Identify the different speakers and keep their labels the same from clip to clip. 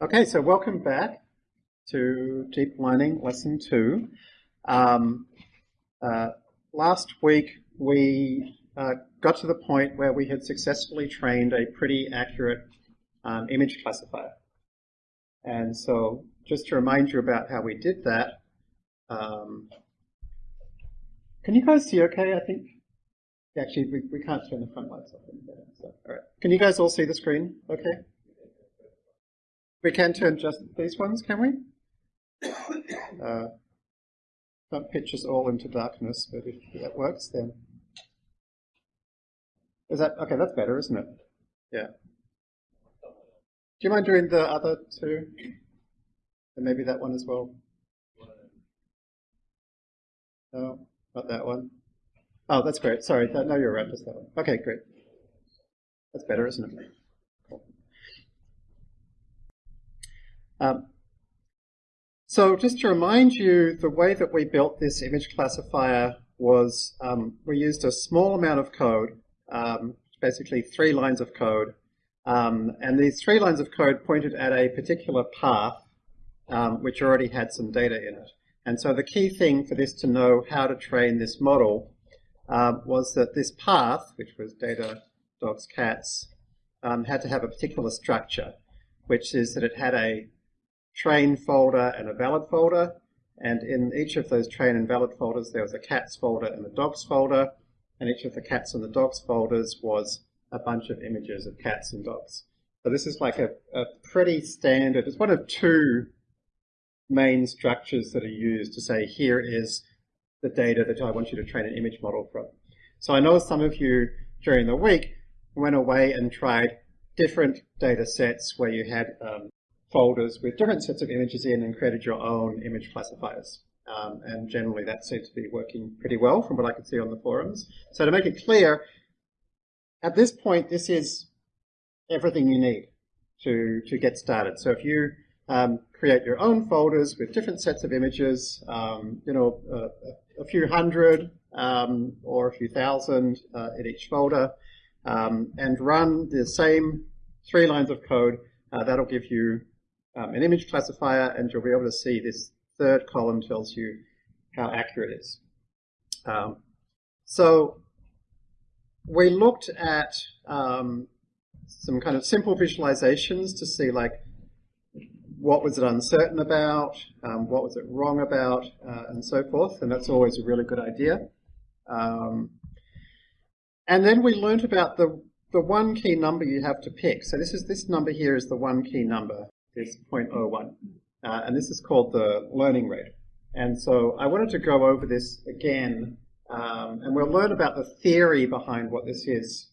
Speaker 1: Okay, so welcome back to Deep Learning Lesson 2. Um, uh, last week we uh, got to the point where we had successfully trained a pretty accurate um, image classifier. And so just to remind you about how we did that, um, can you guys see okay, I think? Actually, we, we can't turn the front lights off. So, all right. Can you guys all see the screen okay? We can turn just these ones, can we? Uh, not pitch us all into darkness, but if that works, then is that okay? That's better, isn't it? Yeah. Do you mind doing the other two, and maybe that one as well? No, not that one. Oh, that's great. Sorry, no, you're right. Just that one. Okay, great. That's better, isn't it? Um, so just to remind you, the way that we built this image classifier was um, we used a small amount of code, um, basically three lines of code, um, and these three lines of code pointed at a particular path um, which already had some data in it. And so the key thing for this to know how to train this model um, was that this path, which was data, dogs, cats, had to have a particular structure, which is that it had a train folder and a valid folder. And in each of those train and valid folders, there was a cats folder and a dogs folder. And each of the cats and the dogs folders was a bunch of images of cats and dogs. So this is like a, a pretty standard, it's one of two main structures that are used to say, here is the data that I want you to train an image model from. So I know some of you during the week went away and tried different data sets where you had um, folders with different sets of images in and created your own image classifiers. Um, and generally that seems to be working pretty well from what I could see on the forums. So to make it clear, at this point, this is everything you need to, to get started. So if you um, create your own folders with different sets of images, um, you know, uh, a few hundred um, or a few thousand uh, in each folder, um, and run the same three lines of code, uh, that'll give you um, an image classifier, and you'll be able to see this third column tells you how accurate it is. Um, so we looked at um, some kind of simple visualizations to see like what was it uncertain about, um, what was it wrong about, uh, and so forth, and that's always a really good idea. Um, and then we learned about the the one key number you have to pick. So this is this number here is the one key number is 0.01. Uh, and this is called the learning rate. And so I wanted to go over this again, um, and we'll learn about the theory behind what this is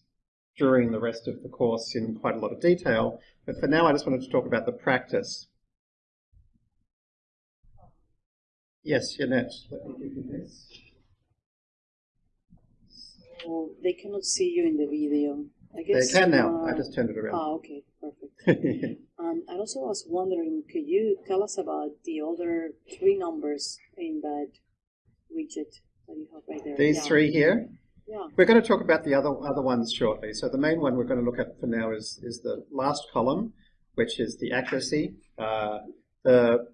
Speaker 1: during the rest of the course in quite a lot of detail. But for now, I just wanted to talk about the practice. Yes, Yannet, let me give you this.
Speaker 2: So they cannot see you in the video. I guess,
Speaker 1: they can now. Uh, I just turned it around.
Speaker 2: Oh, okay, perfect. um, I also was wondering, could you tell us about the other three numbers in that widget that you have right there?
Speaker 1: These
Speaker 2: yeah.
Speaker 1: three here?
Speaker 2: Yeah.
Speaker 1: We're going to talk about the other other ones shortly. So the main one we're going to look at for now is, is the last column, which is the accuracy. Uh, the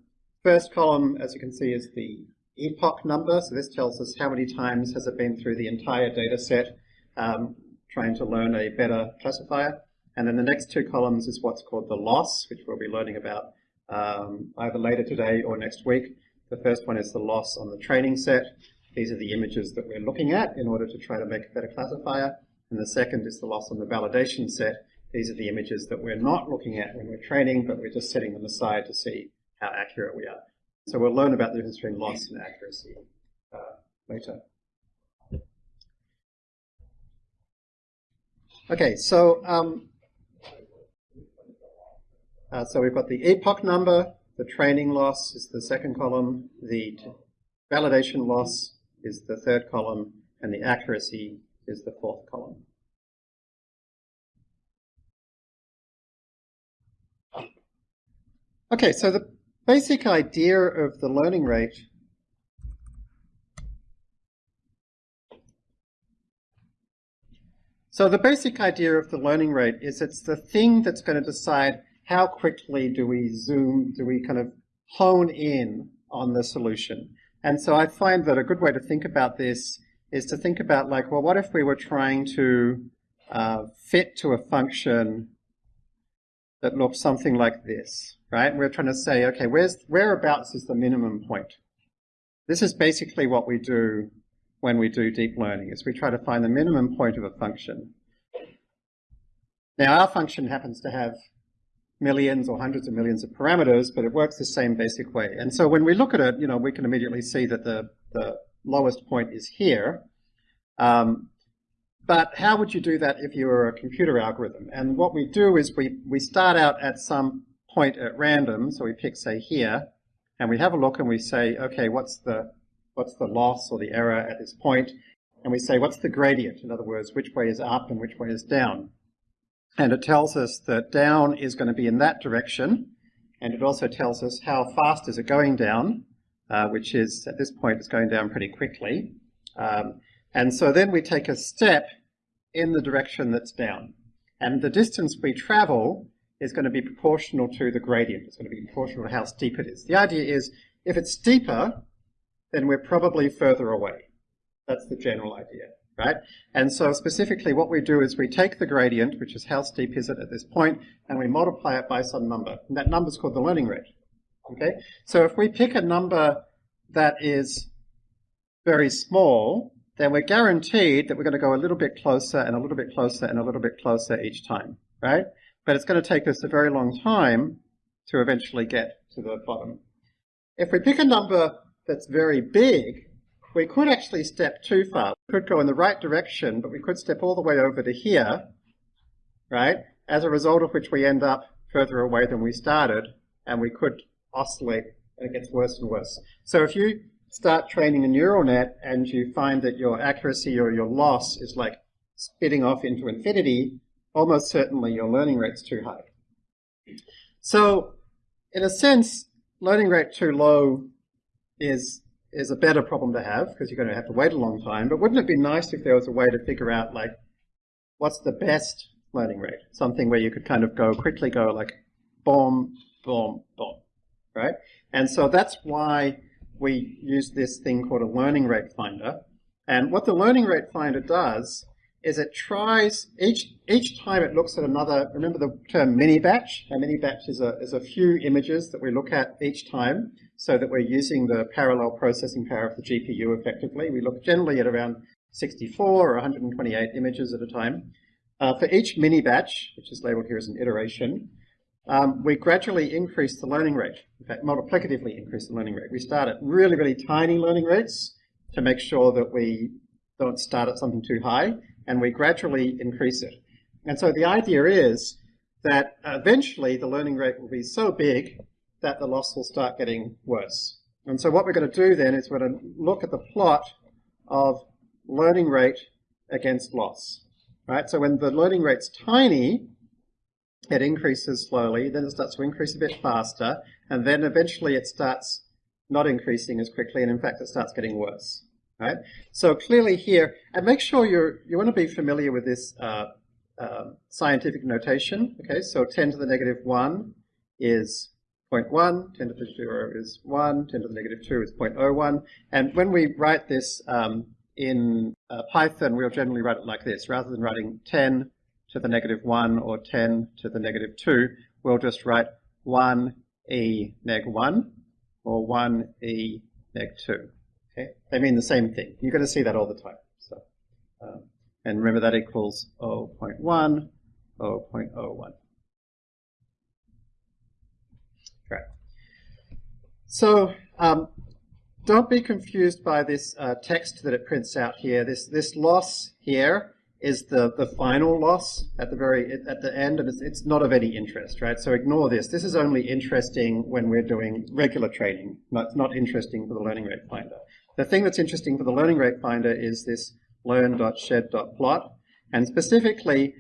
Speaker 1: first column, as you can see, is the epoch number. So this tells us how many times has it been through the entire data set. Um, trying to learn a better classifier. And then the next two columns is what's called the loss, which we'll be learning about um, either later today or next week. The first one is the loss on the training set. These are the images that we're looking at in order to try to make a better classifier. And the second is the loss on the validation set. These are the images that we're not looking at when we're training, but we're just setting them aside to see how accurate we are. So we'll learn about the difference between loss and accuracy uh, later. Okay, so um, uh, so we've got the epoch number, the training loss is the second column, the validation loss is the third column, and the accuracy is the fourth column. Okay, so the basic idea of the learning rate So the basic idea of the learning rate is it's the thing that's going to decide how quickly do we zoom, do we kind of hone in on the solution? And so I find that a good way to think about this is to think about like, well, what if we were trying to uh, fit to a function that looks something like this, right? We're trying to say, okay, where's, whereabouts is the minimum point? This is basically what we do when we do deep learning, is we try to find the minimum point of a function. Now our function happens to have millions or hundreds of millions of parameters, but it works the same basic way. And so when we look at it, you know, we can immediately see that the, the lowest point is here. Um, but how would you do that if you were a computer algorithm? And what we do is we, we start out at some point at random, so we pick, say, here, and we have a look and we say, okay, what's the, what's the loss or the error at this point? And we say, what's the gradient? In other words, which way is up and which way is down? And it tells us that down is going to be in that direction, and it also tells us how fast is it going down, uh, which is, at this point, it's going down pretty quickly. Um, and so then we take a step in the direction that's down. And the distance we travel is going to be proportional to the gradient. It's going to be proportional to how steep it is. The idea is if it's steeper, then we're probably further away. That's the general idea, right? And so specifically what we do is we take the gradient, which is how steep is it at this point, and we multiply it by some number. And that number is called the learning rate. Okay? So if we pick a number that is very small, then we're guaranteed that we're going to go a little bit closer and a little bit closer and a little bit closer each time, right? But it's going to take us a very long time to eventually get to the bottom. If we pick a number that's very big, we could actually step too far. We could go in the right direction, but we could step all the way over to here, right? As a result of which we end up further away than we started, and we could oscillate, and it gets worse and worse. So if you start training a neural net and you find that your accuracy or your loss is like spitting off into infinity, almost certainly your learning rate's too high. So in a sense, learning rate too low is is a better problem to have because you're going to have to wait a long time. But wouldn't it be nice if there was a way to figure out like what's the best learning rate? Something where you could kind of go quickly go like boom, boom, boom, right? And so that's why we use this thing called a learning rate finder. And what the learning rate finder does is it tries, each, each time it looks at another, remember the term mini batch? A mini batch is a, is a few images that we look at each time so that we're using the parallel processing power of the GPU effectively. We look generally at around 64 or 128 images at a time. Uh, for each mini batch, which is labeled here as an iteration, um, we gradually increase the learning rate. In fact, multiplicatively increase the learning rate. We start at really, really tiny learning rates to make sure that we don't start at something too high, and we gradually increase it. And so the idea is that eventually the learning rate will be so big that the loss will start getting worse. And so what we're going to do then is we're going to look at the plot of learning rate against loss. Right? So when the learning rate's tiny, it increases slowly, then it starts to increase a bit faster, and then eventually it starts not increasing as quickly, and in fact it starts getting worse. Right? So clearly here, and make sure you're, you want to be familiar with this uh, uh, scientific notation. Okay, so 10 to the negative 1 is 0.1, 10 to the 0 is 1, 10 to the negative 2 is 0.01. And when we write this um, in uh, Python, we'll generally write it like this. Rather than writing 10 to the negative 1 or 10 to the negative 2, we'll just write 1e neg 1 or 1e neg 2. Okay? They mean the same thing. You're going to see that all the time. So, um, and remember that equals 0.1, 0.01. Right. So um, don't be confused by this uh, text that it prints out here. This this loss here is the, the final loss at the very at the end, and it's, it's not of any interest, right? So ignore this. This is only interesting when we're doing regular training. It's not interesting for the learning rate finder. The thing that's interesting for the learning rate finder is this learn.sched.plot, and specifically,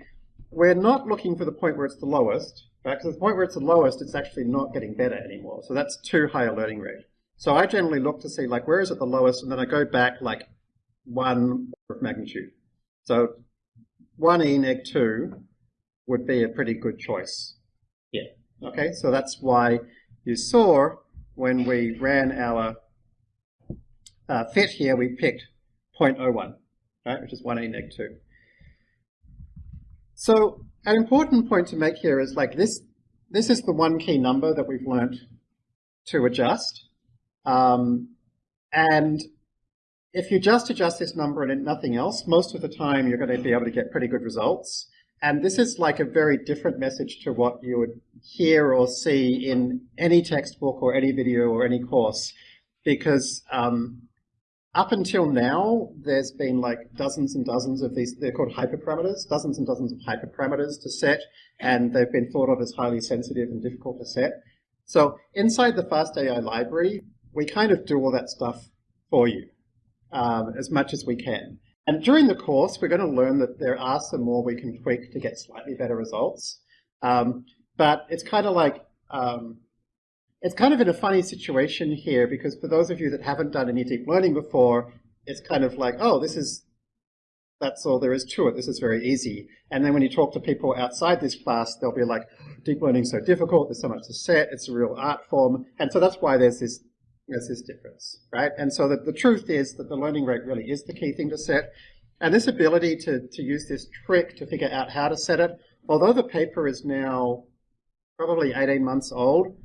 Speaker 1: we're not looking for the point where it's the lowest, right? Because the point where it's the lowest, it's actually not getting better anymore. So that's too high a learning rate. So I generally look to see like where is it the lowest, and then I go back like one order of magnitude. So 1e neg 2 would be a pretty good choice. Yeah. Okay, so that's why you saw when we ran our uh, fit here, we picked 0.01, right, which is one e neg 2. So an important point to make here is like this, this is the one key number that we've learned to adjust. Um, and if you just adjust this number and nothing else, most of the time you're going to be able to get pretty good results. And this is like a very different message to what you would hear or see in any textbook or any video or any course, because um, up until now, there's been like dozens and dozens of these, they're called hyperparameters, dozens and dozens of hyperparameters to set, and they've been thought of as highly sensitive and difficult to set. So inside the FastAI library, we kind of do all that stuff for you um, as much as we can. And during the course, we're going to learn that there are some more we can tweak to get slightly better results. Um, but it's kind of like, um, it's kind of in a funny situation here because for those of you that haven't done any deep learning before, it's kind of like, oh, this is, that's all there is to it. This is very easy. And then when you talk to people outside this class, they'll be like, deep learning is so difficult. There's so much to set. It's a real art form. And so that's why there's this there's this difference, right? And so the, the truth is that the learning rate really is the key thing to set. And this ability to, to use this trick to figure out how to set it, although the paper is now probably 18 months old,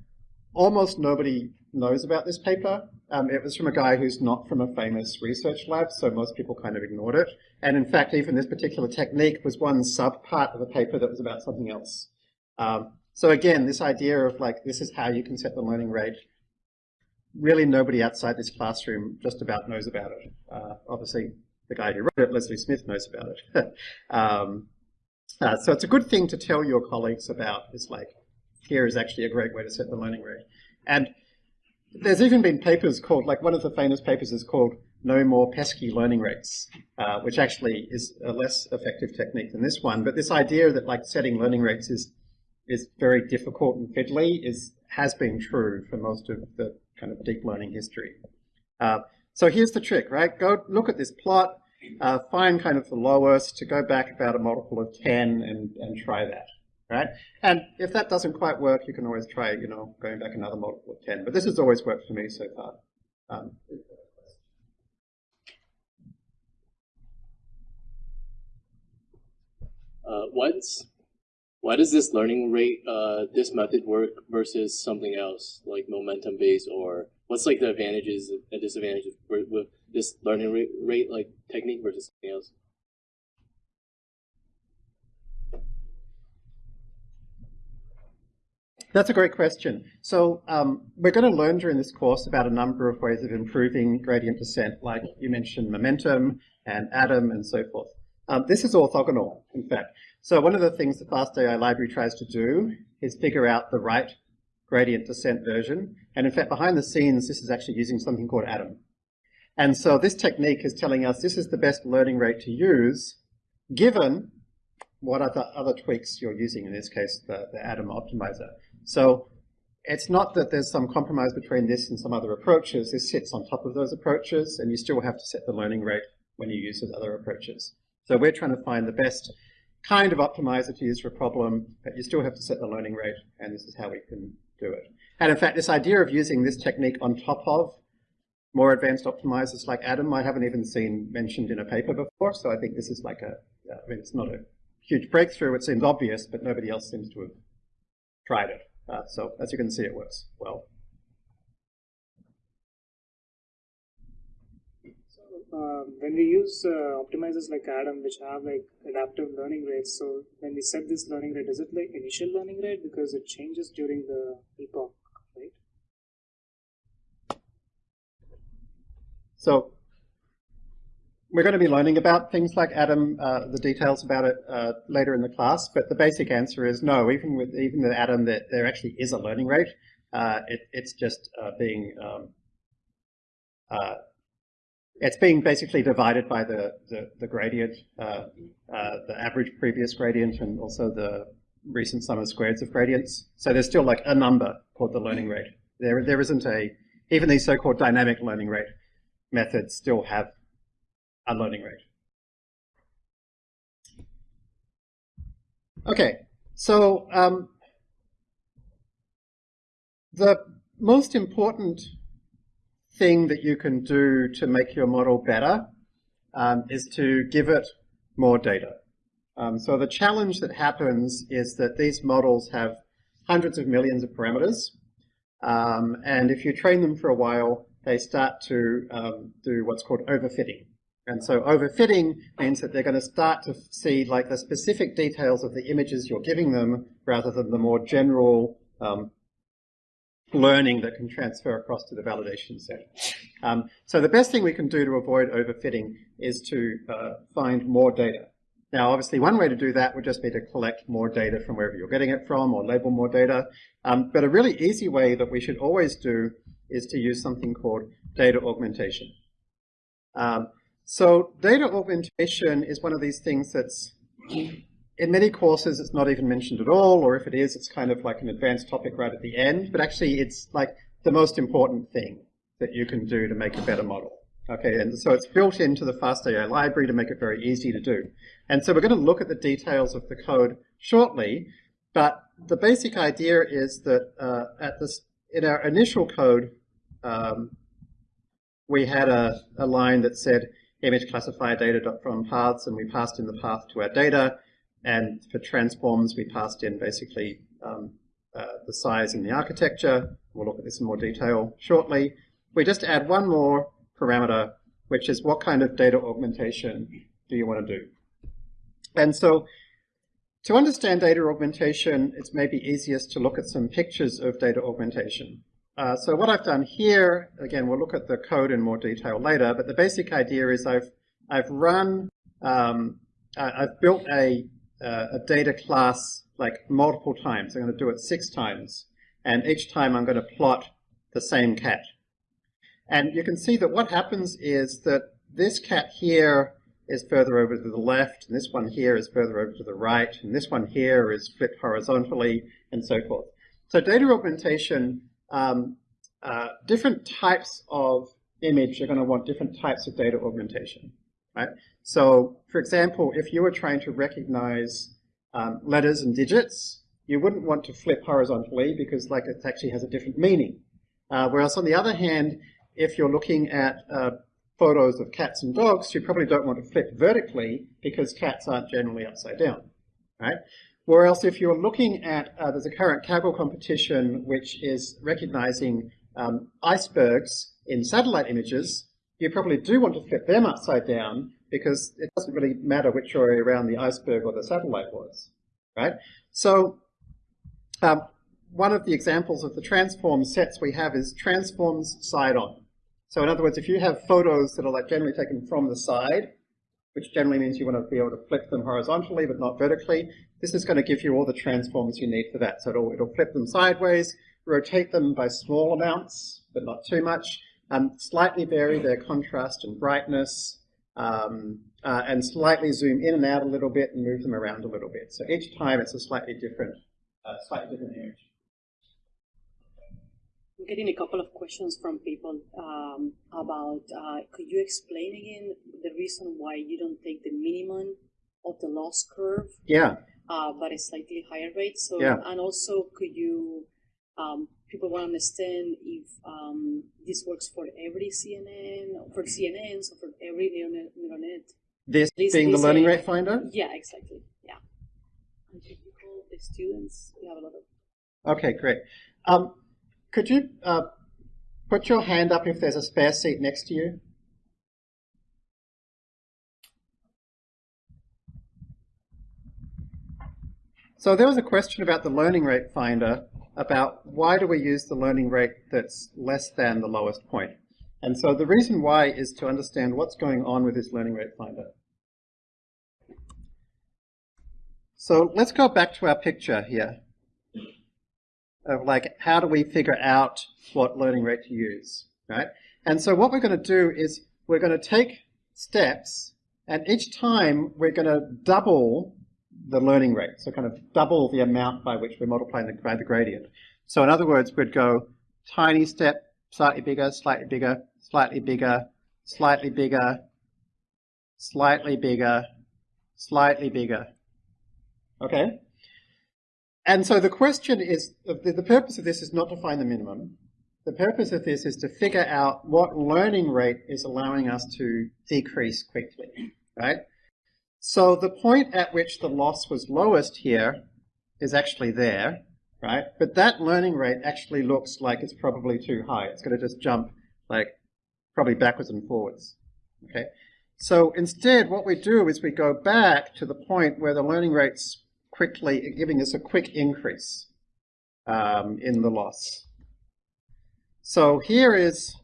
Speaker 1: almost nobody knows about this paper. Um, it was from a guy who's not from a famous research lab, so most people kind of ignored it. And in fact, even this particular technique was one subpart of a paper that was about something else. Um, so again, this idea of like, this is how you can set the learning rate really nobody outside this classroom just about knows about it. Uh, obviously, the guy who wrote it, Leslie Smith, knows about it. um, uh, so it's a good thing to tell your colleagues about. It's like, here is actually a great way to set the learning rate. And there's even been papers called, like one of the famous papers is called No More Pesky Learning Rates, uh, which actually is a less effective technique than this one. But this idea that like setting learning rates is is very difficult and fiddly is has been true for most of the kind of deep learning history. Uh, so here's the trick, right? Go look at this plot, uh, find kind of the lowest, to go back about a multiple of 10 and, and try that, right? And if that doesn't quite work, you can always try, you know, going back another multiple of 10. But this has always worked for me so far. Um,
Speaker 3: uh, what's why does this learning rate, uh, this method work versus something else like momentum based or what's like the advantages and disadvantages with, this learning rate, rate like technique versus something else?
Speaker 1: That's a great question. So um, we're going to learn during this course about a number of ways of improving gradient descent, like you mentioned momentum and ADAM and so forth. Um, this is orthogonal, in fact. So one of the things the FastAI library tries to do is figure out the right gradient descent version. And in fact, behind the scenes, this is actually using something called ADAM. And so this technique is telling us this is the best learning rate to use, given what other, other tweaks you're using, in this case, the, the ADAM optimizer. So it's not that there's some compromise between this and some other approaches. This sits on top of those approaches, and you still have to set the learning rate when you use those other approaches. So we're trying to find the best kind of optimizer to use for a problem, but you still have to set the learning rate, and this is how we can do it. And in fact, this idea of using this technique on top of more advanced optimizers like ADAM, I haven't even seen mentioned in a paper before, so I think this is like a, I mean, it's not a huge breakthrough, it seems obvious, but nobody else seems to have tried it. Uh, so as you can see, it works well.
Speaker 4: um, when we use uh, optimizers like Adam, which have like adaptive learning rates, so when we set this learning rate, is it like initial learning rate because it changes during the epoch, right?
Speaker 1: So we're going to be learning about things like Adam, uh, the details about it uh, later in the class, but the basic answer is no. Even with even with Adam, that there actually is a learning rate. Uh, it, it's just uh, being um, uh, it's being basically divided by the, the, the gradient, uh, the average previous gradient and also the recent sum of squares of gradients. So there's still like a number called the learning rate. There, there isn't a, even these so-called dynamic learning rate methods still have learning rate. Okay, so um, the most important thing that you can do to make your model better um, is to give it more data. Um, so the challenge that happens is that these models have hundreds of millions of parameters, um, and if you train them for a while, they start to um, do what's called overfitting. And so overfitting means that they're going to start to see like the specific details of the images you're giving them rather than the more general um, learning that can transfer across to the validation set. Um, so the best thing we can do to avoid overfitting is to uh, find more data. Now, obviously, one way to do that would just be to collect more data from wherever you're getting it from or label more data. Um, but a really easy way that we should always do is to use something called data augmentation. Um, so data augmentation is one of these things that's, in many courses, it's not even mentioned at all, or if it is, it's kind of like an advanced topic right at the end, but actually it's like the most important thing that you can do to make a better model. Okay, and so it's built into the FastAI library to make it very easy to do. And so we're going to look at the details of the code shortly, but the basic idea is that uh, at this, in our initial code, um, we had a, a line that said, image classifier data from paths, and we passed in the path to our data. And for transforms, we passed in basically um, uh, the size and the architecture. We'll look at this in more detail shortly. We just add one more parameter, which is what kind of data augmentation do you want to do? And so to understand data augmentation, it's maybe easiest to look at some pictures of data augmentation. Uh, so what I've done here, again, we'll look at the code in more detail later, but the basic idea is I've, I've run, um, I've built a, uh, a data class like multiple times. I'm going to do it six times. And each time I'm going to plot the same cat. And you can see that what happens is that this cat here is further over to the left, and this one here is further over to the right, and this one here is flipped horizontally, and so forth. So data augmentation um, uh, different types of image are going to want different types of data augmentation, right? So, for example, if you were trying to recognize um, letters and digits, you wouldn't want to flip horizontally because like it actually has a different meaning. Uh, whereas on the other hand, if you're looking at uh, photos of cats and dogs, you probably don't want to flip vertically because cats aren't generally upside down, right? Whereas if you're looking at, uh, there's a current Kaggle competition which is recognizing um, icebergs in satellite images, you probably do want to flip them upside down because it doesn't really matter which way around the iceberg or the satellite was, right? So um, one of the examples of the transform sets we have is transforms side on. So in other words, if you have photos that are like generally taken from the side, which generally means you want to be able to flip them horizontally but not vertically. This is going to give you all the transforms you need for that. So it'll, it'll flip them sideways, rotate them by small amounts, but not too much, um, slightly vary their contrast and brightness, um, uh, and slightly zoom in and out a little bit and move them around a little bit. So each time it's a slightly different, uh, slightly different image I'm
Speaker 2: getting a couple of questions from people um, about uh, could you explain again the reason why you don't take the minimum of the loss curve?
Speaker 1: Yeah.
Speaker 2: Uh, but a slightly higher rate. So
Speaker 1: yeah.
Speaker 2: and also could you um, people want to understand if um, this works for every CNN, for CNNs, or for every neural net.
Speaker 1: This, this being this the learning rate finder?
Speaker 2: Yeah, exactly. Yeah. And people, the students, we have a lot
Speaker 1: of. Okay, great. Um, could you uh, put your hand up if there's a spare seat next to you? So there was a question about the learning rate finder about why do we use the learning rate that's less than the lowest point. And so the reason why is to understand what's going on with this learning rate finder. So let's go back to our picture here of like how do we figure out what learning rate to use, right? And so what we're going to do is we're going to take steps and each time we're going to double the learning rate, so kind of double the amount by which we're multiplying the, by the gradient. So in other words, we'd go tiny step, slightly bigger, slightly bigger, slightly bigger, slightly bigger, slightly bigger, slightly bigger. Okay? and so the question is, the, the purpose of this is not to find the minimum. The purpose of this is to figure out what learning rate is allowing us to decrease quickly, right? So the point at which the loss was lowest here is actually there, right? But that learning rate actually looks like it's probably too high. It's going to just jump like probably backwards and forwards, okay? So instead, what we do is we go back to the point where the learning rate's quickly giving us a quick increase um, in the loss. So here is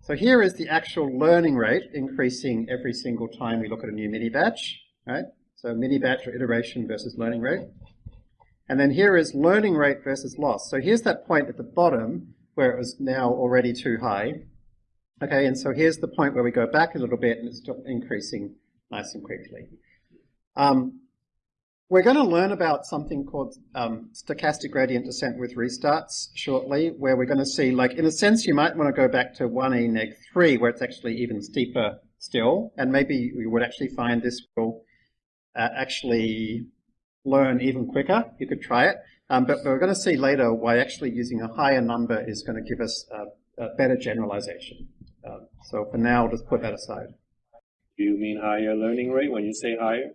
Speaker 1: so here is the actual learning rate increasing every single time we look at a new mini batch, right? So mini batch or iteration versus learning rate. And then here is learning rate versus loss. So here's that point at the bottom where it was now already too high. Okay, and so here's the point where we go back a little bit and it's still increasing nice and quickly. Um, we're going to learn about something called um, stochastic gradient descent with restarts shortly, where we're going to see, like, in a sense, you might want to go back to 1e neg 3, where it's actually even steeper still, and maybe we would actually find this will uh, actually learn even quicker. You could try it. Um, but we're going to see later why actually using a higher number is going to give us a, a better generalization. Um, so for now, I'll just put that aside.
Speaker 5: Do you mean higher learning rate when you say higher?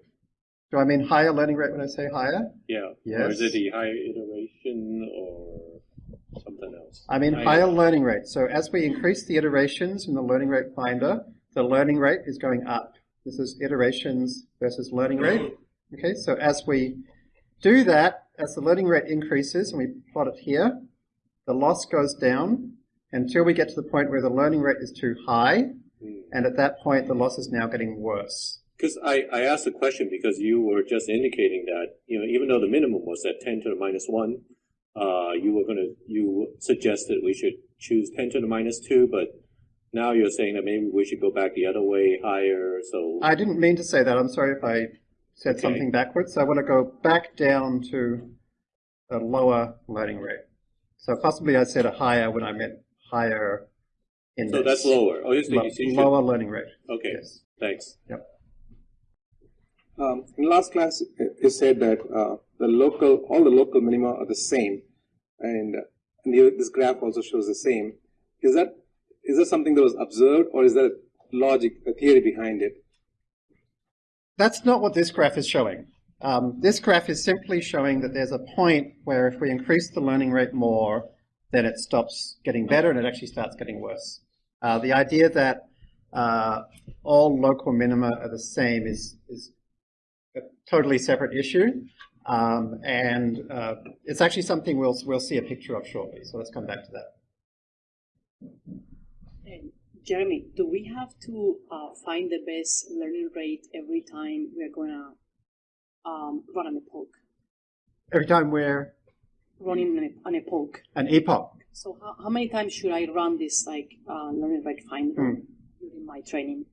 Speaker 1: Do I mean higher learning rate when I say higher?
Speaker 5: Yeah.
Speaker 1: Yes.
Speaker 5: Or is it the higher iteration or something else?
Speaker 1: I mean
Speaker 5: Higher-
Speaker 1: higher learning rate. So as we increase the iterations in the learning rate finder, the learning rate is going up. This is iterations versus learning rate. Okay, so as we do that, as the learning rate increases, and we plot it here, the loss goes down until we get to the point where the learning rate is too high,
Speaker 5: Hmm.
Speaker 1: and at that point the loss is now getting worse.
Speaker 5: Because I, I asked the question because you were just indicating that, you know, even though the minimum was at 10 to the minus 1, uh, you were going to, you suggested we should choose 10 to the minus 2, but now you're saying that maybe we should go back the other way, higher, so.
Speaker 1: I didn't mean to say that. I'm sorry if I said
Speaker 5: Okay.
Speaker 1: something backwards. I want to go back down to a lower learning rate. So possibly I said a higher when I meant higher index.
Speaker 5: so that's lower. Oh, you
Speaker 1: Lo-
Speaker 5: you should-
Speaker 1: lower learning rate.
Speaker 5: Okay,
Speaker 1: Yes.
Speaker 5: thanks.
Speaker 6: Um, in last class, it it said that uh, the local, all the local minima are the same, and, uh, and this graph also shows the same. Is that is that something that was observed, or is there logic, a theory behind it?
Speaker 1: That's not what this graph is showing. Um, this graph is simply showing that there's a point where if we increase the learning rate more, then it stops getting better and it actually starts getting worse. Uh, the idea that uh, all local minima are the same is, is a totally separate issue. Um, and uh, it's actually something we'll, we'll see a picture of shortly. So let's come back to that.
Speaker 2: Jeremy, do we have to uh, find the best learning rate every time we're gonna um, run an epoch?
Speaker 1: Every time we're
Speaker 2: Running an, an epoch.
Speaker 1: an epoch,
Speaker 2: So how, how many times should I run this like uh, learning rate finder
Speaker 1: Hmm.
Speaker 2: during my training?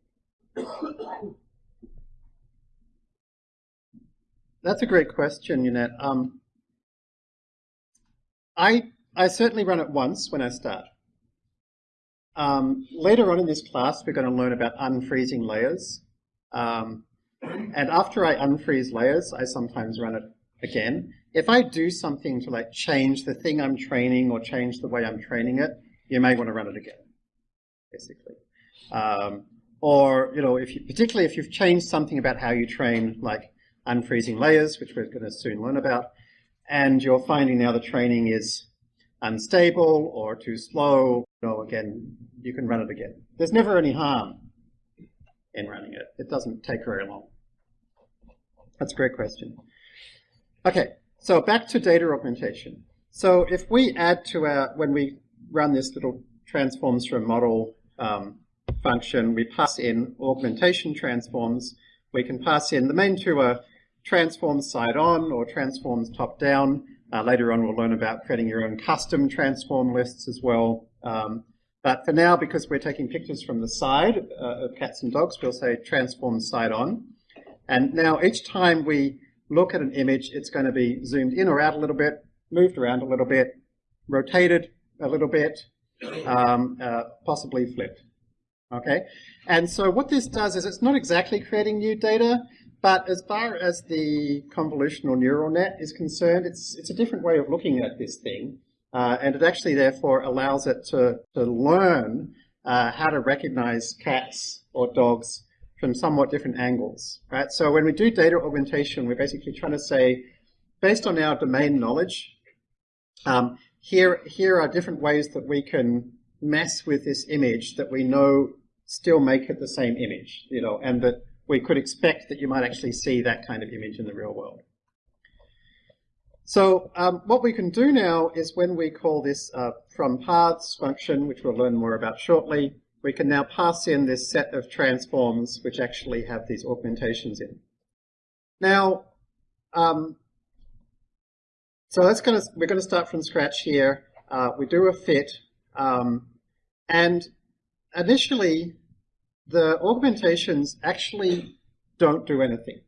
Speaker 1: That's a great question, Yannet. Um, I I certainly run it once when I start. Um, later on in this class, we're going to learn about unfreezing layers. Um, and after I unfreeze layers, I sometimes run it again. If I do something to like change the thing I'm training or change the way I'm training it, you may want to run it again, basically. Um, or, you know, if you, particularly if you've changed something about how you train, like unfreezing layers, which we're going to soon learn about, and you're finding now the training is unstable or too slow, know, again, you can run it again. There's never any harm in running it. It doesn't take very long. That's a great question. Okay, so back to data augmentation. So if we add to our, when we run this little transforms from model um, function, we pass in augmentation transforms. We can pass in, the main two are transforms side on or transforms top down. Uh, later on, we'll learn about creating your own custom transform lists as well. Um, but for now, because we're taking pictures from the side uh, of cats and dogs, we'll say transform side on. And now each time we look at an image, it's going to be zoomed in or out a little bit, moved around a little bit, rotated a little bit, um, uh, possibly flipped. Okay, and so what this does is it's not exactly creating new data, but as far as the convolutional neural net is concerned, it's, it's a different way of looking at this thing. Uh, and it actually therefore allows it to, to learn uh, how to recognize cats or dogs from somewhat different angles, right? So when we do data augmentation, we're basically trying to say, based on our domain knowledge, um, here, here are different ways that we can mess with this image that we know still make it the same image, you know, and that we could expect that you might actually see that kind of image in the real world. So um, what we can do now is when we call this uh, from paths function, which we'll learn more about shortly, we can now pass in this set of transforms which actually have these augmentations in. Now, um, so that's going to, we're going to start from scratch here. Uh, we do a fit, um, and initially the augmentations actually don't do anything.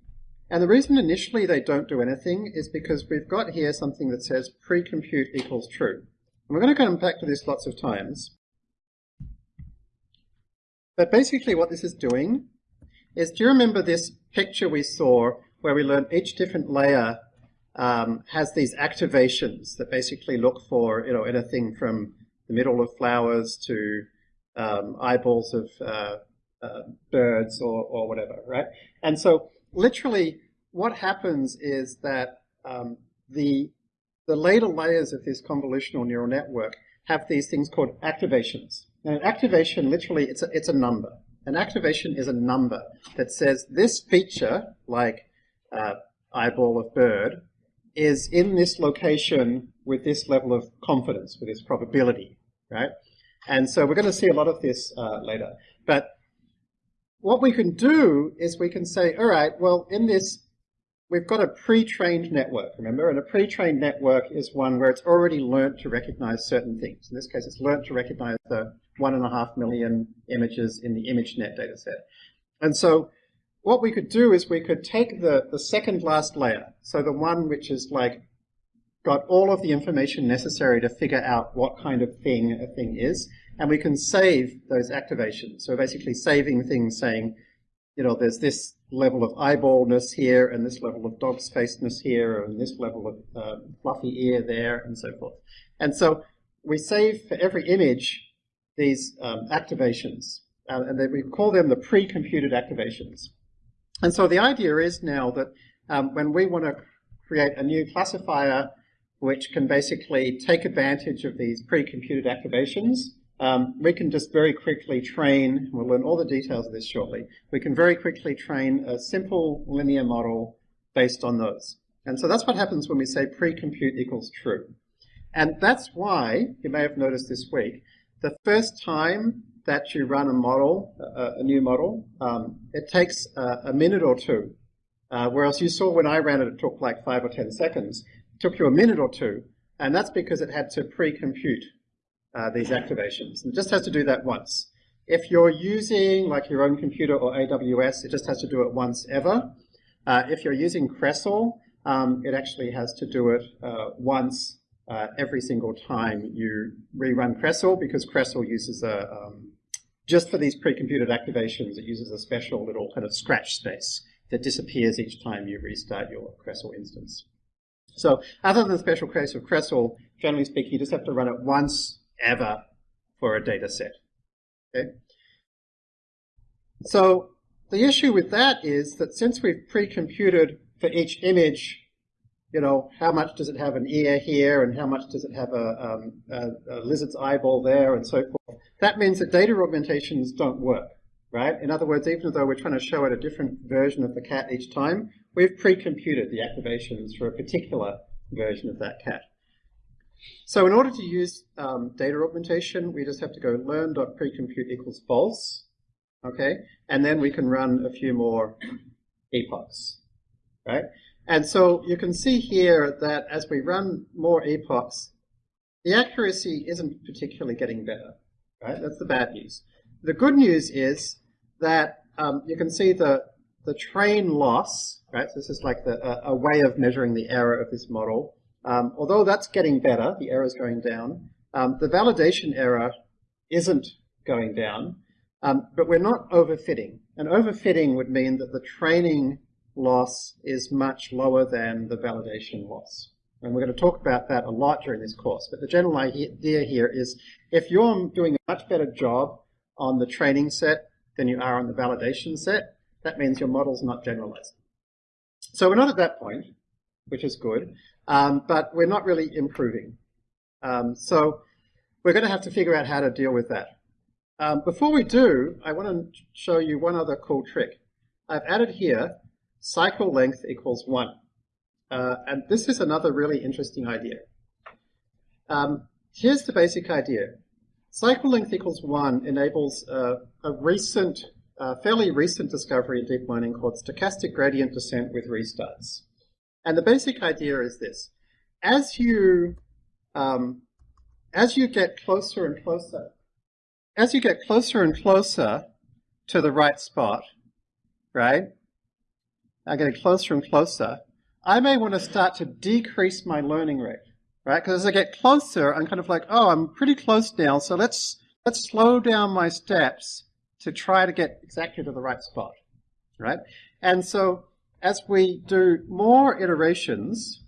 Speaker 1: And the reason initially they don't do anything is because we've got here something that says pre-compute equals true. And we're going to come back to this lots of times. But basically what this is doing is, do you remember this picture we saw where we learned each different layer um, has these activations that basically look for, you know, anything from the middle of flowers to um, eyeballs of uh, uh, birds or, or whatever, right? And so literally what happens is that um, the, the later layers of this convolutional neural network have these things called activations. And an activation, literally, it's a, it's a number. An activation is a number that says this feature, like uh, eyeball of bird, is in this location with this level of confidence, with this probability, right? And so we're going to see a lot of this uh, later. But what we can do is we can say, all right, well, in this, we've got a pre-trained network, remember? And a pre-trained network is one where it's already learned to recognize certain things. In this case, it's learned to recognize the one and a half million images in the ImageNet dataset. And so what we could do is we could take the, the second last layer, so the one which is like got all of the information necessary to figure out what kind of thing a thing is, and we can save those activations. So basically saving things saying, you know, there's this level of eyeballness here, and this level of dog's faceness here, and this level of uh, fluffy ear there, and so forth. And so we save for every image these um, activations, uh, and we call them the pre-computed activations. And so the idea is now that um, when we want to create a new classifier which can basically take advantage of these pre-computed activations, um, we can just very quickly train, we'll learn all the details of this shortly, we can very quickly train a simple linear model based on those. And so that's what happens when we say pre-compute equals true. And that's why, you may have noticed this week, the first time that you run a model, a, a new model, um, it takes a, a, minute or two. Uh, whereas you saw when I ran it, it took like five or 10 seconds. It took you a minute or two. And that's because it had to pre-compute uh, these activations. It just has to do that once. If you're using like your own computer or AWS, it just has to do it once ever. Uh, if you're using Crestle, um, it actually has to do it uh, once uh, every single time you rerun Crestle because Crestle uses a, um, just for these pre-computed activations, it uses a special little kind of scratch space that disappears each time you restart your Crestle instance. So other than the special case of Crestle, generally speaking, you just have to run it once ever for a data set. Okay? So the issue with that is that since we've pre-computed for each image, you know, how much does it have an ear here and how much does it have a, um, a, a lizard's eyeball there and so forth, that means that data augmentations don't work, right? In other words, even though we're trying to show it a different version of the cat each time, we've pre-computed the activations for a particular version of that cat. So in order to use um, data augmentation, we just have to go learn.precompute equals false, okay? And then we can run a few more epochs, right? And so you can see here that as we run more epochs, the accuracy isn't particularly getting better, right? That's the bad news. The good news is that um, you can see the, the train loss, right? So this is like the, a, a way of measuring the error of this model. Um, although that's getting better, the error is going down, um, the validation error isn't going down, um, but we're not overfitting. And overfitting would mean that the training loss is much lower than the validation loss. And we're going to talk about that a lot during this course. But the general idea here is if you're doing a much better job on the training set than you are on the validation set, that means your model's not generalized. So we're not at that point, which is good, um, but we're not really improving. Um, so we're going to have to figure out how to deal with that. Um, before we do, I want to show you one other cool trick. I've added here cycle length equals 1. Uh, and this is another really interesting idea. Um, here's the basic idea. Cycle length equals 1 enables uh, a recent, uh, fairly recent discovery in deep learning called stochastic gradient descent with restarts. And the basic idea is this. As you, um, as you get closer and closer, as you get closer and closer to the right spot, right, I'm getting closer and closer, I may want to start to decrease my learning rate, right? Because as I get closer, I'm kind of like, oh, I'm pretty close now, so let's let's slow down my steps to try to get exactly to the right spot, right? And so as we do more iterations,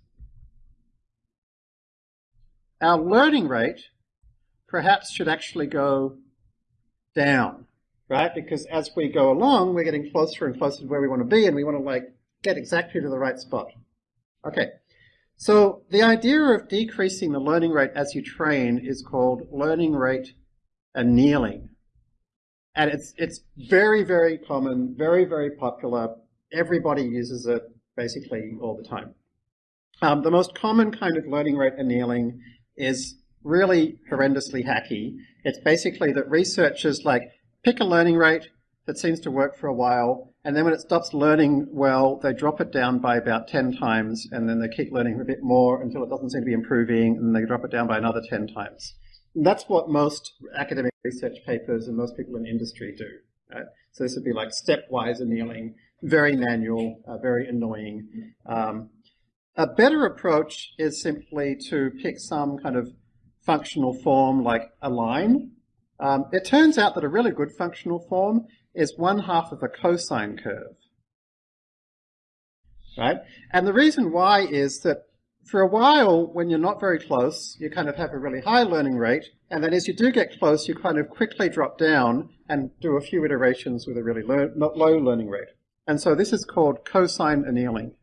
Speaker 1: our learning rate perhaps should actually go down, right? Because as we go along, we're getting closer and closer to where we want to be, and we want to like get exactly to the right spot. Okay, so the idea of decreasing the learning rate as you train is called learning rate annealing. And it's, it's very, very common, very, very popular. Everybody uses it basically all the time. Um, the most common kind of learning rate annealing is really horrendously hacky. It's basically that researchers like pick a learning rate that seems to work for a while, and then when it stops learning well, they drop it down by about 10 times, and then they keep learning a bit more until it doesn't seem to be improving, and then they drop it down by another 10 times. And that's what most academic research papers and most people in industry do. Right? So this would be like stepwise annealing, very manual, uh, very annoying. Um, a better approach is simply to pick some kind of functional form like align. Um, it turns out that a really good functional form is one half of the cosine curve. Right? And the reason why is that for a while, when you're not very close, you kind of have a really high learning rate, and then as you do get close, you kind of quickly drop down and do a few iterations with a really low learning rate. And so this is called cosine annealing.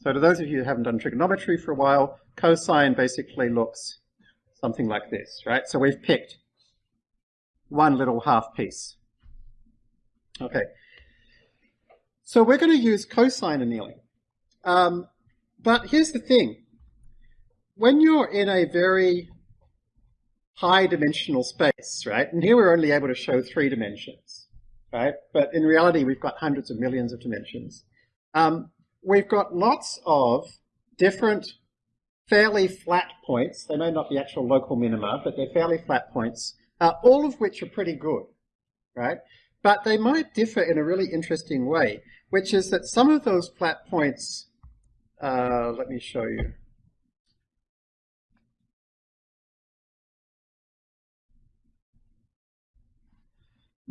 Speaker 1: So to those of you who haven't done trigonometry for a while, cosine basically looks something like this, right? So we've picked one little half piece. Okay. So we're going to use cosine annealing. Um, but here's the thing. When you're in a very high dimensional space, right, and here we're only able to show three dimensions, right, but in reality we've got hundreds of millions of dimensions. Um, we've got lots of different fairly flat points. They may not be actual local minima, but they're fairly flat points, uh, all of which are pretty good, right? But they might differ in a really interesting way, which is that some of those flat points, uh, let me show you.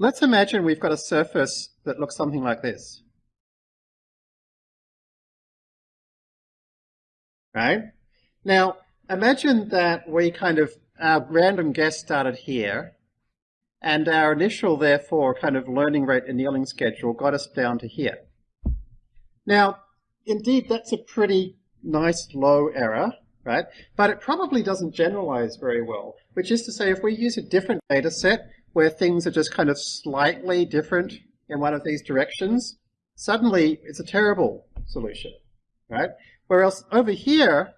Speaker 1: Let's imagine we've got a surface that looks something like this. Right? Now, imagine that we kind of, our random guess started here, and our initial, therefore, kind of learning rate annealing schedule got us down to here. Now, indeed, that's a pretty nice low error, right? But it probably doesn't generalize very well, which is to say if we use a different data set where things are just kind of slightly different in one of these directions, suddenly it's a terrible solution, right? Whereas over here,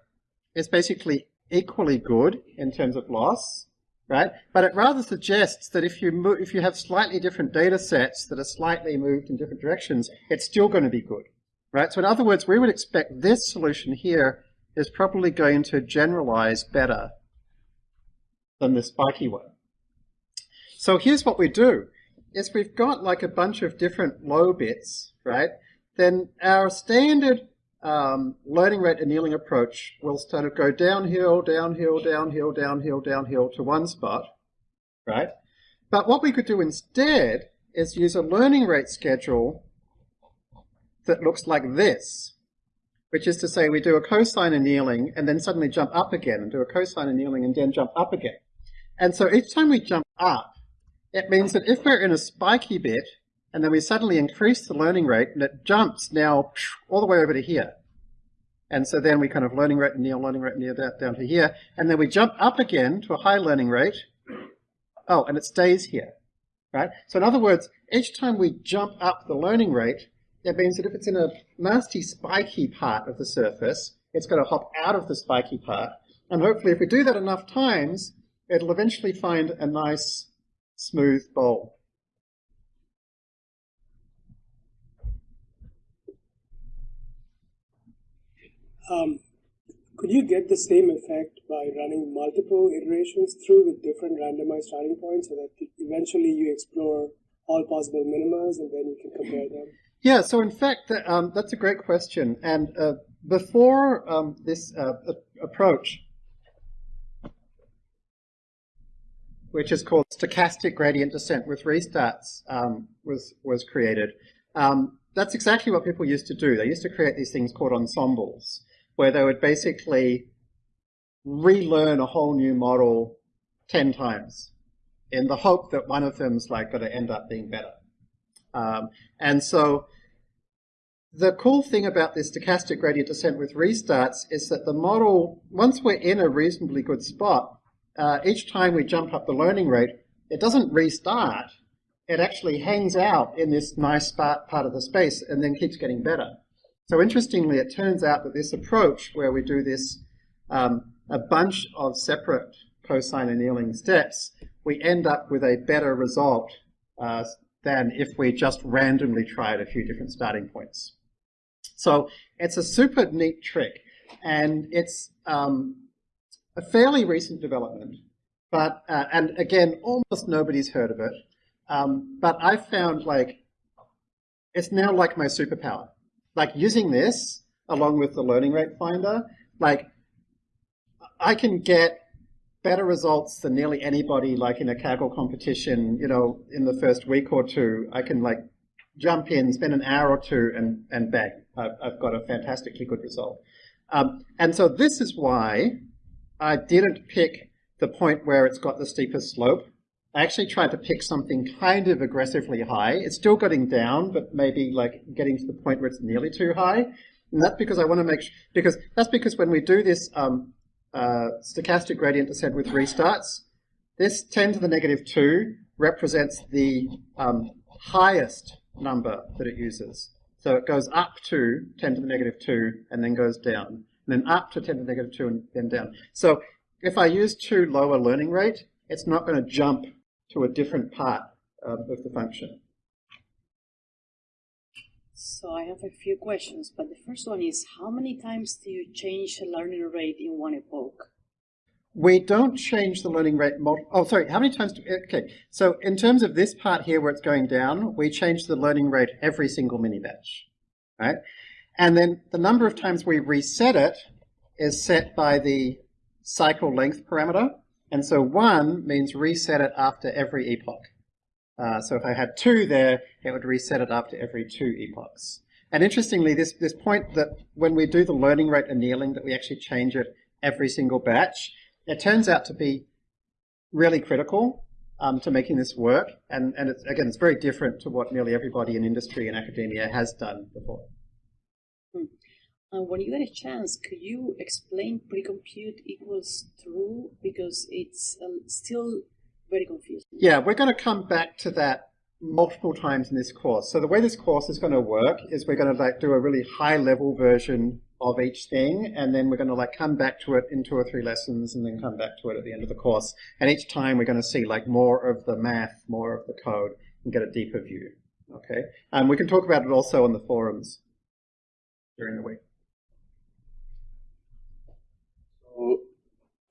Speaker 1: it's basically equally good in terms of loss, right? But it rather suggests that if you move, if you have slightly different data sets that are slightly moved in different directions, it's still going to be good, right? So in other words, we would expect this solution here is probably going to generalize better than the spiky one. So here's what we do, is we've got like a bunch of different low bits, right? Then our standard um, learning rate annealing approach will sort of go downhill, downhill, downhill, downhill, downhill to one spot, right? But what we could do instead is use a learning rate schedule that looks like this, which is to say we do a cosine annealing and then suddenly jump up again and do a cosine annealing and then jump up again. And so each time we jump up, it means that if we're in a spiky bit and then we suddenly increase the learning rate and it jumps now all the way over to here. And so then we kind of learning rate near, learning rate near down, down to here. And then we jump up again to a high learning rate. Oh, and it stays here, right? So in other words, each time we jump up the learning rate, it means that if it's in a nasty spiky part of the surface, it's going to hop out of the spiky part. And hopefully if we do that enough times, it'll eventually find a nice smooth bowl.
Speaker 7: Um, could you get the same effect by running multiple iterations through with different randomized starting points so that eventually you explore all possible minimas and then you can compare them?
Speaker 1: Yeah, so in fact, um, that's a great question. And uh, before um, this uh, approach, which is called stochastic gradient descent with restarts, um, was, was created, um, that's exactly what people used to do. They used to create these things called ensembles where they would basically relearn a whole new model 10 times in the hope that one of them's like going to end up being better. Um, and so the cool thing about this stochastic gradient descent with restarts is that the model, once we're in a reasonably good spot, uh, each time we jump up the learning rate, it doesn't restart. It actually hangs out in this nice part of the space and then keeps getting better. So interestingly, it turns out that this approach where we do this um, a bunch of separate cosine annealing steps, we end up with a better result uh, than if we just randomly tried a few different starting points. So it's a super neat trick, and it's um, a fairly recent development, but uh, and again, almost nobody's heard of it. Um, but I found like it's now like my superpower like using this along with the learning rate finder, like I can get better results than nearly anybody like in a Kaggle competition, you know, in the first week or two. I can like jump in, spend an hour or two and, and bang, I've, got a fantastically good result. Um, and so this is why I didn't pick the point where it's got the steepest slope I actually tried to pick something kind of aggressively high. It's still getting down, but maybe like getting to the point where it's nearly too high. And that's because I want to make sure, because that's because when we do this um, uh, stochastic gradient descent with restarts, this 10 to the negative 2 represents the um, highest number that it uses. So it goes up to 10 to the negative 2 and then goes down. And then up to 10 to the negative 2 and then down. So if I use too low a learning rate, it's not going to jump to a different part um, of the function.
Speaker 2: So I have a few questions, but the first one is how many times do you change the learning rate in one epoch?
Speaker 1: We don't change the learning rate. oh, sorry. How many times? Do, okay. So in terms of this part here where it's going down, we change the learning rate every single mini batch, right? And then the number of times we reset it is set by the cycle length parameter. And so one means reset it after every epoch. Uh, so if I had two there, it would reset it after every two epochs. And interestingly, this, this point that when we do the learning rate annealing, that we actually change it every single batch, it turns out to be really critical um, to making this work. And, and it's, again, it's very different to what nearly everybody in industry and academia has done before.
Speaker 2: When you get a chance, could you explain precompute equals true? Because it's uh, still very confusing.
Speaker 1: Yeah, we're going to come back to that multiple times in this course. So the way this course is going to work is we're going to like do a really high level version of each thing and then we're going to like come back to it in two or three lessons and then come back to it at the end of the course. And each time we're going to see like more of the math, more of the code and get a deeper view. Okay. And we can talk about it also on the forums during the week.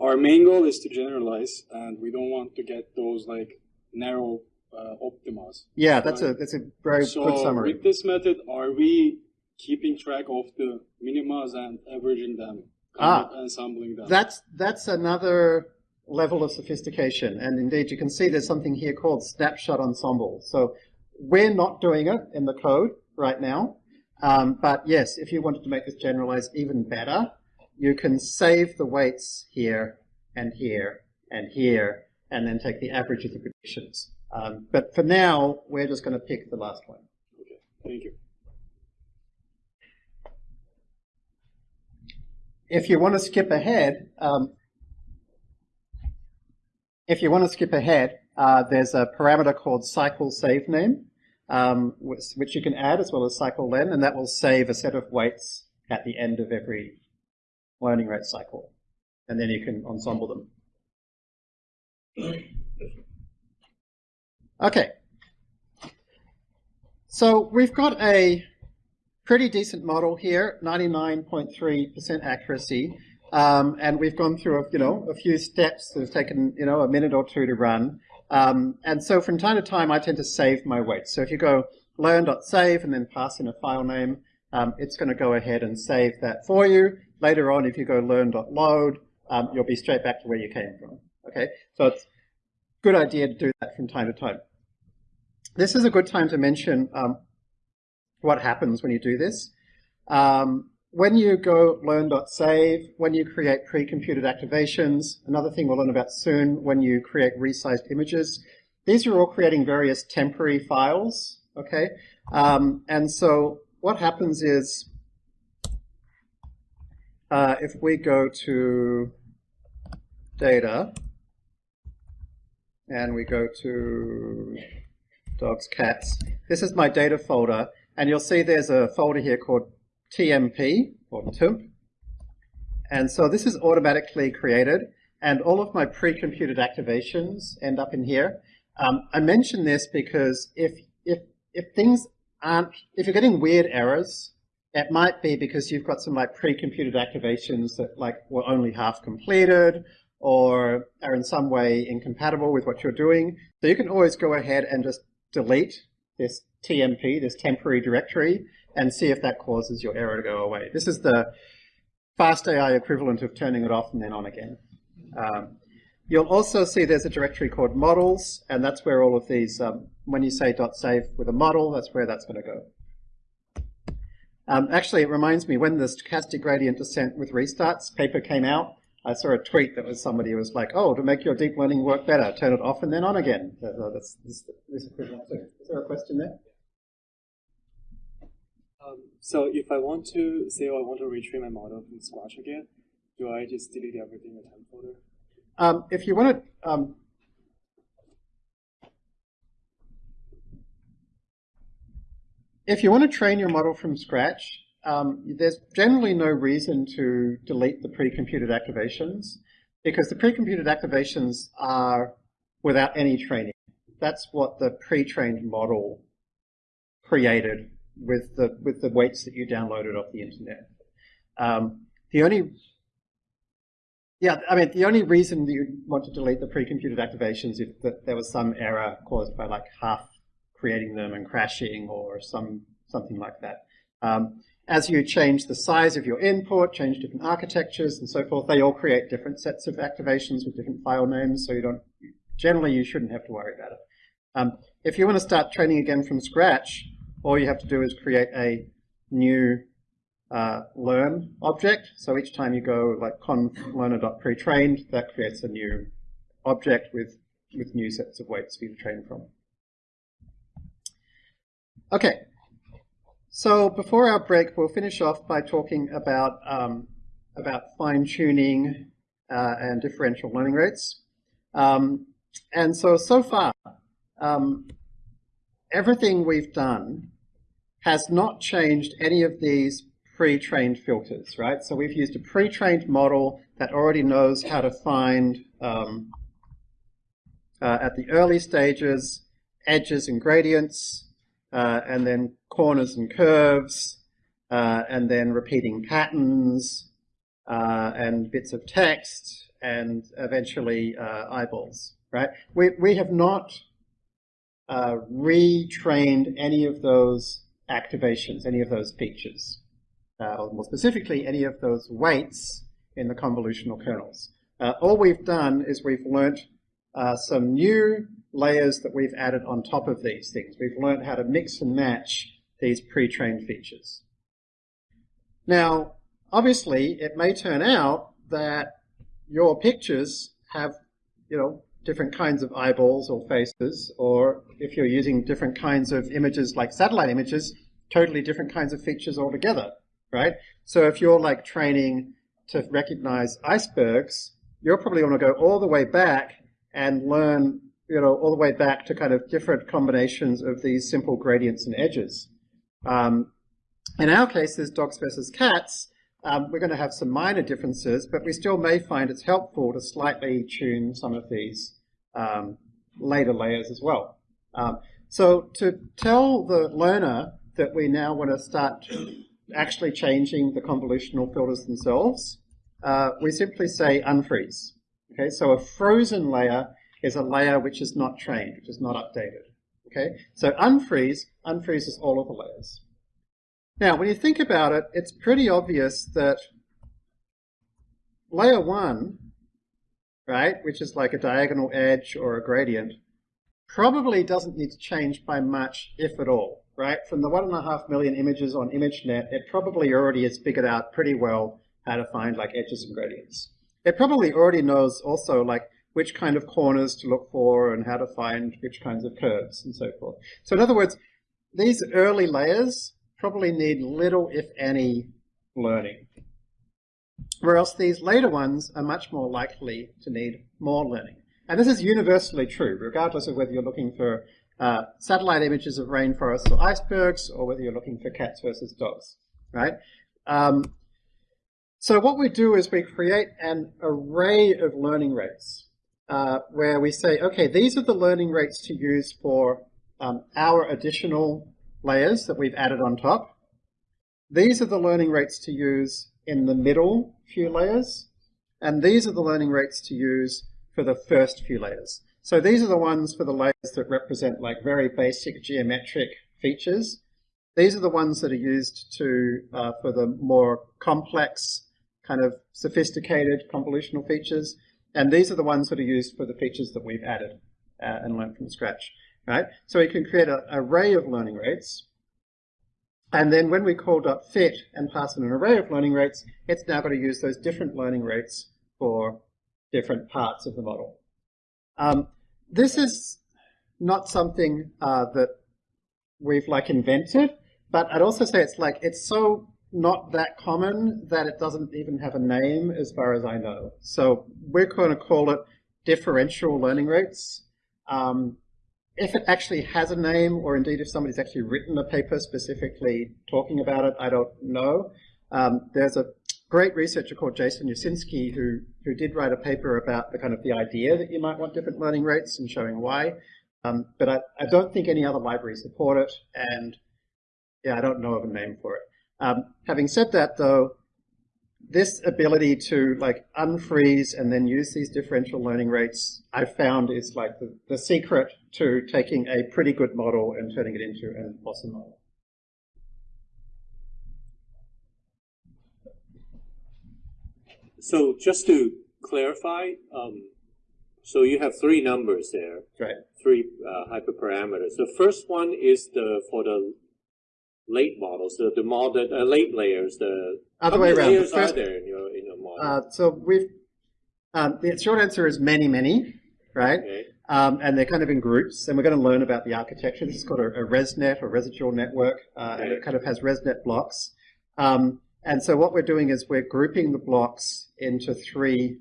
Speaker 8: Our main goal is to generalize, and we don't want to get those like narrow uh, optimas.
Speaker 1: Yeah, that's right? a that's a very
Speaker 8: so
Speaker 1: good summary.
Speaker 8: with this method, are we keeping track of the minimas and averaging them,
Speaker 1: ah,
Speaker 8: ensembling them?
Speaker 1: That's that's another level of sophistication, and indeed you can see there's something here called snapshot ensemble. So we're not doing it in the code right now. Um, but yes, if you wanted to make this generalize even better, you can save the weights here and here and here, and then take the average of the predictions. Um, but for now, we're just going to pick the last one.
Speaker 8: Okay, thank you.
Speaker 1: If you want to skip ahead, um, if you want to skip ahead, uh, there's a parameter called cycle save name, um, which, which, you can add as well as cycle len, and that will save a set of weights at the end of every learning rate cycle. And then you can ensemble them. Okay. So we've got a pretty decent model here, 99.3% accuracy. Um, and we've gone through, a, you know, a few steps that have taken, you know, a minute or two to run. Um, and so from time to time, I tend to save my weights. So if you go learn.save and then pass in a file name, um, it's going to go ahead and save that for you. Later on, if you go learn.load, um, you'll be straight back to where you came from. Okay, so it's a good idea to do that from time to time. This is a good time to mention um, what happens when you do this. Um, when you go learn.save, when you create pre-computed activations, another thing we'll learn about soon, when you create resized images, these are all creating various temporary files, okay? Um, and so what happens is, uh, if we go to data, and we go to dogs, cats, this is my data folder, and you'll see there's a folder here called TMP or TMP. And so this is automatically created and all of my pre-computed activations end up in here. Um, I mention this because if, if, if things aren't, if you're getting weird errors, it might be because you've got some like pre-computed activations that like were only half completed or are in some way incompatible with what you're doing. So you can always go ahead and just delete this TMP, this temporary directory, and see if that causes your error to go away. This is the fast AI equivalent of turning it off and then on again. Um, you'll also see there's a directory called models, and that's where all of these, um, when you say .save with a model, that's where that's going to go. Um, actually, it reminds me, when the stochastic gradient descent with restarts paper came out, I saw a tweet that was somebody who was like, oh, to make your deep learning work better, turn it off and then on again. So that's this, this equivalent too. Is there a question there?
Speaker 9: Um, so if I want to say oh, I want to retrain my model from scratch again, do I just delete everything in the temp folder?
Speaker 1: Um, if you want to, um, if you want to train your model from scratch, um, there's generally no reason to delete the pre-computed activations because the pre-computed activations are without any training. That's what the pre-trained model created with the with the weights that you downloaded off the internet. Um, the only yeah, I mean, the only reason you want to delete the pre-computed activations if that there was some error caused by like half creating them and crashing or some something like that. Um, as you change the size of your input, change different architectures and so forth, they all create different sets of activations with different file names, so you don't, generally you shouldn't have to worry about it. Um, if you want to start training again from scratch, all you have to do is create a new uh, learn object. So each time you go like conf learner.pretrained, that creates a new object with, with new sets of weights for you to train from. Okay, so before our break, we'll finish off by talking about, um, about fine-tuning uh, and differential learning rates. Um, and so, so far, um, everything we've done has not changed any of these pre-trained filters, right? So we've used a pre-trained model that already knows how to find, um, uh, at the early stages, edges and gradients, uh, and then corners and curves, uh, and then repeating patterns, uh, and bits of text, and eventually uh, eyeballs, right? We, we have not uh, retrained any of those activations, any of those features, uh, or more specifically, any of those weights in the convolutional kernels. All we've done is we've learnt some new layers that we've added on top of these things. We've learned how to mix and match these pre-trained features. Now, obviously, it may turn out that your pictures have, you know, different kinds of eyeballs or faces, or if you're using different kinds of images like satellite images, totally different kinds of features altogether, right? So if you're like training to recognize icebergs, you're probably going to go all the way back and learn, you know, all the way back to kind of different combinations of these simple gradients and edges. Um, in our case, as dogs versus cats, um, we're going to have some minor differences, but we still may find it's helpful to slightly tune some of these um, later layers as well. Um, so to tell the learner that we now want to start actually changing the convolutional filters themselves, uh, we simply say unfreeze. Okay, so a frozen layer is a layer which is not trained, which is not updated. Okay, so unfreeze unfreezes all of the layers. Now, when you think about it, it's pretty obvious that layer one, right, which is like a diagonal edge or a gradient, probably doesn't need to change by much, if at all, right? From the one and a half million images on ImageNet, it probably already has figured out pretty well how to find like edges and gradients. It probably already knows also like which kind of corners to look for and how to find which kinds of curves and so forth. So in other words, these early layers probably need little, if any, learning. Whereas these later ones are much more likely to need more learning. And this is universally true, regardless of whether you're looking for uh, satellite images of rainforests or icebergs, or whether you're looking for cats versus dogs, right? Um, so what we do is we create an array of learning rates, uh, where we say, okay, these are the learning rates to use for um, our additional layers that we've added on top. These are the learning rates to use in the middle few layers, and these are the learning rates to use for the first few layers. So these are the ones for the layers that represent like very basic geometric features. These are the ones that are used to uh, for the more complex, kind of sophisticated convolutional features. And these are the ones that are used for the features that we've added uh, and learned from scratch right? So we can create an array of learning rates. And then when we call .fit and pass in an array of learning rates, it's now going to use those different learning rates for different parts of the model. Um, this is not something uh, that we've like invented, but I'd also say it's like, it's so not that common that it doesn't even have a name as far as I know. So we're going to call it differential learning rates. Um, if it actually has a name, or indeed if somebody's actually written a paper specifically talking about it, I don't know. Um, there's a great researcher called Jason Yosinski who, who did write a paper about the kind of the idea that you might want different learning rates and showing why. Um, but I, I don't think any other libraries support it, and yeah, I don't know of a name for it. Um, having said that, though, this ability to like unfreeze and then use these differential learning rates, I found is like the, the secret to taking a pretty good model and turning it into an awesome model.
Speaker 5: So just to clarify, um, so you have three numbers there.
Speaker 1: Right.
Speaker 5: Three uh, hyperparameters. The first one is the for the late models, the the model, uh, late layers. The
Speaker 1: other way around.
Speaker 5: layers first, are there in your in your model?
Speaker 1: Uh, so we've um, the short answer is many, many, right?
Speaker 5: Okay.
Speaker 1: Um, and they're kind of in groups, and we're going to learn about the architecture. This is called a, a ResNet or residual network, uh, okay. and it kind of has ResNet blocks. Um, and so what we're doing is we're grouping the blocks into three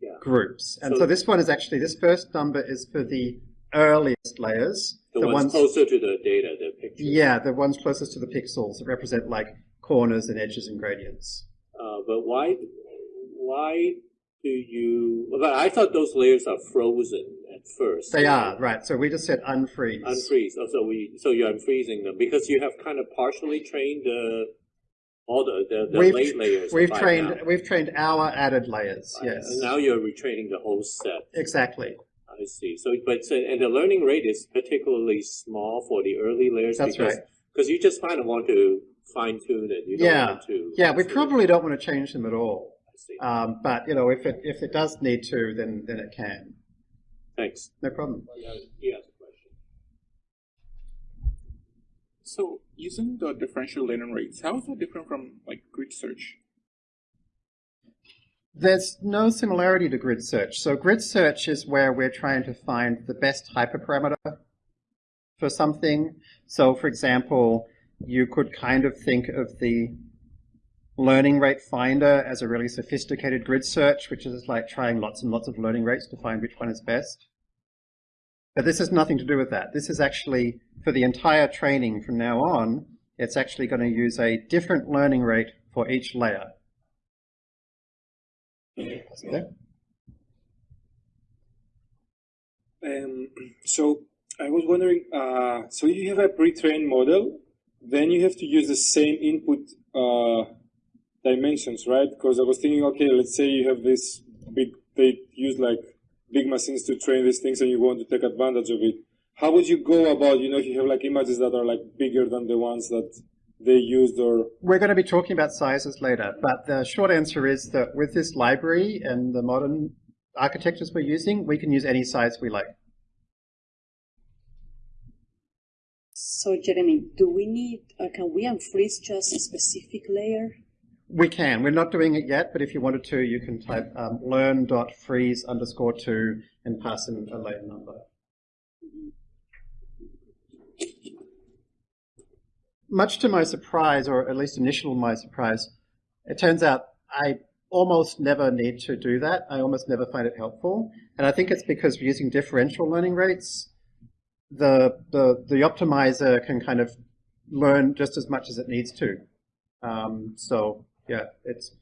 Speaker 1: yeah. groups. And so, so, this one is actually, this first number is for the earliest layers.
Speaker 5: The, the ones, ones, closer to the data.
Speaker 1: Yeah, the ones closest to the pixels that represent like corners and edges and gradients.
Speaker 5: Uh, but why, why do you, but I thought those layers are frozen at first.
Speaker 1: They are, right. So we just said unfreeze.
Speaker 5: Unfreeze. Oh, so we, so you're unfreezing them because you have kind of partially trained the, all the, the, the
Speaker 1: we've,
Speaker 5: late layers.
Speaker 1: We've trained, now. we've trained our added layers, yes.
Speaker 5: And now you're retraining the whole set.
Speaker 1: Exactly.
Speaker 5: I see. So, but so, and the learning rate is particularly small for the early layers.
Speaker 1: That's
Speaker 5: because,
Speaker 1: right.
Speaker 5: Because you just kind of want to fine tune it. You
Speaker 1: yeah.
Speaker 5: want to.
Speaker 1: Yeah, we probably don't want to change them at all. Um, but you know, if it if it does need to, then then it can.
Speaker 5: Thanks.
Speaker 1: No problem.
Speaker 5: Yes.
Speaker 10: So using the differential learning rates, how is that different from like grid search?
Speaker 1: There's no similarity to grid search. So grid search is where we're trying to find the best hyperparameter for something. So for example, you could kind of think of the learning rate finder as a really sophisticated grid search, which is like trying lots and lots of learning rates to find which one is best. But this has nothing to do with that. This is actually, for the entire training from now on, it's actually going to use a different learning rate for each layer.
Speaker 11: Um, so I was wondering, uh, so you have a pre-trained model, then you have to use the same input uh, dimensions, right? Because I was thinking, okay, let's say you have this big, they use like big machines to train these things and you want to take advantage of it. How would you go about, you know, if you have like images that are like bigger than the ones that they used or?
Speaker 1: We're going to be talking about sizes later, but the short answer is that with this library and the modern architectures we're using, we can use any size we like.
Speaker 2: So Jeremy, do we need, uh, can we unfreeze just a specific layer?
Speaker 1: We can. We're not doing it yet, but if you wanted to, you can type um, learn.freeze underscore two and pass in a layer number. Much to my surprise, or at least initial my surprise, it turns out I almost never need to do that. I almost never find it helpful. And I think it's because we're using differential learning rates, the, the, the optimizer can kind of learn just as much as it needs to. Um, so yeah, it's.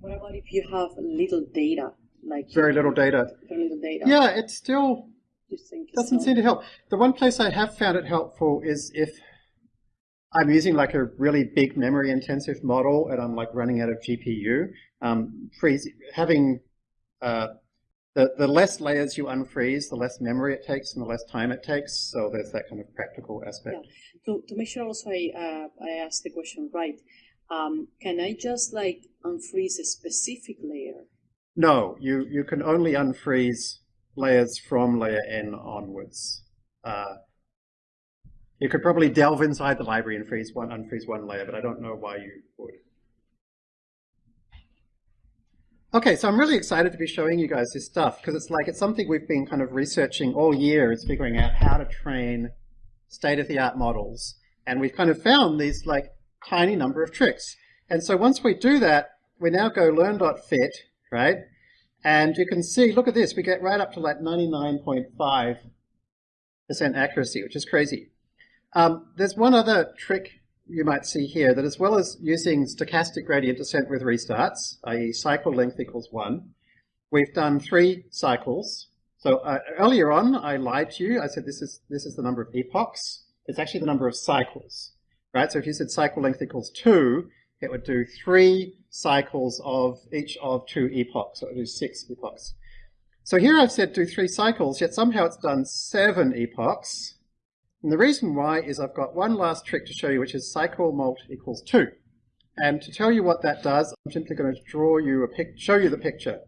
Speaker 2: What about if you have little data, like
Speaker 1: very little data?
Speaker 2: Very little data.
Speaker 1: Yeah, it's still doesn't seem to help. The one place I have found it helpful is if I'm using like a really big memory intensive model and I'm like running out of GPU. Um, freeze, having uh, the, the less layers you unfreeze, the less memory it takes and the less time it takes. So there's that kind of practical aspect.
Speaker 2: Yeah. To, to make sure also I, uh, I asked the question right, um, can I just like unfreeze a specific layer?
Speaker 1: No, you, you can only unfreeze layers from layer n onwards. Uh, you could probably delve inside the library and freeze one, unfreeze one layer, but I don't know why you would. Okay, so I'm really excited to be showing you guys this stuff because it's like it's something we've been kind of researching all year is figuring out how to train state-of-the-art models. And we've kind of found these like tiny number of tricks. And so once we do that, we now go learn.fit, right? And you can see, look at this, we get right up to like 99.5% accuracy, which is crazy. Um, there's one other trick you might see here that as well as using stochastic gradient descent with restarts, i.e. cycle length equals 1, we've done three cycles. So uh, earlier on, I lied to you. I said this is, this is the number of epochs. It's actually the number of cycles, right? So if you said cycle length equals 2, it would do three cycles of each of two epochs. So it would do six epochs. So here I've said do three cycles, yet somehow it's done seven epochs. And the reason why is I've got one last trick to show you, which is cycle mult equals 2. And to tell you what that does, I'm simply going to draw you a pic show you the picture.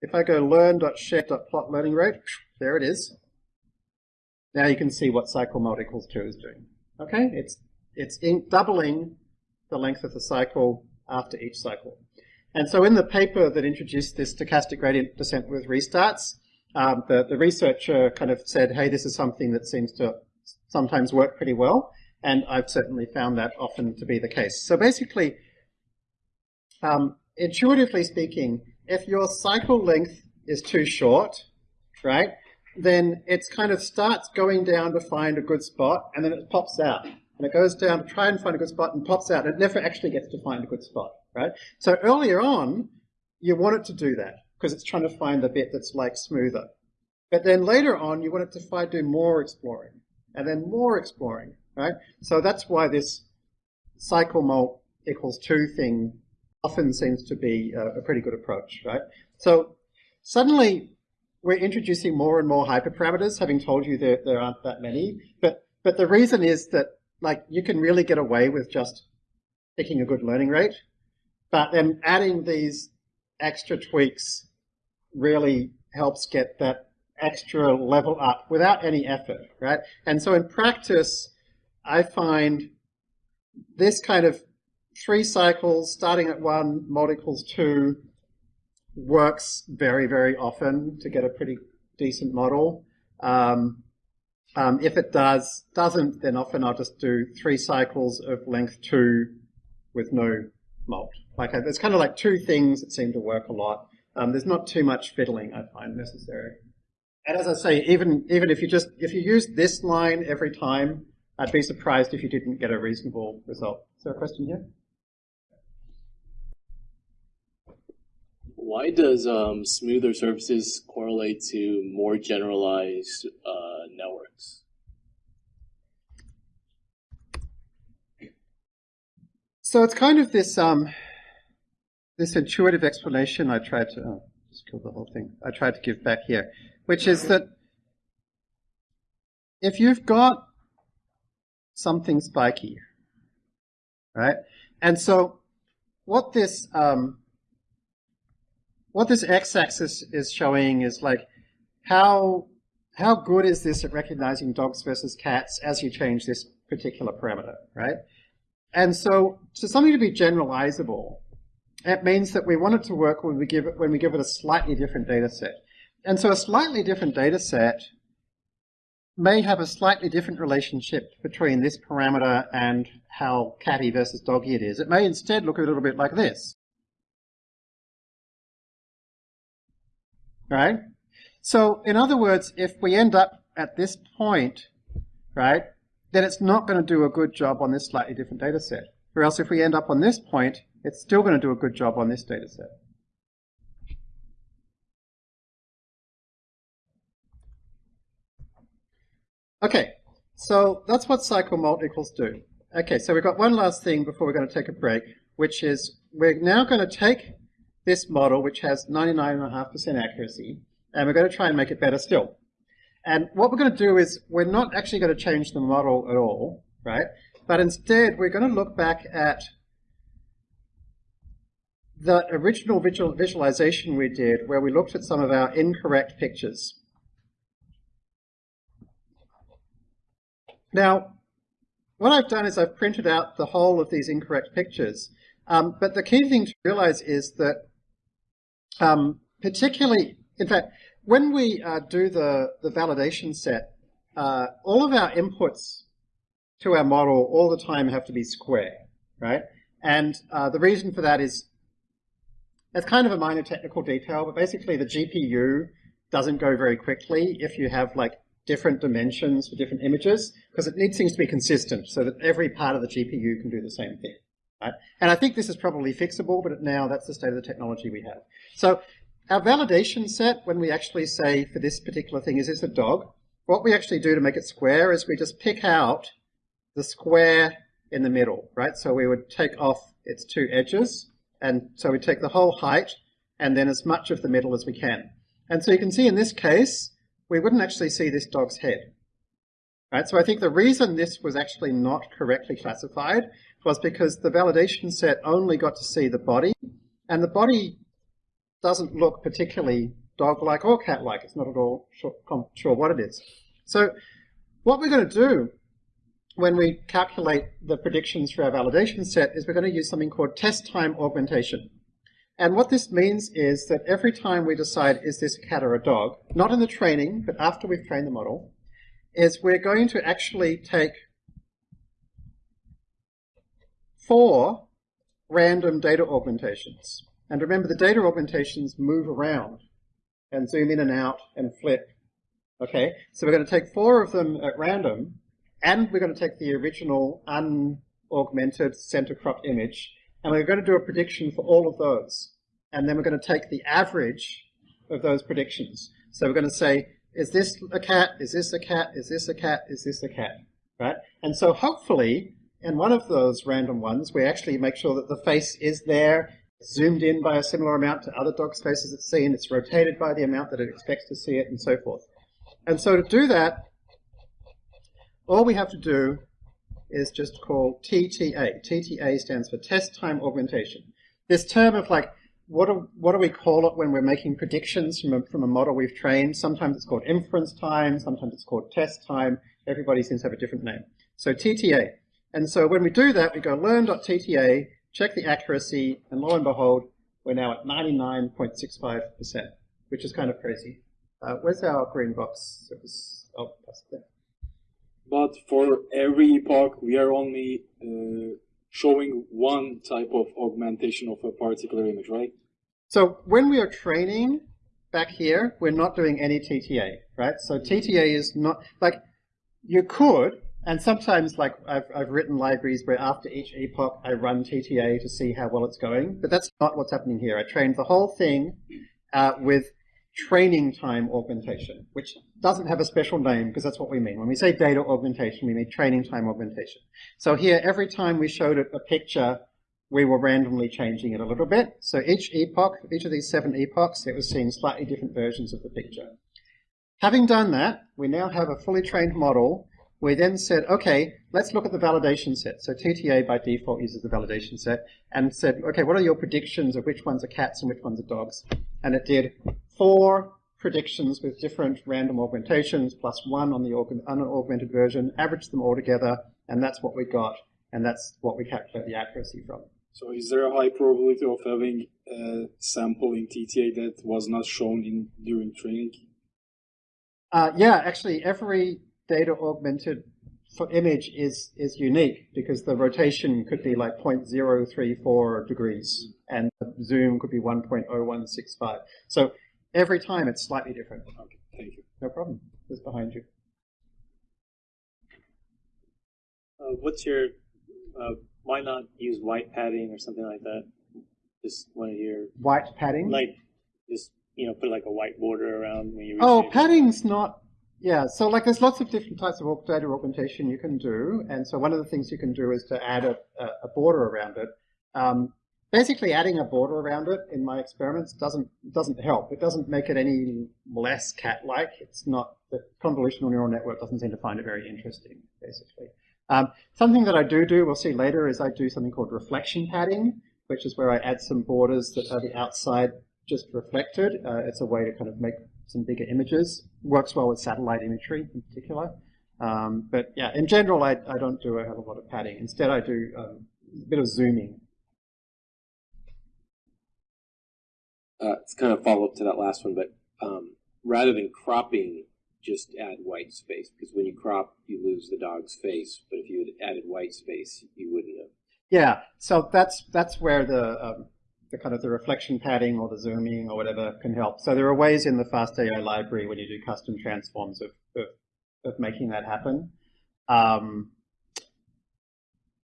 Speaker 1: If I go learn.sched.plot learning rate, there it is. Now you can see what cycle mult equals 2 is doing. Okay, it's, it's doubling the length of the cycle after each cycle. And so in the paper that introduced this stochastic gradient descent with restarts, um, the, the researcher kind of said, hey, this is something that seems to sometimes work pretty well, and I've certainly found that often to be the case. So basically, um, intuitively speaking, if your cycle length is too short, right, then it kind of starts going down to find a good spot, and then it pops out. And it goes down to try and find a good spot and pops out. It never actually gets to find a good spot, right? So earlier on, you want it to do that because it's trying to find the bit that's like smoother. But then later on, you want it to find, do more exploring and then more exploring, right? So that's why this cycle mult equals two thing often seems to be a, a pretty good approach, right? So suddenly we're introducing more and more hyperparameters, having told you that there aren't that many. But, but the reason is that like you can really get away with just picking a good learning rate, but then adding these extra tweaks really helps get that extra level up without any effort, right? And so in practice, I find this kind of three cycles starting at one, mod equals two, works very, very often to get a pretty decent model. Um, um, if it does, doesn't, then often I'll just do three cycles of length two with no mult. Like there's kind of like two things that seem to work a lot. Um, there's not too much fiddling I find necessary. And as I say, even even if you just if you use this line every time, I'd be surprised if you didn't get a reasonable result. Is there a question here?
Speaker 3: Why does um, smoother surfaces correlate to more generalized uh, networks?
Speaker 1: So it's kind of this um, this intuitive explanation I tried to oh, just kill the whole thing. I tried to give back here, which is that if you've got something spiky, right, and so what this um, what this x-axis is showing is like how how good is this at recognizing dogs versus cats as you change this particular parameter, right? And so, to something to be generalizable, it means that we want it to work when we give it when we give it a slightly different data set. And so, a slightly different data set may have a slightly different relationship between this parameter and how catty versus doggy it is. It may instead look a little bit like this. Right? So in other words, if we end up at this point, right, then it's not going to do a good job on this slightly different data set. Or else if we end up on this point, it's still going to do a good job on this data set. Okay, so that's what cycle mult equals do. Okay, so we've got one last thing before we're going to take a break, which is we're now going to take this model, which has 99.5% accuracy, and we're going to try and make it better still. And what we're going to do is we're not actually going to change the model at all, right? But instead, we're going to look back at the original visual visualization we did where we looked at some of our incorrect pictures. Now, what I've done is I've printed out the whole of these incorrect pictures. Um, but the key thing to realize is that um, particularly, in fact, when we uh, do the, the validation set, uh, all of our inputs to our model all the time have to be square, right? And uh, the reason for that is it's kind of a minor technical detail, but basically the GPU doesn't go very quickly if you have like different dimensions for different images, because it needs things to be consistent so that every part of the GPU can do the same thing. Right? And I think this is probably fixable, but now that's the state of the technology we have. So our validation set, when we actually say for this particular thing, is this a dog? What we actually do to make it square is we just pick out the square in the middle, right? So we would take off its two edges, and so we take the whole height and then as much of the middle as we can. And so you can see in this case, we wouldn't actually see this dog's head. Right? So I think the reason this was actually not correctly classified was because the validation set only got to see the body, and the body doesn't look particularly dog-like or cat-like. It's not at all sure, what it is. So what we're going to do when we calculate the predictions for our validation set is we're going to use something called test time augmentation. And what this means is that every time we decide is this a cat or a dog, not in the training, but after we've trained the model, is we're going to actually take four random data augmentations. And remember, the data augmentations move around and zoom in and out and flip. Okay, so we're going to take four of them at random, and we're going to take the original unaugmented center cropped image, and we're going to do a prediction for all of those. And then we're going to take the average of those predictions. So we're going to say, is this a cat? Is this a cat? Is this a cat? Is this a cat? Right? And so hopefully and one of those random ones, we actually make sure that the face is there, zoomed in by a similar amount to other dog faces it's seen, it's rotated by the amount that it expects to see it, and so forth. And so to do that, all we have to do is just call TTA. TTA stands for test time augmentation. This term of like what do, what do we call it when we're making predictions from a, from a model we've trained? Sometimes it's called inference time, sometimes it's called test time. Everybody seems to have a different name. So TTA. And so when we do that, we go learn.tta, check the accuracy, and lo and behold, we're now at 99.65%, which is kind of crazy. Uh, where's our green box? It was, oh, there.
Speaker 11: But for every epoch, we are only uh, showing one type of augmentation of a particular image, right?
Speaker 1: So when we are training back here, we're not doing any TTA, right? So TTA is not, like, you could, and sometimes like I've, I've written libraries where after each epoch I run TTA to see how well it's going, but that's not what's happening here. I trained the whole thing uh, with training time augmentation, which doesn't have a special name because that's what we mean. When we say data augmentation, we mean training time augmentation. So here, every time we showed it a picture, we were randomly changing it a little bit. So each epoch, each of these seven epochs, it was seeing slightly different versions of the picture. Having done that, we now have a fully trained model. We then said, okay, let's look at the validation set. So TTA by default uses the validation set and said, okay, what are your predictions of which ones are cats and which ones are dogs? And it did four predictions with different random augmentations plus one on the unaugmented version, averaged them all together, and that's what we got, and that's what we calculate the accuracy from.
Speaker 11: So is there a high probability of having a sample in TTA that was not shown in during training?
Speaker 1: Uh, yeah, actually every data augmented for image is, is unique because the rotation could be like 0.034 degrees and the zoom could be 1.0165. So Every time it's slightly different.
Speaker 11: Okay, thank you.
Speaker 1: No problem. It's behind you.
Speaker 12: Uh, what's your, uh, why not use white padding or something like that? Just one of your...
Speaker 1: White padding?
Speaker 12: Like, just, you know, put like a white border around when you...
Speaker 1: Oh, padding's not... Yeah, so like there's lots of different types of data augmentation you can do. And so one of the things you can do is to add a, a border around it. Um, Basically, adding a border around it in my experiments doesn't doesn't help. It doesn't make it any less cat-like. It's not the convolutional neural network doesn't seem to find it very interesting. Basically, um, something that I do do, we'll see later, is I do something called reflection padding, which is where I add some borders that are the outside just reflected. Uh, it's a way to kind of make some bigger images. Works well with satellite imagery in particular. Um, but yeah, in general, I, I don't do a, have a lot of padding. Instead, I do um, a bit of zooming
Speaker 13: uh, it's kind of follow up to that last one, but um, rather than cropping, just add white space because when you crop, you lose the dog's face. But if you had added white space, you wouldn't have.
Speaker 1: Yeah, so that's that's where the um, the kind of the reflection padding or the zooming or whatever can help. So there are ways in the FastAI library when you do custom transforms of of, of making that happen. Um,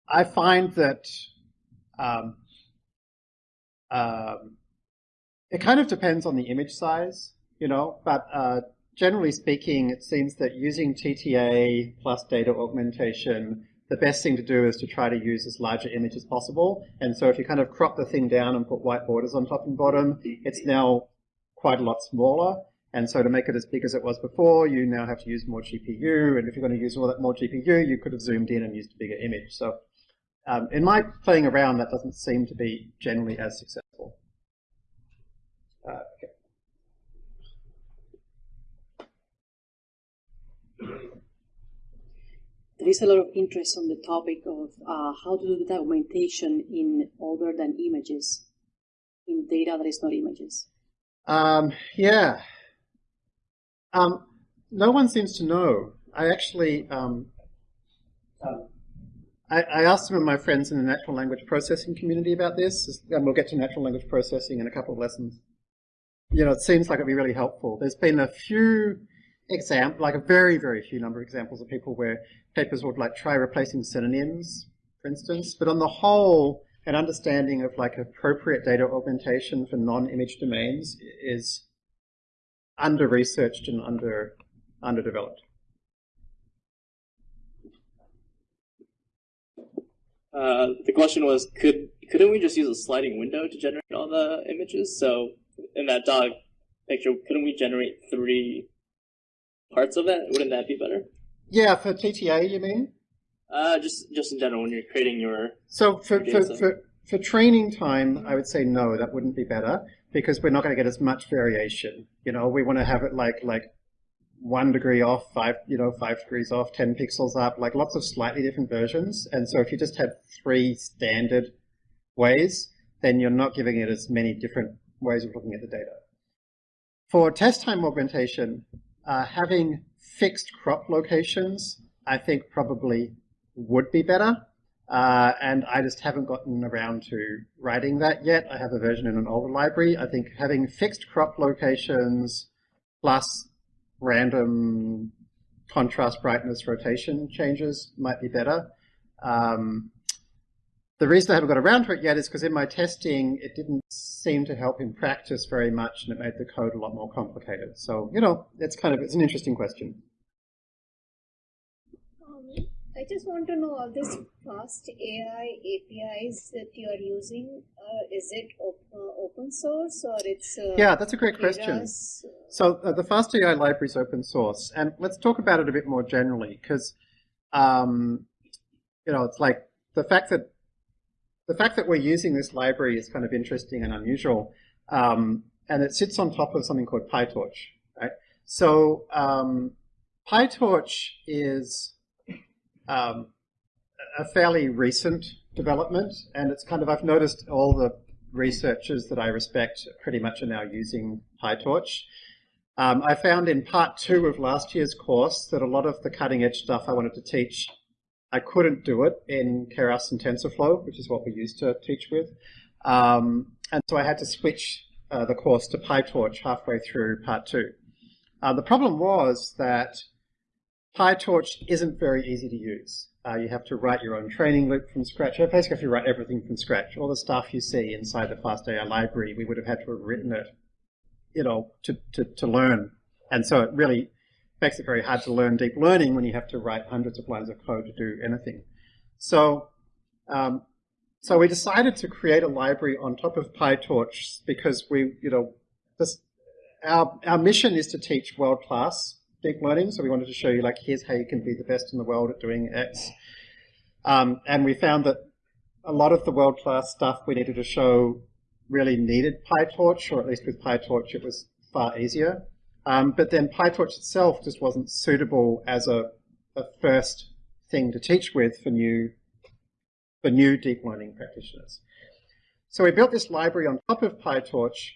Speaker 1: I find that um, um, it kind of depends on the image size, you know, but uh, generally speaking, it seems that using TTA plus data augmentation, the best thing to do is to try to use as large an image as possible. And so if you kind of crop the thing down and put white borders on top and bottom, it's now quite a lot smaller. And so to make it as big as it was before, you now have to use more GPU. And if you're going to use all that more GPU, you could have zoomed in and used a bigger image. So um, in my playing around, that doesn't seem to be generally as successful. Uh, okay.
Speaker 2: There is a lot of interest on the topic of uh, how to do the augmentation in other than images, in data that is not images.
Speaker 1: Um, yeah. Um, no one seems to know. I actually, um, uh, I, I, asked some of my friends in the natural language processing community about this, and we'll get to natural language processing in a couple of lessons you know, it seems like it'd be really helpful. There's been a few example, like a very, very few number of examples of people where papers would like try replacing synonyms, for instance. But on the whole, an understanding of like appropriate data augmentation for non-image domains is under-researched and under underdeveloped.
Speaker 3: Uh, the question was, could couldn't we just use a sliding window to generate all the images? So in that dog picture, couldn't we generate three parts of it? Wouldn't that be better?
Speaker 1: Yeah, for TTA, you mean?
Speaker 3: Uh, just just in general, when you're creating your
Speaker 1: so for for, for for training time, I would say no, that wouldn't be better because we're not going to get as much variation. You know, we want to have it like like one degree off, five you know five degrees off, ten pixels up, like lots of slightly different versions. And so if you just have three standard ways, then you're not giving it as many different ways of looking at the data. For test time augmentation, uh, having fixed crop locations, I think probably would be better. Uh, and I just haven't gotten around to writing that yet. I have a version in an older library. I think having fixed crop locations plus random contrast brightness rotation changes might be better. Um, the reason I haven't got around to it yet is because in my testing, it didn't seem to help in practice very much, and it made the code a lot more complicated. So, you know, it's kind of, it's an interesting question.
Speaker 14: I just want to know all this fast AI APIs that you are using. Uh, is it op uh, open source or it's uh,
Speaker 1: yeah? That's a great question. So uh, the fast AI library is open source, and let's talk about it a bit more generally because um, you know it's like the fact that the fact that we're using this library is kind of interesting and unusual, um, and it sits on top of something called PyTorch, right? So um, PyTorch is um, a fairly recent development, and it's kind of, I've noticed all the researchers that I respect pretty much are now using PyTorch. Um, I found in part two of last year's course that a lot of the cutting edge stuff I wanted to teach, I couldn't do it in Keras and TensorFlow, which is what we used to teach with. Um, and so I had to switch uh, the course to PyTorch halfway through part two. Uh, the problem was that PyTorch isn't very easy to use. Uh, you have to write your own training loop from scratch. You basically have to write everything from scratch. All the stuff you see inside the FastAI library, we would have had to have written it, you know, to, to, to learn. And so it really makes it very hard to learn deep learning when you have to write hundreds of lines of code to do anything. So, um, so we decided to create a library on top of PyTorch because we, you know, this, our, our mission is to teach world-class deep learning. So we wanted to show you like, here's how you can be the best in the world at doing X. Um, and we found that a lot of the world-class stuff we needed to show really needed PyTorch, or at least with PyTorch it was far easier. Um, but then PyTorch itself just wasn't suitable as a, a first thing to teach with for new, for new deep learning practitioners. So we built this library on top of PyTorch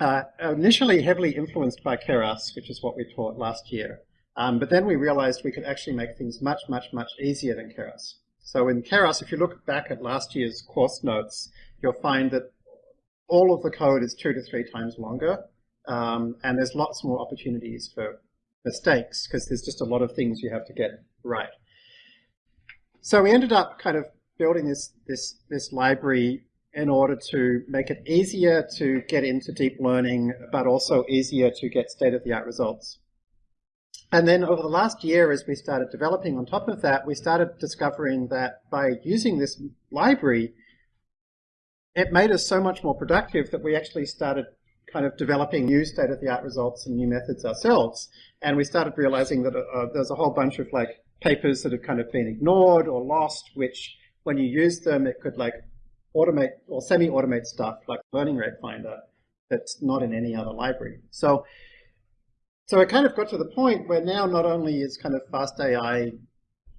Speaker 1: uh, initially heavily influenced by Keras, which is what we taught last year. Um, but then we realized we could actually make things much, much, much easier than Keras. So in Keras, if you look back at last year's course notes, you'll find that all of the code is two to three times longer, um, and there's lots more opportunities for mistakes because there's just a lot of things you have to get right. So we ended up kind of building this this this library in order to make it easier to get into deep learning, but also easier to get state-of-the-art results. And then over the last year, as we started developing on top of that, we started discovering that by using this library, it made us so much more productive that we actually started kind of developing new state-of-the-art results and new methods ourselves. And we started realizing that uh, there's a whole bunch of like papers that have kind of been ignored or lost, which when you use them, it could like automate or semi-automate stuff like Learning Rate Finder that's not in any other library. So, so it kind of got to the point where now not only is kind of fast AI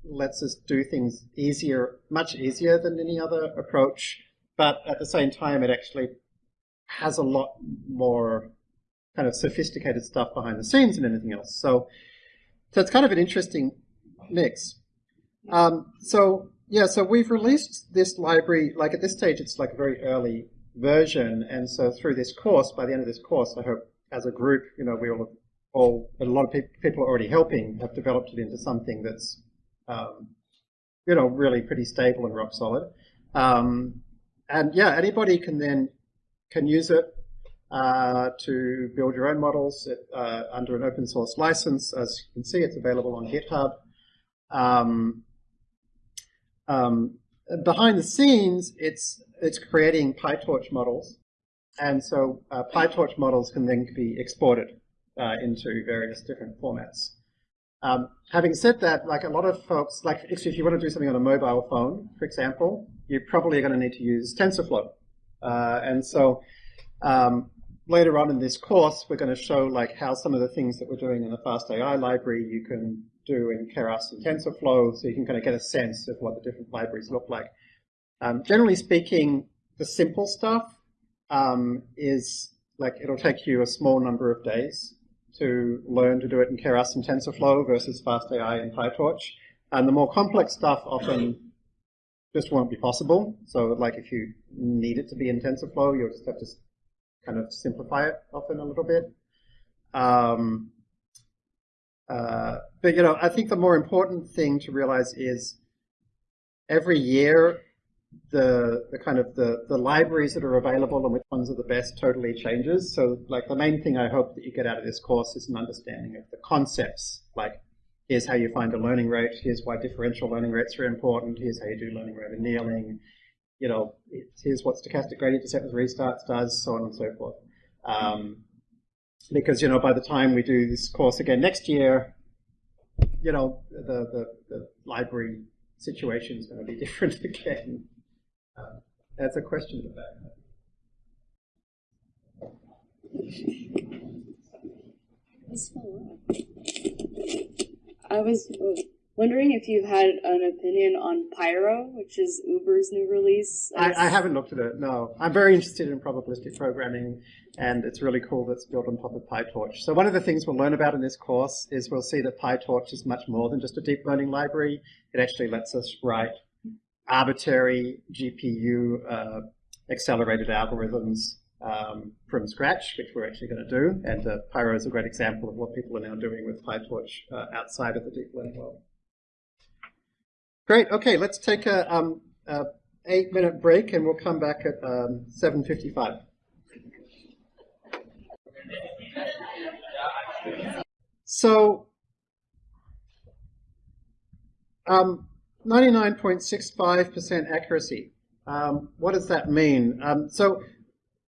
Speaker 1: lets us do things easier, much easier than any other approach, but at the same time it actually has a lot more kind of sophisticated stuff behind the scenes than anything else. So, so it's kind of an interesting mix. Um, so yeah, so we've released this library, like at this stage it's like a very early version, and so through this course, by the end of this course, I hope as a group, you know, we all, all a lot of pe people are already helping, have developed it into something that's, um, you know, really pretty stable and rock solid. Um, and yeah, anybody can then, can use it uh, to build your own models uh, under an open source license. As you can see, it's available on GitHub. Um, um, behind the scenes, it's it's creating PyTorch models, and so uh, PyTorch models can then be exported uh, into various different formats. Um, having said that, like a lot of folks, like if you want to do something on a mobile phone, for example, you're probably going to need to use TensorFlow. Uh, and so um, later on in this course, we're going to show like how some of the things that we're doing in the FastAI library you can do in Keras and TensorFlow, so you can kind of get a sense of what the different libraries look like. Um, generally speaking, the simple stuff um, is like it'll take you a small number of days to learn to do it in Keras and TensorFlow versus FastAI and PyTorch. And the more complex stuff often just won't be possible. So like if you need it to be in TensorFlow, you'll just have to kind of simplify it often a little bit. Um, uh, but you know, I think the more important thing to realize is every year the the kind of the the libraries that are available and which ones are the best totally changes. So like the main thing I hope that you get out of this course is an understanding of the concepts. Like here's how you find a learning rate. Here's why differential learning rates are important. Here's how you do learning rate annealing. You know, here's what stochastic gradient descent with restarts does, so on and so forth. Um, because you know, by the time we do this course again next year, you know, the the, the library situation is going to be different again. Uh, that's a question about
Speaker 2: I was wondering if you had an opinion on Pyro, which is Uber's new release.
Speaker 1: I, I, haven't looked at it, no. I'm very interested in probabilistic programming, and it's really cool that it's built on top of PyTorch. So one of the things we'll learn about in this course is we'll see that PyTorch is much more than just a deep learning library. It actually lets us write arbitrary GPU uh, accelerated algorithms um, from scratch, which we're actually going to do. And uh, Pyro is a great example of what people are now doing with PyTorch uh, outside of the deep learning world. Great. Okay, let's take a, um, a eight minute break and we'll come back at um, 7.55. So, um, 99.65% accuracy. Um, what does that mean? Um, so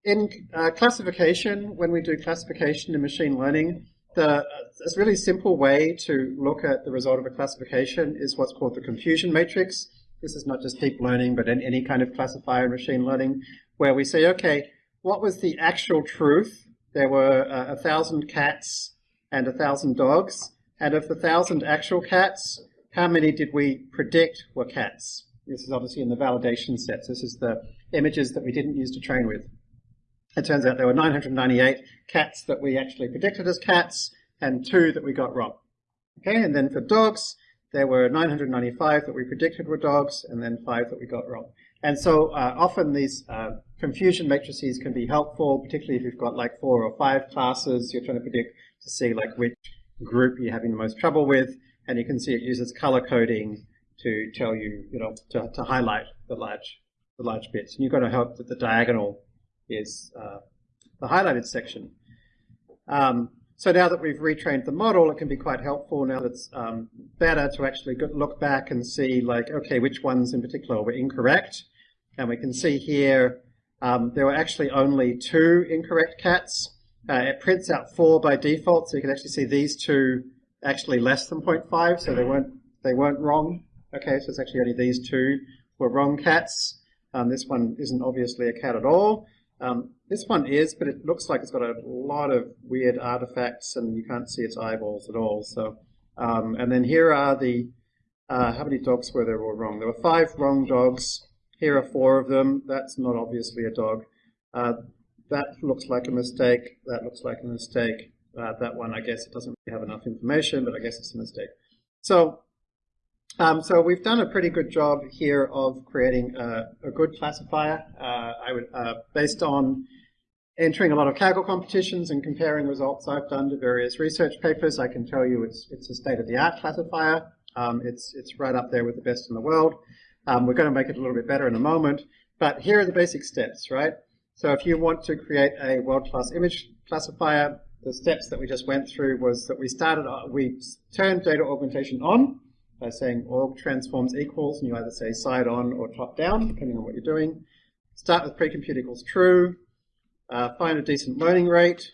Speaker 1: in uh, classification, when we do classification in machine learning, the, a really simple way to look at the result of a classification is what's called the confusion matrix. This is not just deep learning, but in any kind of classifier in machine learning, where we say, okay, what was the actual truth? There were uh, a thousand cats and a thousand dogs, and of the thousand actual cats, how many did we predict were cats? This is obviously in the validation sets. This is the images that we didn't use to train with. It turns out there were 998 cats that we actually predicted as cats and two that we got wrong. Okay, and then for dogs, there were 995 that we predicted were dogs and then five that we got wrong. And so uh, often these uh, confusion matrices can be helpful, particularly if you've got like four or five classes, you're trying to predict to see like which group you're having the most trouble with and you can see it uses color coding to tell you, you know, to, to highlight the large, the large bits. And you've got to hope that the diagonal is uh, the highlighted section. Um, so now that we've retrained the model, it can be quite helpful now that it's um, better to actually look back and see like, okay, which ones in particular were incorrect. And we can see here um, there were actually only two incorrect cats. Uh, it prints out four by default, so you can actually see these two actually less than 0.5, so they weren't they weren't wrong. Okay, so it's actually only these two were wrong cats. Um, this one isn't obviously a cat at all. Um, this one is, but it looks like it's got a lot of weird artifacts, and you can't see its eyeballs at all. So, um, and then here are the uh, how many dogs were there were wrong? There were five wrong dogs. Here are four of them. That's not obviously a dog. Uh, that looks like a mistake. That looks like a mistake. Uh, that one, I guess it doesn't really have enough information, but I guess it's a mistake. So, um, so we've done a pretty good job here of creating a, a good classifier. Uh, I would, uh, based on entering a lot of Kaggle competitions and comparing results I've done to various research papers, I can tell you it's it's a state-of-the-art classifier. Um, it's it's right up there with the best in the world. Um, we're going to make it a little bit better in a moment, but here are the basic steps, right? So if you want to create a world-class image classifier, the steps that we just went through was that we started, uh, we turned data augmentation on by saying aug transforms equals, and you either say side on or top down, depending on what you're doing. Start with precompute equals true, uh, find a decent learning rate,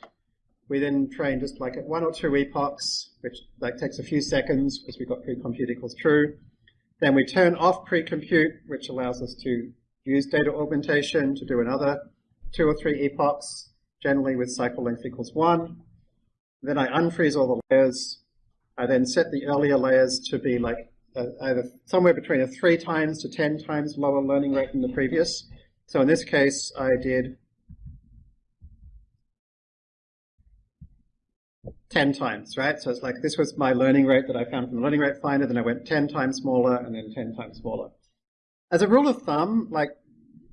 Speaker 1: we then train just like at one or two epochs, which like takes a few seconds because we've got pre-compute equals true. Then we turn off pre-compute, which allows us to use data augmentation to do another two or three epochs, generally with cycle length equals one. Then I unfreeze all the layers. I then set the earlier layers to be like either somewhere between a three times to 10 times lower learning rate than the previous. So in this case, I did 10 times, right? So it's like this was my learning rate that I found from the learning rate finder, then I went 10 times smaller and then 10 times smaller. As a rule of thumb, like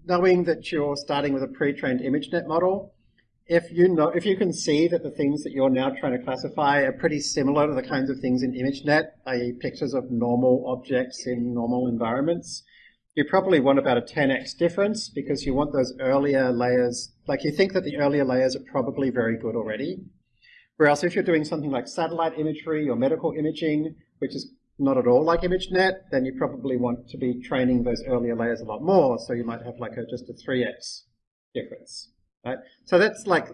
Speaker 1: knowing that you're starting with a pre-trained ImageNet model, if you know, if you can see that the things that you're now trying to classify are pretty similar to the kinds of things in ImageNet, i.e. pictures of normal objects in normal environments, you probably want about a 10x difference because you want those earlier layers, like you think that the earlier layers are probably very good already. Whereas if you're doing something like satellite imagery or medical imaging, which is not at all like ImageNet, then you probably want to be training those earlier layers a lot more. So you might have like a, just a 3x difference, right? So that's like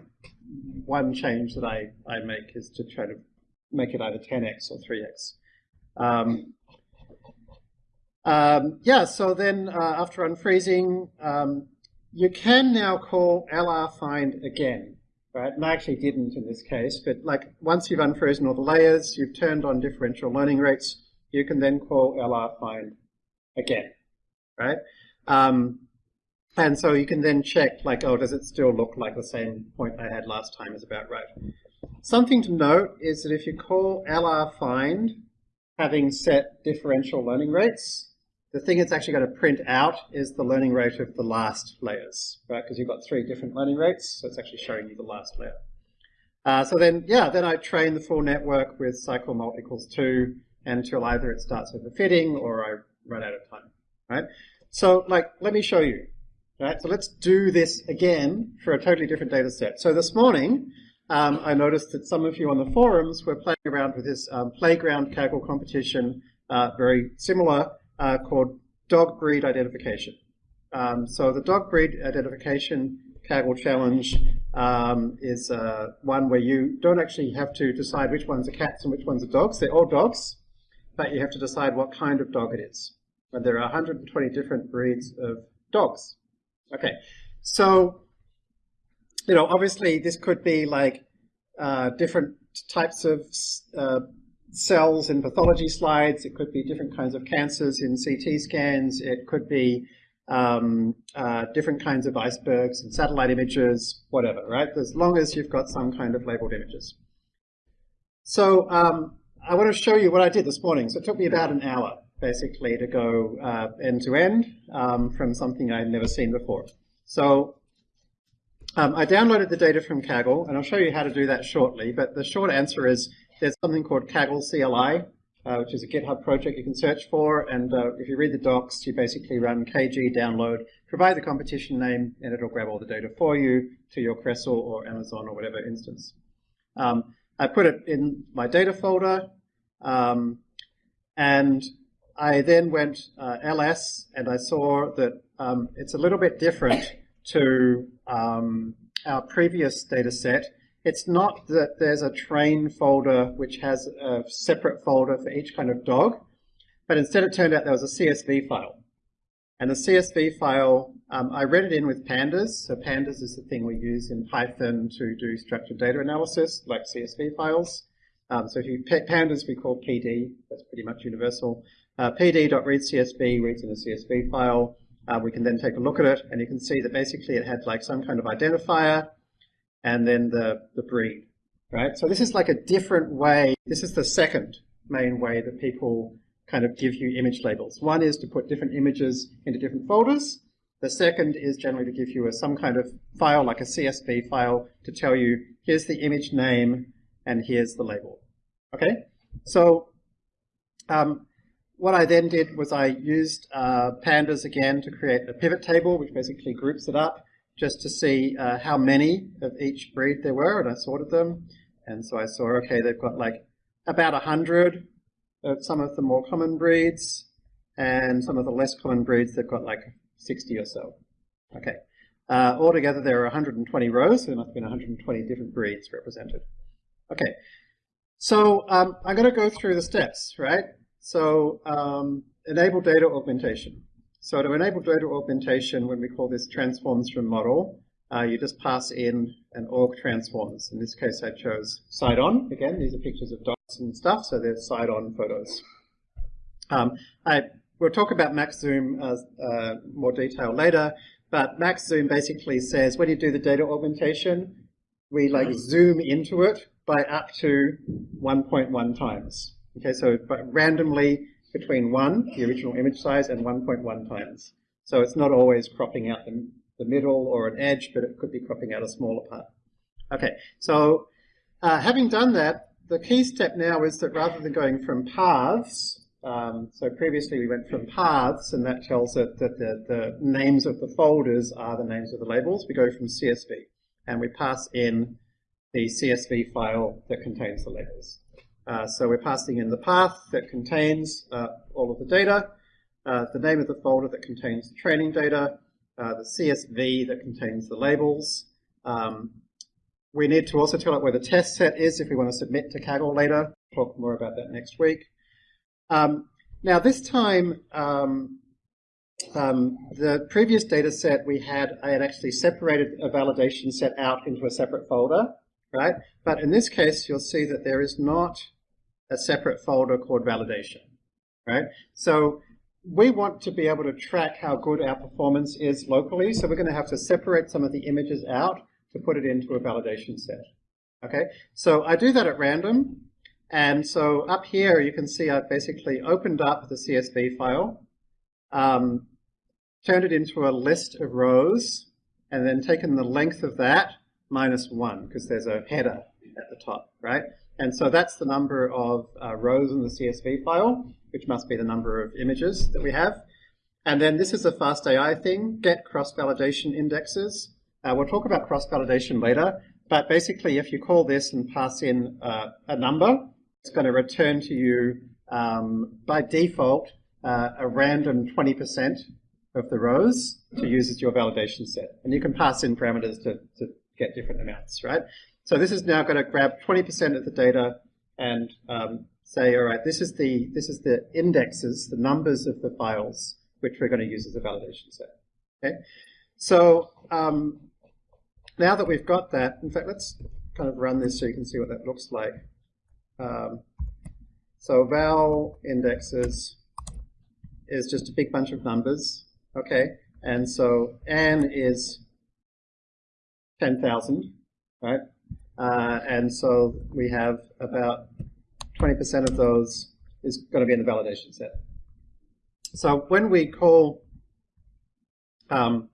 Speaker 1: one change that I, I make is to try to make it either 10x or 3x. Um, um, yeah, so then uh, after unfreezing, um, you can now call lr find again right? And I actually didn't in this case, but like once you've unfrozen all the layers, you've turned on differential learning rates, you can then call LR find again, right? Um, and so you can then check like, oh, does it still look like the same point I had last time is about right. Something to note is that if you call LR find having set differential learning rates, the thing it's actually going to print out is the learning rate of the last layers, right? Because you've got three different learning rates, so it's actually showing you the last layer. Uh, so then, yeah, then I train the full network with cycle mult equals 2 until either it starts overfitting or I run out of time, right? So, like, let me show you, right? So let's do this again for a totally different data set. So this morning, um, I noticed that some of you on the forums were playing around with this um, playground Kaggle competition, uh, very similar uh, called dog breed identification. Um, so the dog breed identification Kaggle challenge um, is uh, one where you don't actually have to decide which ones are cats and which ones are dogs. They're all dogs, but you have to decide what kind of dog it is. And there are 120 different breeds of dogs. Okay, so you know, obviously this could be like uh, different types of uh, cells in pathology slides. It could be different kinds of cancers in CT scans. It could be um, uh, different kinds of icebergs and satellite images, whatever, right? As long as you've got some kind of labeled images. So um, I want to show you what I did this morning. So it took me about an hour, basically, to go uh, end to end um, from something I'd never seen before. So um, I downloaded the data from Kaggle, and I'll show you how to do that shortly. But the short answer is there's something called Kaggle CLI, uh, which is a GitHub project you can search for. And uh, if you read the docs, you basically run kg download, provide the competition name, and it'll grab all the data for you to your Crestle or Amazon or whatever instance. Um, I put it in my data folder, um, and I then went uh, ls, and I saw that um, it's a little bit different to um, our previous data set it's not that there's a train folder which has a separate folder for each kind of dog, but instead it turned out there was a CSV file. And the CSV file, um, I read it in with pandas. So pandas is the thing we use in Python to do structured data analysis, like CSV files. Um, so if you pandas, we call PD. That's pretty much universal. Uh, PD.readCSV reads in a CSV file. Uh, we can then take a look at it, and you can see that basically it had like some kind of identifier, and then the, the breed, right? So this is like a different way. This is the second main way that people kind of give you image labels. One is to put different images into different folders. The second is generally to give you a, some kind of file, like a CSV file, to tell you, here's the image name and here's the label. Okay? So um, what I then did was I used uh, pandas again to create a pivot table, which basically groups it up just to see uh, how many of each breed there were, and I sorted them. And so I saw, okay, they've got like about 100 of some of the more common breeds, and some of the less common breeds, they've got like 60 or so. Okay. Uh, altogether, there are 120 rows, so there must have been 120 different breeds represented. Okay, so um, I'm going to go through the steps, right? So um, enable data augmentation. So to enable data augmentation, when we call this transforms from model, uh, you just pass in an aug transforms. In this case, I chose side on. Again, these are pictures of dogs and stuff, so they're side on photos. Um, I We'll talk about max zoom uh, uh, more detail later, but max zoom basically says when you do the data augmentation, we like zoom into it by up to 1.1 times. Okay, so randomly between 1, the original image size, and 1.1 times. So it's not always cropping out the, the middle or an edge, but it could be cropping out a smaller part. Okay, so uh, having done that, the key step now is that rather than going from paths um, so previously we went from paths, and that tells it that the, the names of the folders are the names of the labels. We go from CSV, and we pass in the CSV file that contains the labels. Uh, so we're passing in the path that contains uh, all of the data, uh, the name of the folder that contains the training data, uh, the CSV that contains the labels. Um, we need to also tell it where the test set is if we want to submit to Kaggle later. Talk more about that next week. Um, now this time, um, um, the previous data set we had, I had actually separated a validation set out into a separate folder, right? But in this case, you'll see that there is not a separate folder called validation, right? So we want to be able to track how good our performance is locally, so we're going to have to separate some of the images out to put it into a validation set. Okay, so I do that at random. And so up here, you can see I've basically opened up the CSV file, um, turned it into a list of rows, and then taken the length of that minus one, because there's a header at the top, right? And so that's the number of uh, rows in the CSV file, which must be the number of images that we have. And then this is a FastAI thing, get cross-validation indexes. Uh, we'll talk about cross-validation later, but basically if you call this and pass in uh, a number, it's going to return to you um, by default uh, a random 20% of the rows to use as your validation set. And you can pass in parameters to, to get different amounts, right? So this is now going to grab 20% of the data and um, say, all right, this is the this is the indexes, the numbers of the files which we're going to use as a validation set. Okay, so um, now that we've got that, in fact, let's kind of run this so you can see what that looks like. Um, so val indexes is just a big bunch of numbers, okay? And so n is 10,000, right? Uh, and so we have about 20% of those is going to be in the validation set. So when we call um,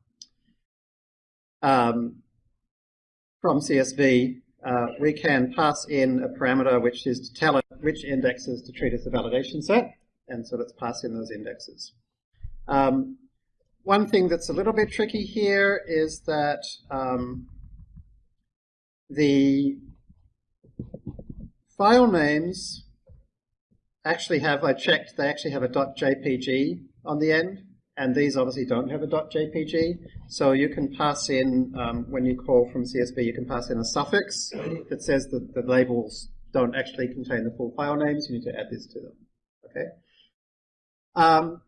Speaker 1: um, from CSV uh, we can pass in a parameter which is to tell it which indexes to treat as a validation set, and so let's pass in those indexes. Um, one thing that's a little bit tricky here is that um, the file names actually have, I checked, they actually have a .jpg on the end and these obviously don't have a .jpg, so you can pass in, um, when you call from CSV, you can pass in a suffix that says that the labels don't actually contain the full file names, you need to add this to them, okay? Um,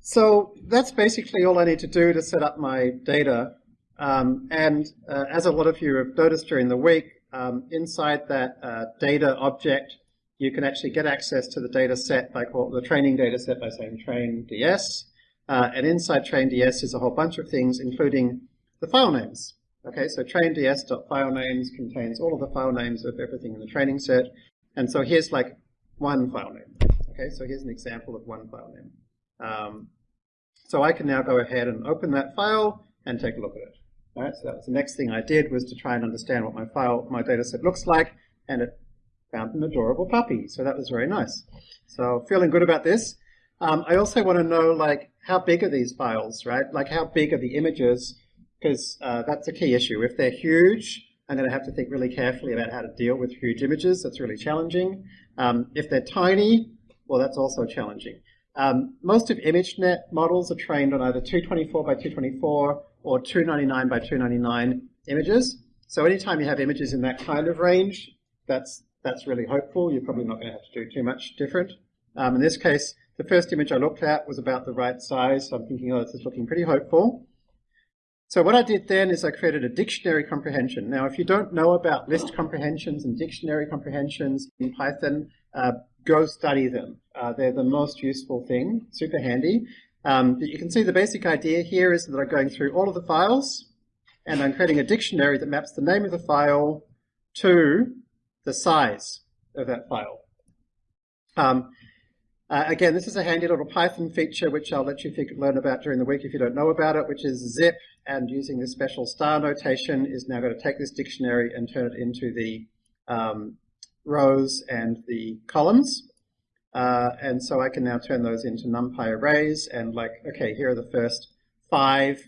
Speaker 1: so that's basically all I need to do to set up my data, um, and uh, as a lot of you have noticed during the week, um, inside that uh, data object, you can actually get access to the data set by call, the training data set by saying train ds. Uh, and inside train ds is a whole bunch of things, including the file names. Okay, so train ds.file names contains all of the file names of everything in the training set. And so here's like one file name. Okay, so here's an example of one file name. Um, so I can now go ahead and open that file and take a look at it. Right, so that was the next thing I did was to try and understand what my file, my data set looks like, and it found an adorable puppy. So that was very nice. So feeling good about this. Um, I also want to know like how big are these files, right? Like how big are the images? Because uh, that's a key issue. If they're huge, I'm going to have to think really carefully about how to deal with huge images. That's really challenging. Um, if they're tiny, well, that's also challenging. Um, most of ImageNet models are trained on either 224 by 224 or 299 by 299 images. So anytime you have images in that kind of range, that's, that's really hopeful. You're probably not going to have to do too much different. Um, in this case, the first image I looked at was about the right size, so I'm thinking, oh, this is looking pretty hopeful. So what I did then is I created a dictionary comprehension. Now, if you don't know about list comprehensions and dictionary comprehensions in Python, uh, go study them. Uh, they're the most useful thing, super handy. Um, you can see the basic idea here is that I'm going through all of the files, and I'm creating a dictionary that maps the name of the file to the size of that file. Um, uh, again, this is a handy little Python feature which I'll let you learn about during the week if you don't know about it, which is zip, and using this special star notation is now going to take this dictionary and turn it into the um, rows and the columns. Uh, and so I can now turn those into NumPy arrays and like, okay, here are the first five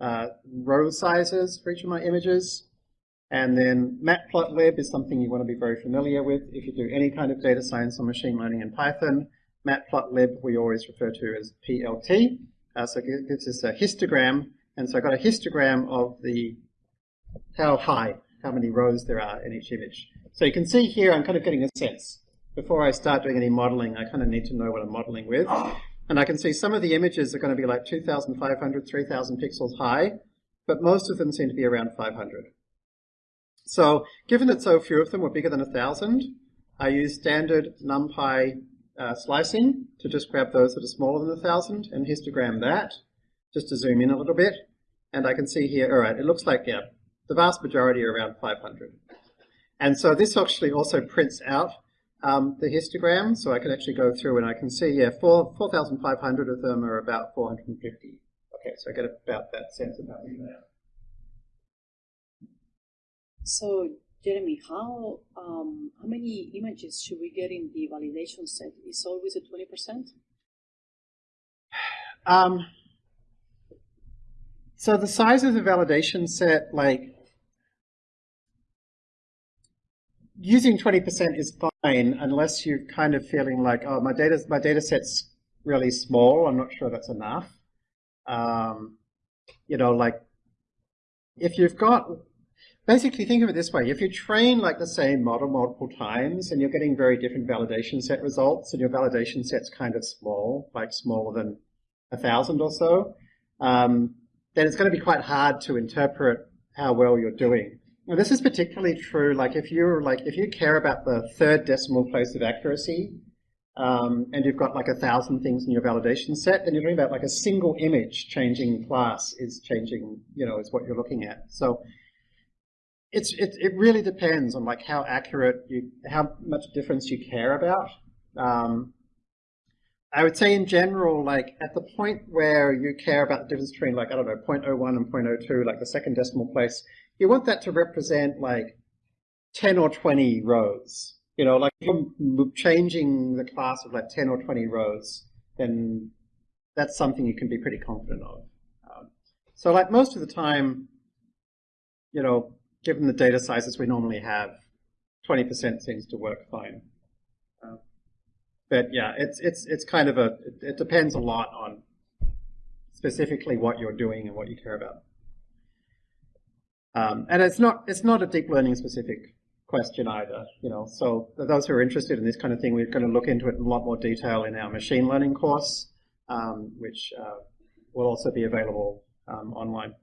Speaker 1: uh, row sizes for each of my images. And then matplotlib is something you want to be very familiar with if you do any kind of data science or machine learning in Python. Matplotlib we always refer to as PLT. Uh, so it gives us a histogram. And so I've got a histogram of the how high, how many rows there are in each image. So you can see here I'm kind of getting a sense. Before I start doing any modeling, I kind of need to know what I'm modeling with. And I can see some of the images are going to be like 2,500, 3,000 pixels high, but most of them seem to be around 500. So given that so few of them were bigger than 1,000, I use standard NumPy uh, slicing to just grab those that are smaller than 1,000 and histogram that, just to zoom in a little bit. And I can see here, all right, it looks like, yeah, the vast majority are around 500. And so this actually also prints out um, the histogram, so I can actually go through and I can see, yeah, 4,500 of them are about 450. Okay, so I get about that sense of many there.
Speaker 2: So Jeremy, how um, how many images should we get in the validation set? Is always at twenty percent?
Speaker 1: Um, so the size of the validation set, like using twenty percent is fine unless you're kind of feeling like, oh, my data my data set's really small. I'm not sure that's enough. Um, you know, like if you've got basically think of it this way. If you train like the same model multiple times and you're getting very different validation set results and your validation set's kind of small, like smaller than a thousand or so, um, then it's going to be quite hard to interpret how well you're doing. Now this is particularly true like if you're like if you care about the third decimal place of accuracy um, and you've got like a thousand things in your validation set, then you're talking about like a single image changing class is changing, you know, is what you're looking at. So it's it, it really depends on like how accurate you how much difference you care about. Um, I would say in general, like at the point where you care about the difference between like I don't know 0.01 and 0.02, like the second decimal place, you want that to represent like 10 or 20 rows. You know, like if you're changing the class of like 10 or 20 rows, then that's something you can be pretty confident of. Um, so like most of the time, you know, given the data sizes we normally have, 20% seems to work fine. But yeah, it's it's it's kind of a it, it, depends a lot on specifically what you're doing and what you care about. Um, and it's not it's not a deep learning specific question either, you know. So those who are interested in this kind of thing, we're going to look into it in a lot more detail in our machine learning course, um, which uh, will also be available um, online.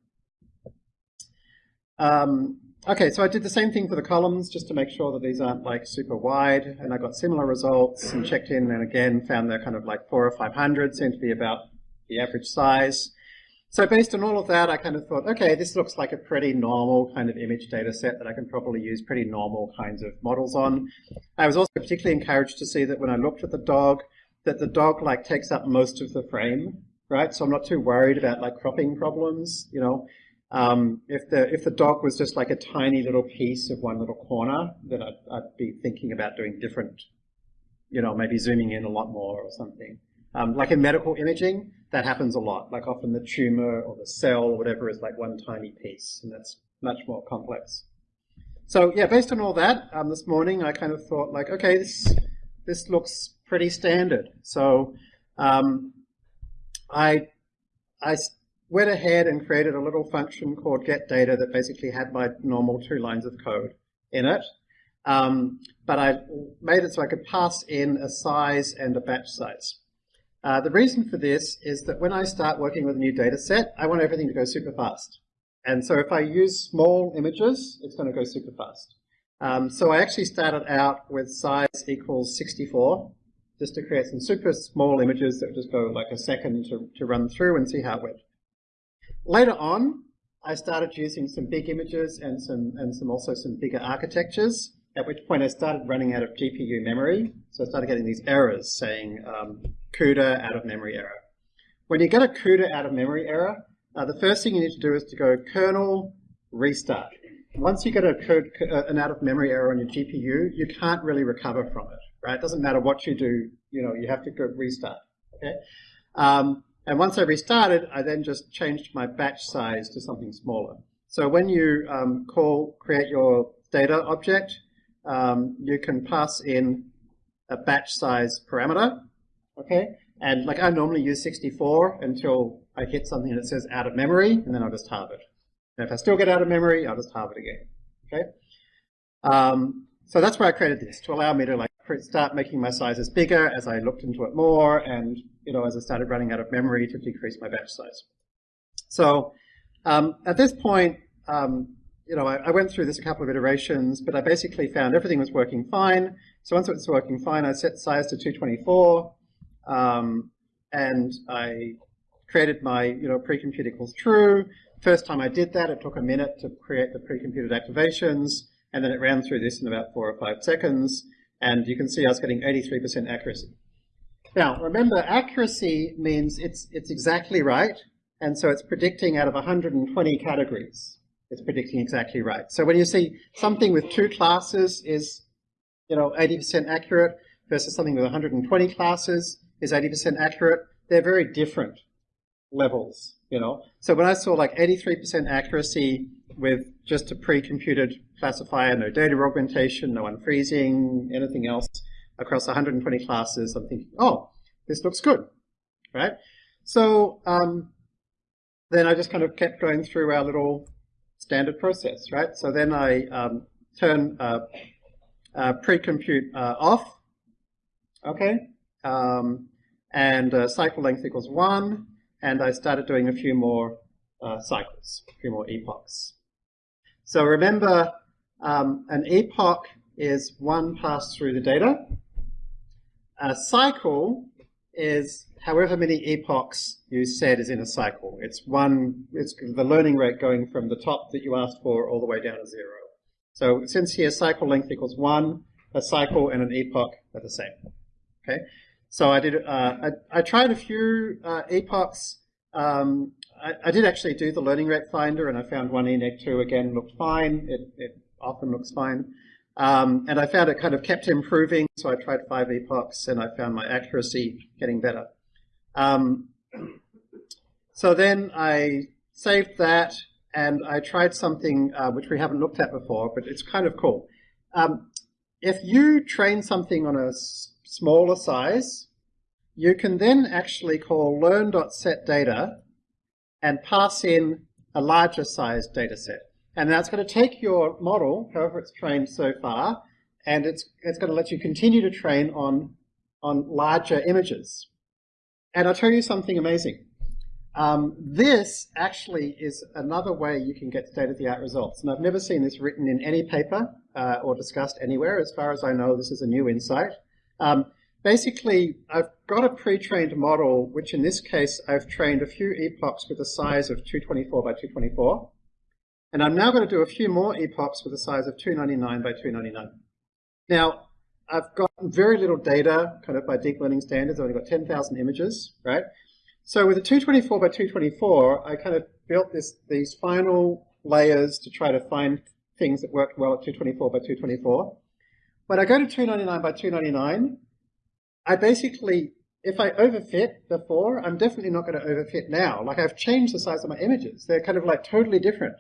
Speaker 1: Um, Okay, so I did the same thing for the columns just to make sure that these aren't like super wide, and I got similar results and checked in and again found they're kind of like four or 500, seem to be about the average size. So based on all of that, I kind of thought, okay, this looks like a pretty normal kind of image data set that I can probably use pretty normal kinds of models on. I was also particularly encouraged to see that when I looked at the dog, that the dog like takes up most of the frame, right? So I'm not too worried about like cropping problems, you know. Um, if the if the dog was just like a tiny little piece of one little corner, then I'd, I'd, be thinking about doing different, you know, maybe zooming in a lot more or something. Um, like in medical imaging, that happens a lot. Like often the tumor or the cell or whatever is like one tiny piece, and that's much more complex. So yeah, based on all that, um, this morning I kind of thought like, okay, this this looks pretty standard. So um, I I went ahead and created a little function called getData that basically had my normal two lines of code in it. Um, but I made it so I could pass in a size and a batch size. Uh, the reason for this is that when I start working with a new data set, I want everything to go super fast. And so if I use small images, it's going to go super fast. Um, so I actually started out with size equals 64, just to create some super small images that would just go like a second to, to run through and see how it went. Later on, I started using some big images and some and some also some bigger architectures. At which point I started running out of GPU memory, so I started getting these errors saying um, CUDA out of memory error. When you get a CUDA out of memory error, uh, the first thing you need to do is to go kernel restart. Once you get a code, uh, an out of memory error on your GPU, you can't really recover from it, right? It doesn't matter what you do, you know, you have to go restart, okay? Um, and once I restarted, I then just changed my batch size to something smaller. So when you um, call create your data object, um, you can pass in a batch size parameter, okay? And like I normally use 64 until I hit something that says out of memory, and then I'll just halve it. And if I still get out of memory, I'll just halve it again, okay? Um, so that's why I created this, to allow me to like start making my sizes bigger as I looked into it more, and you know, as I started running out of memory to decrease my batch size. So um, at this point, um, you know, I, I, went through this a couple of iterations, but I basically found everything was working fine. So once it was working fine, I set size to 224, um, and I created my, you know, pre-compute equals true. First time I did that, it took a minute to create the pre-computed activations, and then it ran through this in about four or five seconds, and you can see I was getting 83% accuracy. Now, remember, accuracy means it's, it's exactly right, and so it's predicting out of 120 categories. It's predicting exactly right. So when you see something with two classes is, you know, 80% accurate versus something with 120 classes is 80% accurate, they're very different levels, you know. So when I saw like 83% accuracy with just a pre-computed classifier, no data augmentation, no unfreezing, anything else, across 120 classes, I'm thinking, oh, this looks good, right? So um, then I just kind of kept going through our little standard process, right? So then I um, turn uh, uh, pre-compute uh, off, okay, um, and uh, cycle length equals one, and I started doing a few more uh, cycles, a few more epochs. So remember, um, an epoch is one pass through the data, a cycle is however many epochs you said is in a cycle. It's one, it's the learning rate going from the top that you asked for all the way down to zero. So since here cycle length equals one, a cycle and an epoch are the same. Okay, so I did. Uh, I, I, tried a few uh, epochs. Um, I, I, did actually do the learning rate finder, and I found one enec2 again looked fine. It, it often looks fine. Um, and I found it kind of kept improving, so I tried five epochs and I found my accuracy getting better. Um, so then I saved that and I tried something uh, which we haven't looked at before, but it's kind of cool. Um, if you train something on a smaller size, you can then actually call learn.set_data and pass in a larger size data set. And that's going to take your model, however it's trained so far, and it's, it's going to let you continue to train on, on larger images. And I'll tell you something amazing. Um, this actually is another way you can get state-of-the-art results. And I've never seen this written in any paper uh, or discussed anywhere. As far as I know, this is a new insight. Um, basically, I've got a pre-trained model, which in this case, I've trained a few epochs with a size of 224 by 224. And I'm now going to do a few more epochs with a size of 299 by 299. Now, I've got very little data, kind of by deep learning standards. I've only got 10,000 images, right? So with a 224 by 224, I kind of built this these final layers to try to find things that worked well at 224 by 224. When I go to 299 by 299, I basically, if I overfit before, I'm definitely not going to overfit now. Like I've changed the size of my images. They're kind of like totally different.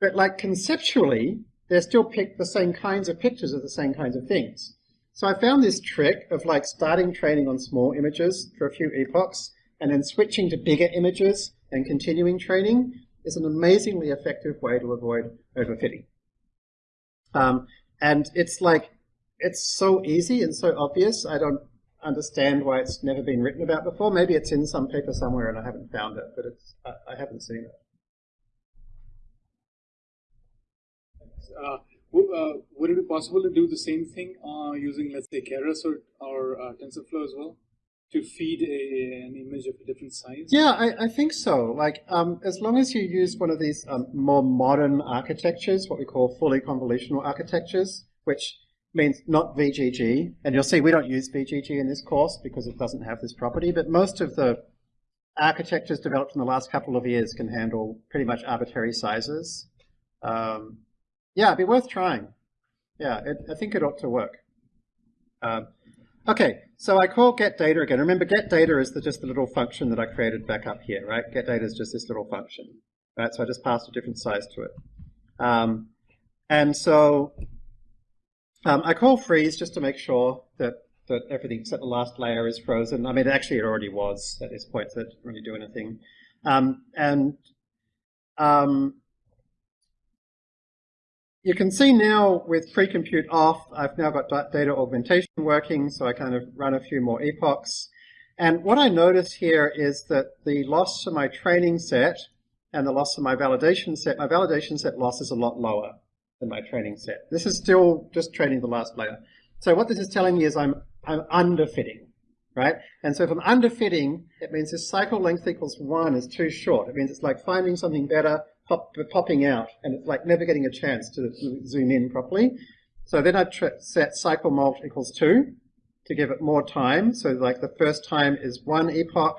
Speaker 1: But like conceptually, they're still pick the same kinds of pictures of the same kinds of things. So I found this trick of like starting training on small images for a few epochs and then switching to bigger images and continuing training is an amazingly effective way to avoid overfitting. Um, and it's like, it's so easy and so obvious, I don't understand why it's never been written about before. Maybe it's in some paper somewhere and I haven't found it, but it's, I, I haven't seen it.
Speaker 8: Uh, uh, would it be possible to do the same thing uh, using, let's say, Keras or, or TensorFlow as well? To feed a, an image of a different size?
Speaker 1: Yeah, I, I think so. Like, um, as long as you use one of these um, more modern architectures, what we call fully convolutional architectures, which means not VGG, and you'll see we don't use VGG in this course because it doesn't have this property, but most of the architectures developed in the last couple of years can handle pretty much arbitrary sizes. Um, yeah, it'd be worth trying. Yeah, it, I think it ought to work. Um, okay, so I call get data again. Remember, get data is the, just the little function that I created back up here, right? Get data is just this little function, right? So I just passed a different size to it. Um, and so um, I call freeze just to make sure that, that everything except the last layer is frozen. I mean, actually it already was at this point, so it didn't really do anything. Um, and um, you can see now with pre-compute off, I've now got data augmentation working, so I kind of run a few more epochs. And what I notice here is that the loss to my training set and the loss of my validation set, my validation set loss is a lot lower than my training set. This is still just training the last layer. So what this is telling me is I'm, I'm underfitting, right? And so if I'm underfitting, it means this cycle length equals one is too short. It means it's like finding something better, pop, popping out, and it's like never getting a chance to zoom in properly. So then I set cycle mult equals 2 to give it more time. So like the first time is one epoch,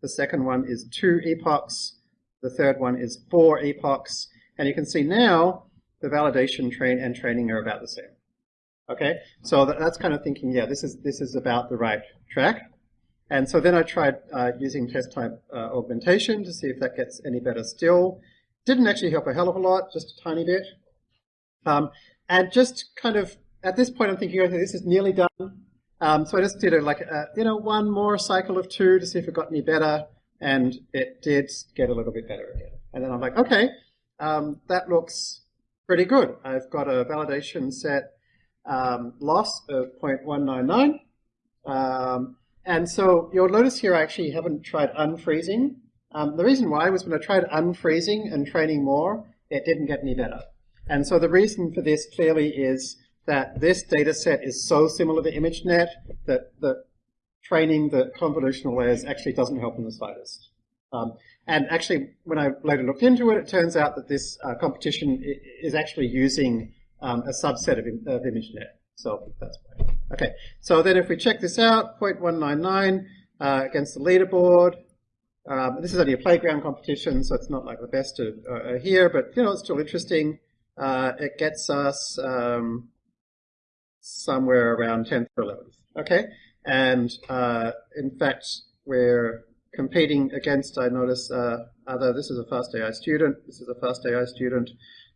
Speaker 1: the second one is two epochs, the third one is four epochs, and you can see now the validation train and training are about the same. Okay, so that's kind of thinking, yeah, this is this is about the right track. And so then I tried uh, using test type uh, augmentation to see if that gets any better still. Didn't actually help a hell of a lot, just a tiny bit. Um, and just kind of, at this point I'm thinking, okay, this is nearly done. Um, so I just did a, like, a, you know, one more cycle of two to see if it got any better. And it did get a little bit better again. And then I'm like, okay, um, that looks pretty good. I've got a validation set um, loss of 0.199. Um, and so you'll notice here I actually haven't tried unfreezing. Um, the reason why was when I tried unfreezing and training more, it didn't get any better. And so the reason for this clearly is that this data set is so similar to ImageNet that the training the convolutional layers actually doesn't help in the slightest. Um, and actually, when I later looked into it, it turns out that this uh, competition is actually using um, a subset of, of ImageNet. So that's why. Okay, so then if we check this out, 0.199 uh, against the leaderboard, um, this is only a playground competition, so it's not like the best of uh, here, but you know it's still interesting. Uh, it gets us um, somewhere around 10th or 11th. Okay, and uh, in fact we're competing against. I notice uh, other. This is a fast AI student. This is a fast AI student.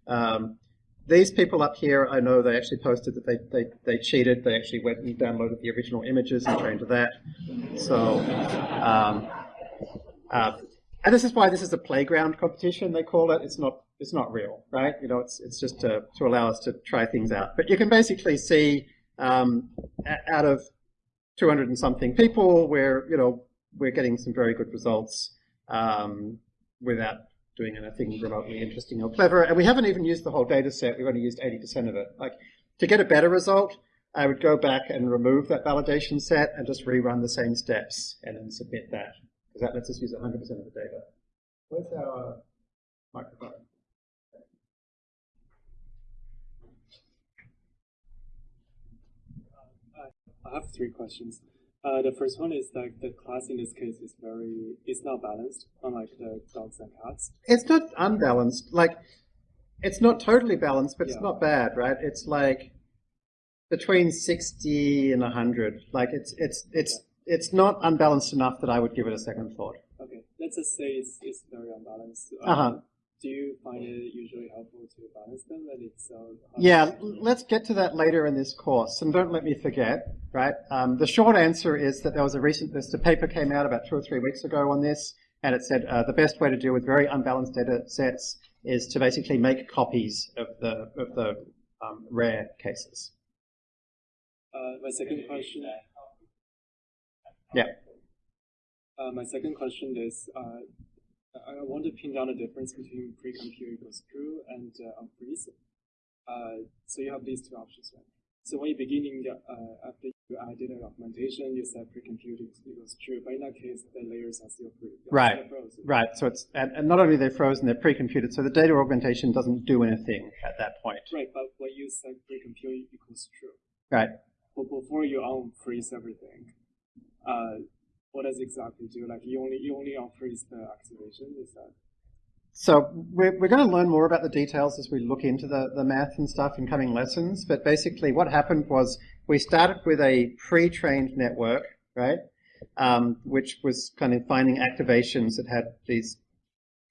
Speaker 1: Um, these people up here, I know they actually posted that they, they, they cheated. They actually went and downloaded the original images and trained to that. So um, uh, and this is why this is a playground competition, they call it. It's not, it's not real, right? You know, it's, it's just to, to allow us to try things out. But you can basically see um, out of 200 and something people, where, you know, we're getting some very good results um, without doing anything remotely interesting or clever. And we haven't even used the whole data set. We've only used 80% of it. Like, to get a better result, I would go back and remove that validation set and just rerun the same steps and then submit that because that lets us use 100% of the data. Where's our microphone?
Speaker 9: I have three questions. Uh, the first one is that the class in this case is very, it's not balanced, unlike the dogs and cats.
Speaker 1: It's not unbalanced. Like, it's not totally balanced, but yeah. it's not bad, right? It's like between 60 and 100. Like, it's, it's, it's it's not unbalanced enough that I would give it a second thought.
Speaker 9: Okay, let's just say it's, it's very unbalanced.
Speaker 1: Uh huh.
Speaker 9: do you find it usually helpful to balance them and it's uh,
Speaker 1: yeah let's get to that later in this course and don't let me forget right um, the short answer is that there was a recent this a paper came out about two or three weeks ago on this and it said uh, the best way to deal with very unbalanced data sets is to basically make copies of the of the um, rare cases
Speaker 9: uh, my second question
Speaker 1: yeah
Speaker 9: uh, my second question is uh, I want to pin down the difference between pre-compute equals true and uh, unfreeze. Uh, so you have these two options, right? So when you're beginning, uh, after you added an augmentation, you said pre-compute equals true, but in that case, the layers are still free.
Speaker 1: Right, right. So it's, and, and not only they're frozen, they're pre-computed, so the data augmentation doesn't do anything at that point.
Speaker 9: Right, but when you said pre-compute equals true.
Speaker 1: Right.
Speaker 9: But before you unfreeze everything, uh, what does exactly do? Like you only you only unfreeze the activation, is that?
Speaker 1: So we're, we're going to learn more about the details as we look into the, the math and stuff in coming lessons. But basically what happened was we started with a pre-trained network, right? Um, which was kind of finding activations that had these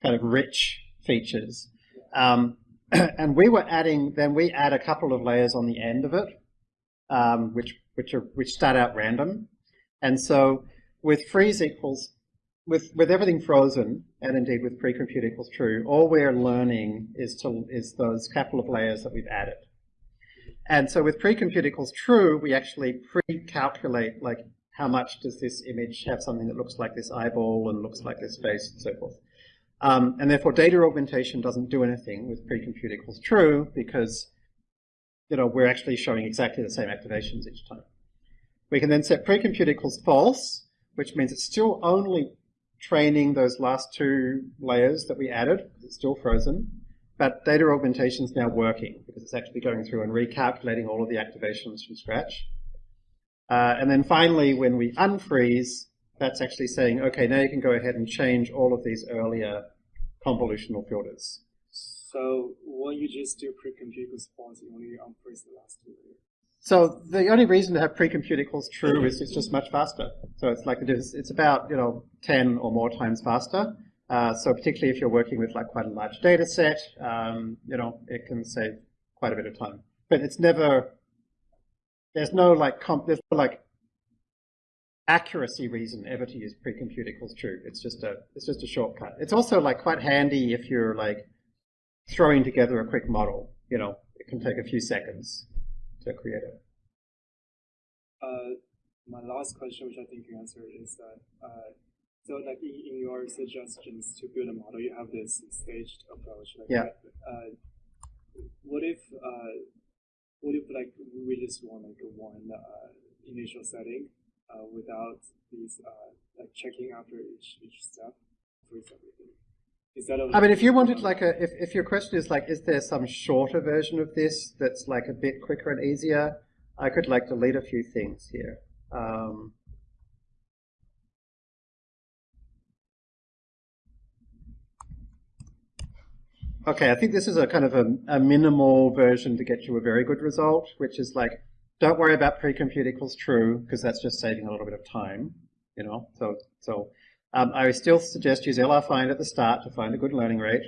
Speaker 1: kind of rich features. Um, and we were adding, then we add a couple of layers on the end of it, um, which, which, are, which start out random. And so with freeze equals, with, with everything frozen, and indeed with pre-compute equals true, all we're learning is, to, is those couple of layers that we've added. And so with pre-compute equals true, we actually pre-calculate like how much does this image have something that looks like this eyeball and looks like this face and so forth. Um, and therefore data augmentation doesn't do anything with pre-compute equals true because you know, we're actually showing exactly the same activations each time. We can then set pre-compute equals false, which means it's still only training those last two layers that we added, it's still frozen, but data augmentation is now working because it's actually going through and recalculating all of the activations from scratch. Uh, and then finally, when we unfreeze, that's actually saying, okay, now you can go ahead and change all of these earlier convolutional filters.
Speaker 9: So when you just do pre-compute response, you only unfreeze the last two layers.
Speaker 1: So the only reason to have pre-compute equals true is it's just much faster. So it's like it is, it's about, you know, 10 or more times faster. Uh, so particularly if you're working with like quite a large data set, um, you know, it can save quite a bit of time. But it's never, there's no like, comp, there's no like accuracy reason ever to use pre-compute equals true. It's just a, it's just a shortcut. It's also like quite handy if you're like throwing together a quick model, you know, it can take a few seconds to create it.
Speaker 9: Uh, my last question, which I think you answered, is that uh, so like in, in, your suggestions to build a model, you have this staged approach. Like,
Speaker 1: yeah.
Speaker 9: Uh, what if uh, what if like we just want like one uh, initial setting uh, without these like checking after each each step, for everything?
Speaker 1: I mean, if you wanted like a, if, if your question is like, is there some shorter version of this that's like a bit quicker and easier, I could like delete a few things here. Um, okay, I think this is a kind of a, a minimal version to get you a very good result, which is like, don't worry about pre-compute equals true, because that's just saving a little bit of time, you know, so, so um, I still suggest use LR-find at the start to find a good learning rate.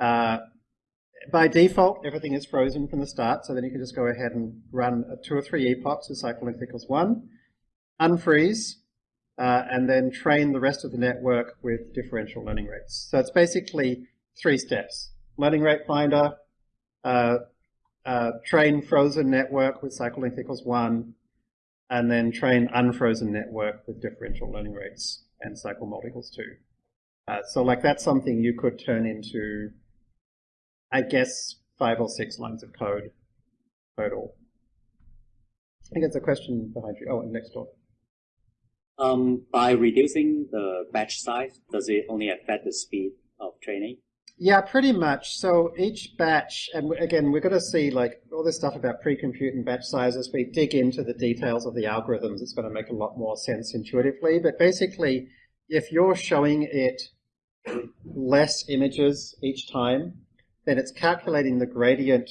Speaker 1: Uh, by default, everything is frozen from the start, so then you can just go ahead and run two or three epochs with cycle length equals one, unfreeze, uh, and then train the rest of the network with differential learning rates. So it's basically three steps. Learning rate finder, uh, uh, train frozen network with cycle length equals one, and then train unfrozen network with differential learning rates and equals 2. Uh, so like that's something you could turn into, I guess, five or six lines of code total. I think it's a question behind you. Oh, next door.
Speaker 15: Um, by reducing the batch size, does it only affect the speed of training?
Speaker 1: Yeah, pretty much. So each batch, and again, we're going to see like all this stuff about pre-compute and batch sizes. We dig into the details of the algorithms. It's going to make a lot more sense intuitively. But basically, if you're showing it less images each time, then it's calculating the gradient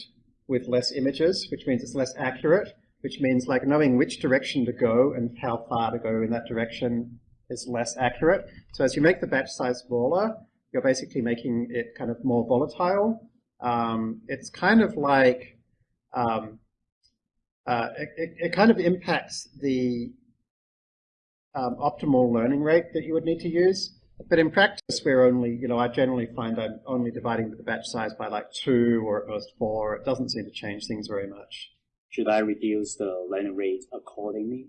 Speaker 1: with less images, which means it's less accurate, which means like knowing which direction to go and how far to go in that direction is less accurate. So as you make the batch size smaller, you're basically making it kind of more volatile. Um, it's kind of like um, uh, it, it, kind of impacts the um, optimal learning rate that you would need to use. But in practice, we're only, you know, I generally find I'm only dividing the batch size by like two or at most four. It doesn't seem to change things very much.
Speaker 15: Should I reduce the learning rate accordingly?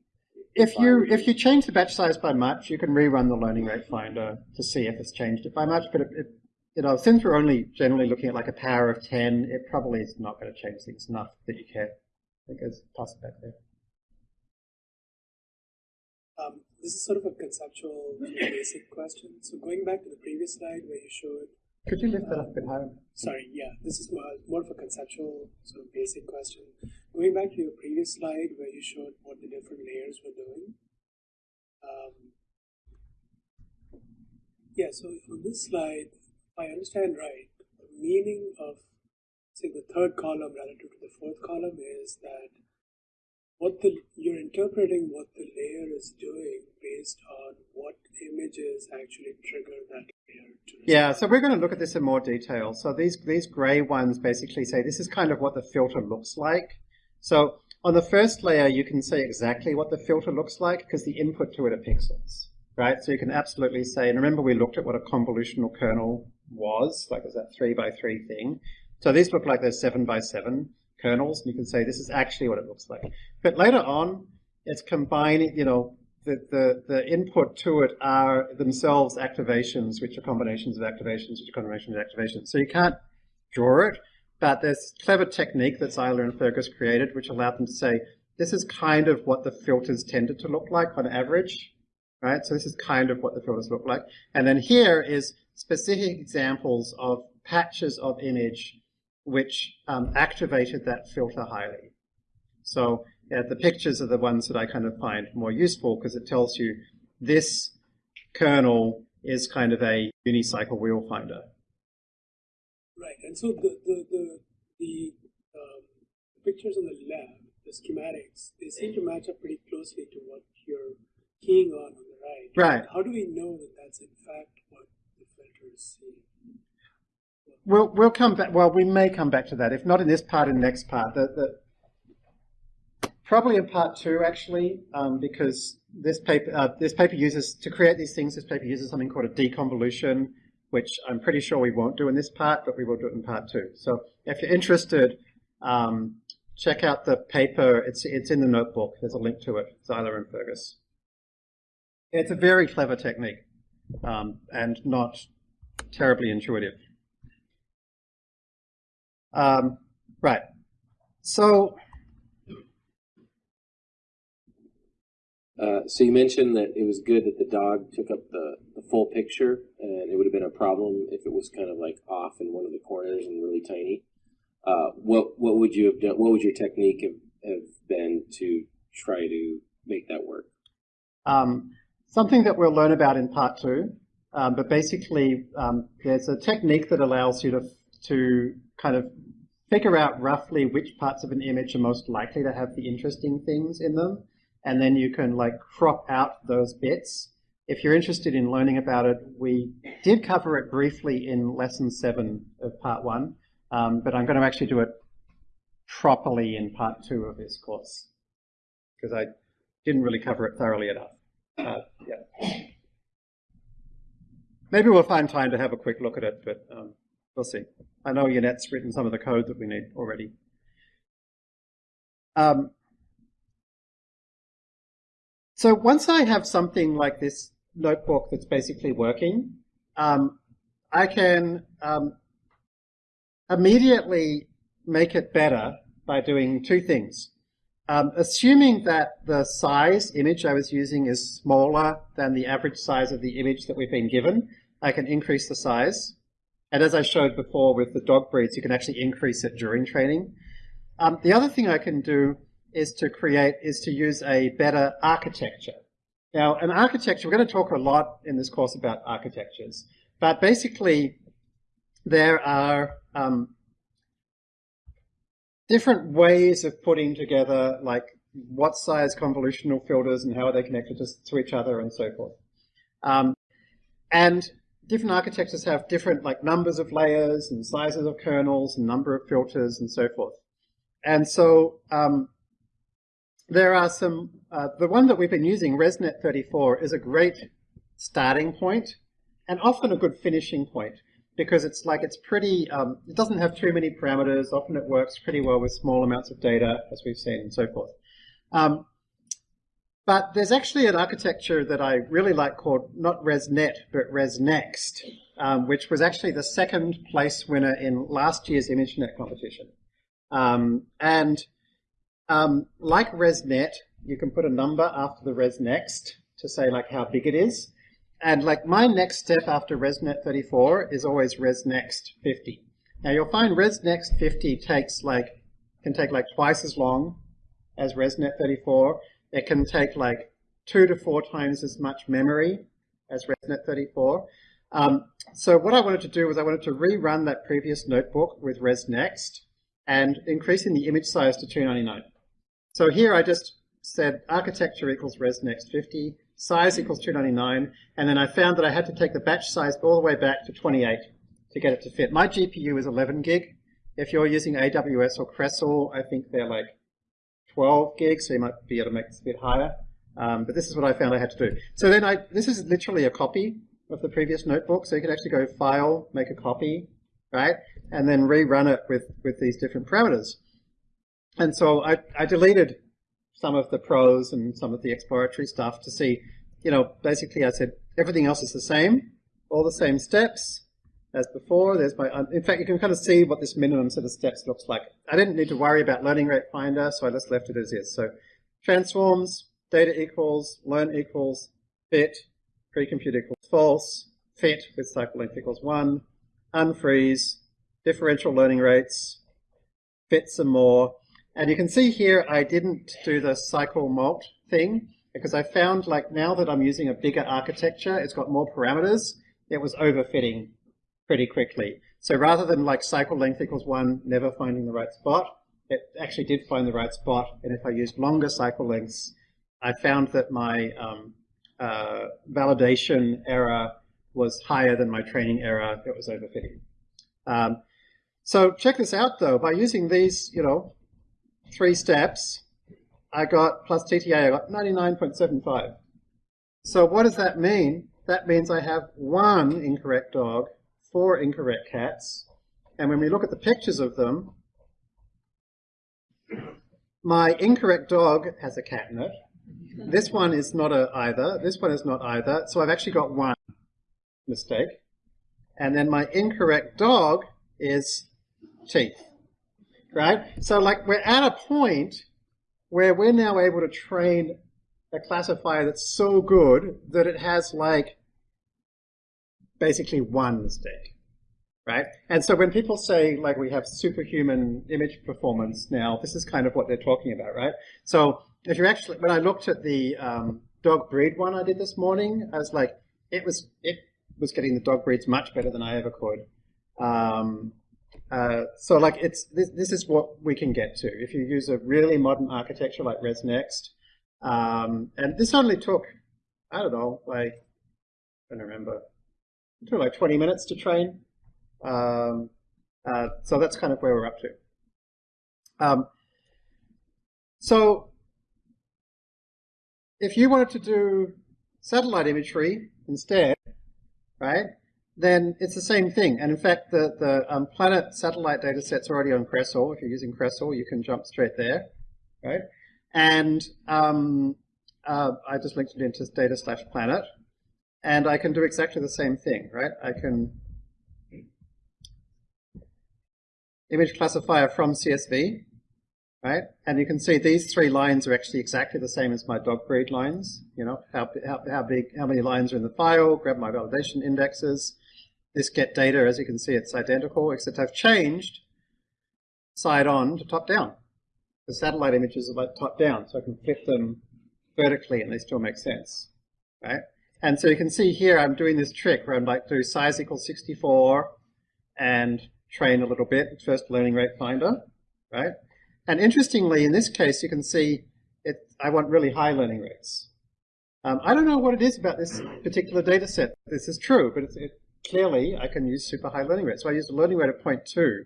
Speaker 1: If you if you change the batch size by much, you can rerun the learning rate finder to see if it's changed it by much. But it, it you know, since we're only generally looking at like a power of ten, it probably is not going to change things enough that you care. I think it's toss it back there.
Speaker 7: Um, this is sort of a conceptual, basic question. So going back to the previous slide where you showed.
Speaker 1: Could you lift that up a bit higher?
Speaker 7: Sorry, yeah, this is more, more of a conceptual, sort of basic question. Going back to your previous slide where you showed what the different layers were doing. Um, yeah, so on this slide, I understand right, the meaning of, say, the third column relative to the fourth column is that what the you're interpreting what the layer is doing based on what images actually trigger that
Speaker 1: Yeah, so we're going to look at this in more detail. So these these gray ones basically say this is kind of what the filter looks like. So on the first layer, you can say exactly what the filter looks like because the input to it are pixels, right? So you can absolutely say, and remember we looked at what a convolutional kernel was, like was that three by three thing. So these look like they're seven by seven kernels, and you can say this is actually what it looks like. But later on, it's combining, you know, the, the, the input to it are themselves activations, which are combinations of activations, which are combinations of activations. So you can't draw it, but there's clever technique that Zeiler and Fergus created, which allowed them to say, this is kind of what the filters tended to look like on average, right? So this is kind of what the filters look like. And then here is specific examples of patches of image which um, activated that filter highly. So yeah, the pictures are the ones that I kind of find more useful because it tells you this kernel is kind of a unicycle wheel finder.
Speaker 7: Right, and so the the the, the um, pictures on the left, the schematics, they seem to match up pretty closely to what you're keying on on the right.
Speaker 1: Right.
Speaker 7: How do we know that that's in fact what the filter is seeing?
Speaker 1: We'll we'll come back. Well, we may come back to that. If not in this part, in the next part. The, the probably in part two actually, um, because this paper uh, this paper uses to create these things. This paper uses something called a deconvolution, which I'm pretty sure we won't do in this part, but we will do it in part two. So if you're interested, um, check out the paper. It's it's in the notebook. There's a link to it. Zeiler and Fergus. It's a very clever technique, um, and not terribly intuitive. Um, right. So.
Speaker 13: Uh, so you mentioned that it was good that the dog took up the, the full picture, and it would have been a problem if it was kind of like off in one of the corners and really tiny. Uh, what what would you have done? What would your technique have, have been to try to make that work?
Speaker 1: Um, something that we'll learn about in part two, um, but basically um, there's a technique that allows you to to kind of figure out roughly which parts of an image are most likely to have the interesting things in them, and then you can like crop out those bits. If you're interested in learning about it, we did cover it briefly in lesson seven of part one, um, but I'm going to actually do it properly in part two of this course because I didn't really cover it thoroughly enough. Uh, yeah. Maybe we'll find time to have a quick look at it, but um, We'll see. I know Yannet's written some of the code that we need already. Um, so once I have something like this notebook that's basically working, um, I can um, immediately make it better by doing two things. Um, assuming that the size image I was using is smaller than the average size of the image that we've been given, I can increase the size. And as I showed before with the dog breeds, you can actually increase it during training. Um, the other thing I can do is to create, is to use a better architecture. Now, an architecture, we're going to talk a lot in this course about architectures, but basically there are um, different ways of putting together like what size convolutional filters and how are they connected to, to each other and so forth. Um, and different architectures have different like numbers of layers and sizes of kernels and number of filters and so forth. And so um, there are some, uh, the one that we've been using, ResNet 34, is a great starting point and often a good finishing point because it's like it's pretty, um, it doesn't have too many parameters. Often it works pretty well with small amounts of data, as we've seen, and so forth. Um, but there's actually an architecture that I really like called not ResNet, but ResNext, um, which was actually the second place winner in last year's ImageNet competition. Um, and um, like ResNet, you can put a number after the ResNext to say like how big it is. And like my next step after ResNet 34 is always ResNext 50. Now you'll find ResNext 50 takes like, can take like twice as long as ResNet 34. It can take like two to four times as much memory as ResNet 34. Um, so what I wanted to do was I wanted to rerun that previous notebook with ResNext and increasing the image size to 299. So here I just said architecture equals ResNext 50, size equals 299, and then I found that I had to take the batch size all the way back to 28 to get it to fit. My GPU is 11 gig. If you're using AWS or Crestle, I think they're like 12 gigs, so you might be able to make this a bit higher. Um, but this is what I found I had to do. So then I, this is literally a copy of the previous notebook, so you can actually go File, make a copy, right? And then rerun it with, with these different parameters. And so I, I deleted some of the pros and some of the exploratory stuff to see, you know, basically I said everything else is the same, all the same steps as before. There's my, in fact, you can kind of see what this minimum set of steps looks like. I didn't need to worry about learning rate finder, so I just left it as is. So transforms, data equals, learn equals, fit, precompute equals false, fit with cycle length equals one, unfreeze, differential learning rates, fit some more, and you can see here I didn't do the cycle mult thing because I found like now that I'm using a bigger architecture, it's got more parameters, it was overfitting pretty quickly. So rather than like cycle length equals one, never finding the right spot, it actually did find the right spot. And if I used longer cycle lengths, I found that my um, uh, validation error was higher than my training error. It was overfitting. Um, so check this out though, by using these, you know, three steps, I got plus TTA, I got 99.75. So what does that mean? That means I have one incorrect dog, four incorrect cats, and when we look at the pictures of them, my incorrect dog has a cat in it. This one is not a either. This one is not either. So I've actually got one mistake. And then my incorrect dog is teeth right? So like we're at a point where we're now able to train a classifier that's so good that it has like basically one mistake, right? And so when people say like we have superhuman image performance now, this is kind of what they're talking about, right? So if you actually, when I looked at the um, dog breed one I did this morning, I was like, it was it was getting the dog breeds much better than I ever could. Um, uh, so like it's this, this is what we can get to if you use a really modern architecture like ResNext. Um, and this only took, I don't know, like, I don't remember, it took like 20 minutes to train. Um, uh, so that's kind of where we're up to. Um, so if you wanted to do satellite imagery instead, right, then it's the same thing. And in fact, the, the um, planet satellite data set's already on Crestle. If you're using Crestle, you can jump straight there, right? And um, uh, I just linked it into data slash planet. And I can do exactly the same thing, right? I can image classifier from CSV, right? And you can see these three lines are actually exactly the same as my dog breed lines. You know, how, how, how big, how many lines are in the file, grab my validation indexes, this get data, as you can see, it's identical, except I've changed side on to top down. The satellite images are like top down, so I can flip them vertically and they still make sense, right? And so you can see here I'm doing this trick where I'm like do size equals 64 and train a little bit, first learning rate finder, right? And interestingly, in this case, you can see it, I want really high learning rates. Um, I don't know what it is about this particular data set. This is true, but it clearly I can use super high learning rate. So I used a learning rate of 0.2.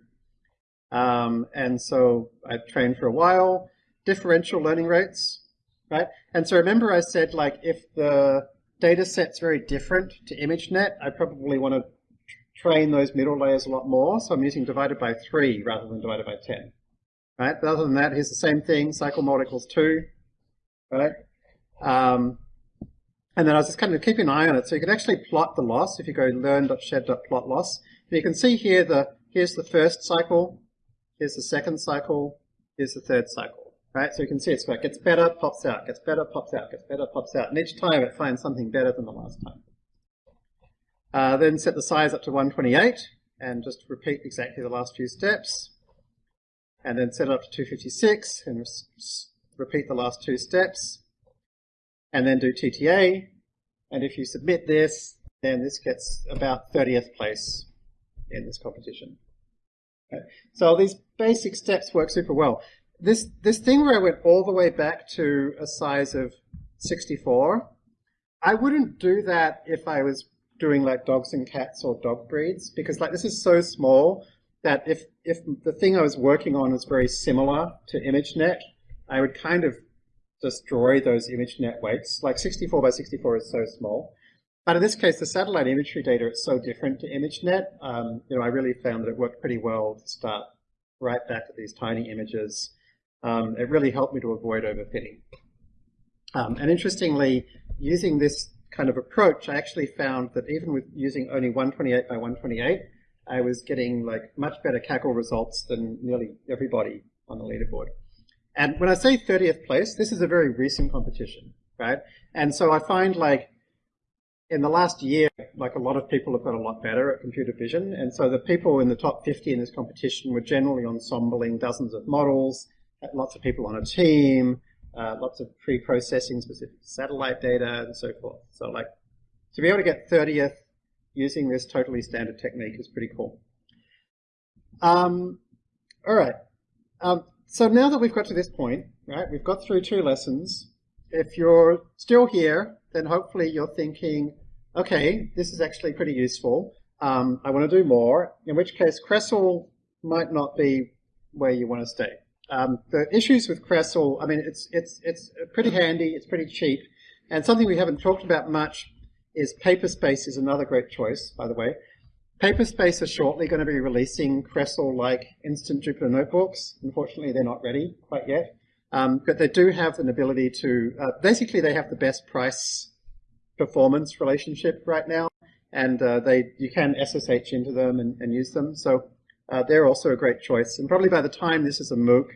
Speaker 1: Um, and so I trained for a while. Differential learning rates, right? And so remember I said like if the data set's very different to ImageNet, I probably want to train those middle layers a lot more. So I'm using divided by 3 rather than divided by 10. Right? But other than that, here's the same thing. Cycle mult equals 2. Right? Um, and then I was just kind of keeping an eye on it. So you can actually plot the loss if you go learn.sched.plot loss. And you can see here the here's the first cycle, here's the second cycle, here's the third cycle. Right? So you can see it's like it gets better, pops out, gets better, pops out, gets better, pops out. And each time it finds something better than the last time. Uh, then set the size up to 128 and just repeat exactly the last few steps. And then set it up to 256 and repeat the last two steps and then do TTA. And if you submit this, then this gets about 30th place in this competition. Okay. So these basic steps work super well. This, this thing where I went all the way back to a size of 64, I wouldn't do that if I was doing like dogs and cats or dog breeds because like this is so small that if, if the thing I was working on is very similar to ImageNet, I would kind of destroy those ImageNet weights. Like 64 by 64 is so small. But in this case, the satellite imagery data is so different to ImageNet. Um, you know, I really found that it worked pretty well to start right back at these tiny images. Um, it really helped me to avoid overfitting. Um, and interestingly, using this kind of approach, I actually found that even with using only 128 by 128, I was getting like much better Kaggle results than nearly everybody on the leaderboard. And when I say 30th place, this is a very recent competition, right? And so I find like in the last year, like a lot of people have got a lot better at computer vision. And so the people in the top 50 in this competition were generally ensembling dozens of models, lots of people on a team, uh, lots of pre-processing specific satellite data and so forth. So like to be able to get 30th using this totally standard technique is pretty cool. Um, all right. Um, so now that we've got to this point, right, we've got through two lessons. If you're still here, then hopefully you're thinking, okay, this is actually pretty useful. Um, I want to do more, in which case Crestle might not be where you want to stay. Um, the issues with Crestle, I mean, it's, it's, it's pretty handy, it's pretty cheap, and something we haven't talked about much is Paperspace is another great choice, by the way. Paperspace are shortly going to be releasing Crestle-like instant Jupyter notebooks. Unfortunately, they're not ready quite yet. Um, but they do have an ability to, uh, basically they have the best price performance relationship right now. And uh, they you can SSH into them and, and use them. So uh, they're also a great choice. And probably by the time this is a MOOC,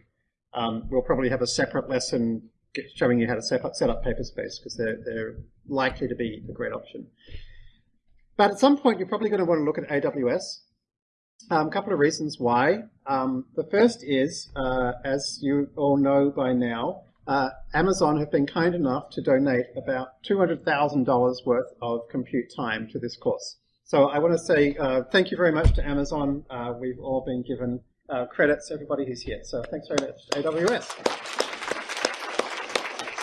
Speaker 1: um, we'll probably have a separate lesson showing you how to set up, set up Paperspace because they're, they're likely to be a great option. But at some point, you're probably going to want to look at AWS. A um, couple of reasons why. Um, the first is, uh, as you all know by now, uh, Amazon have been kind enough to donate about $200,000 worth of compute time to this course. So I want to say uh, thank you very much to Amazon. Uh, we've all been given uh, credits, everybody who's here. So thanks very much AWS.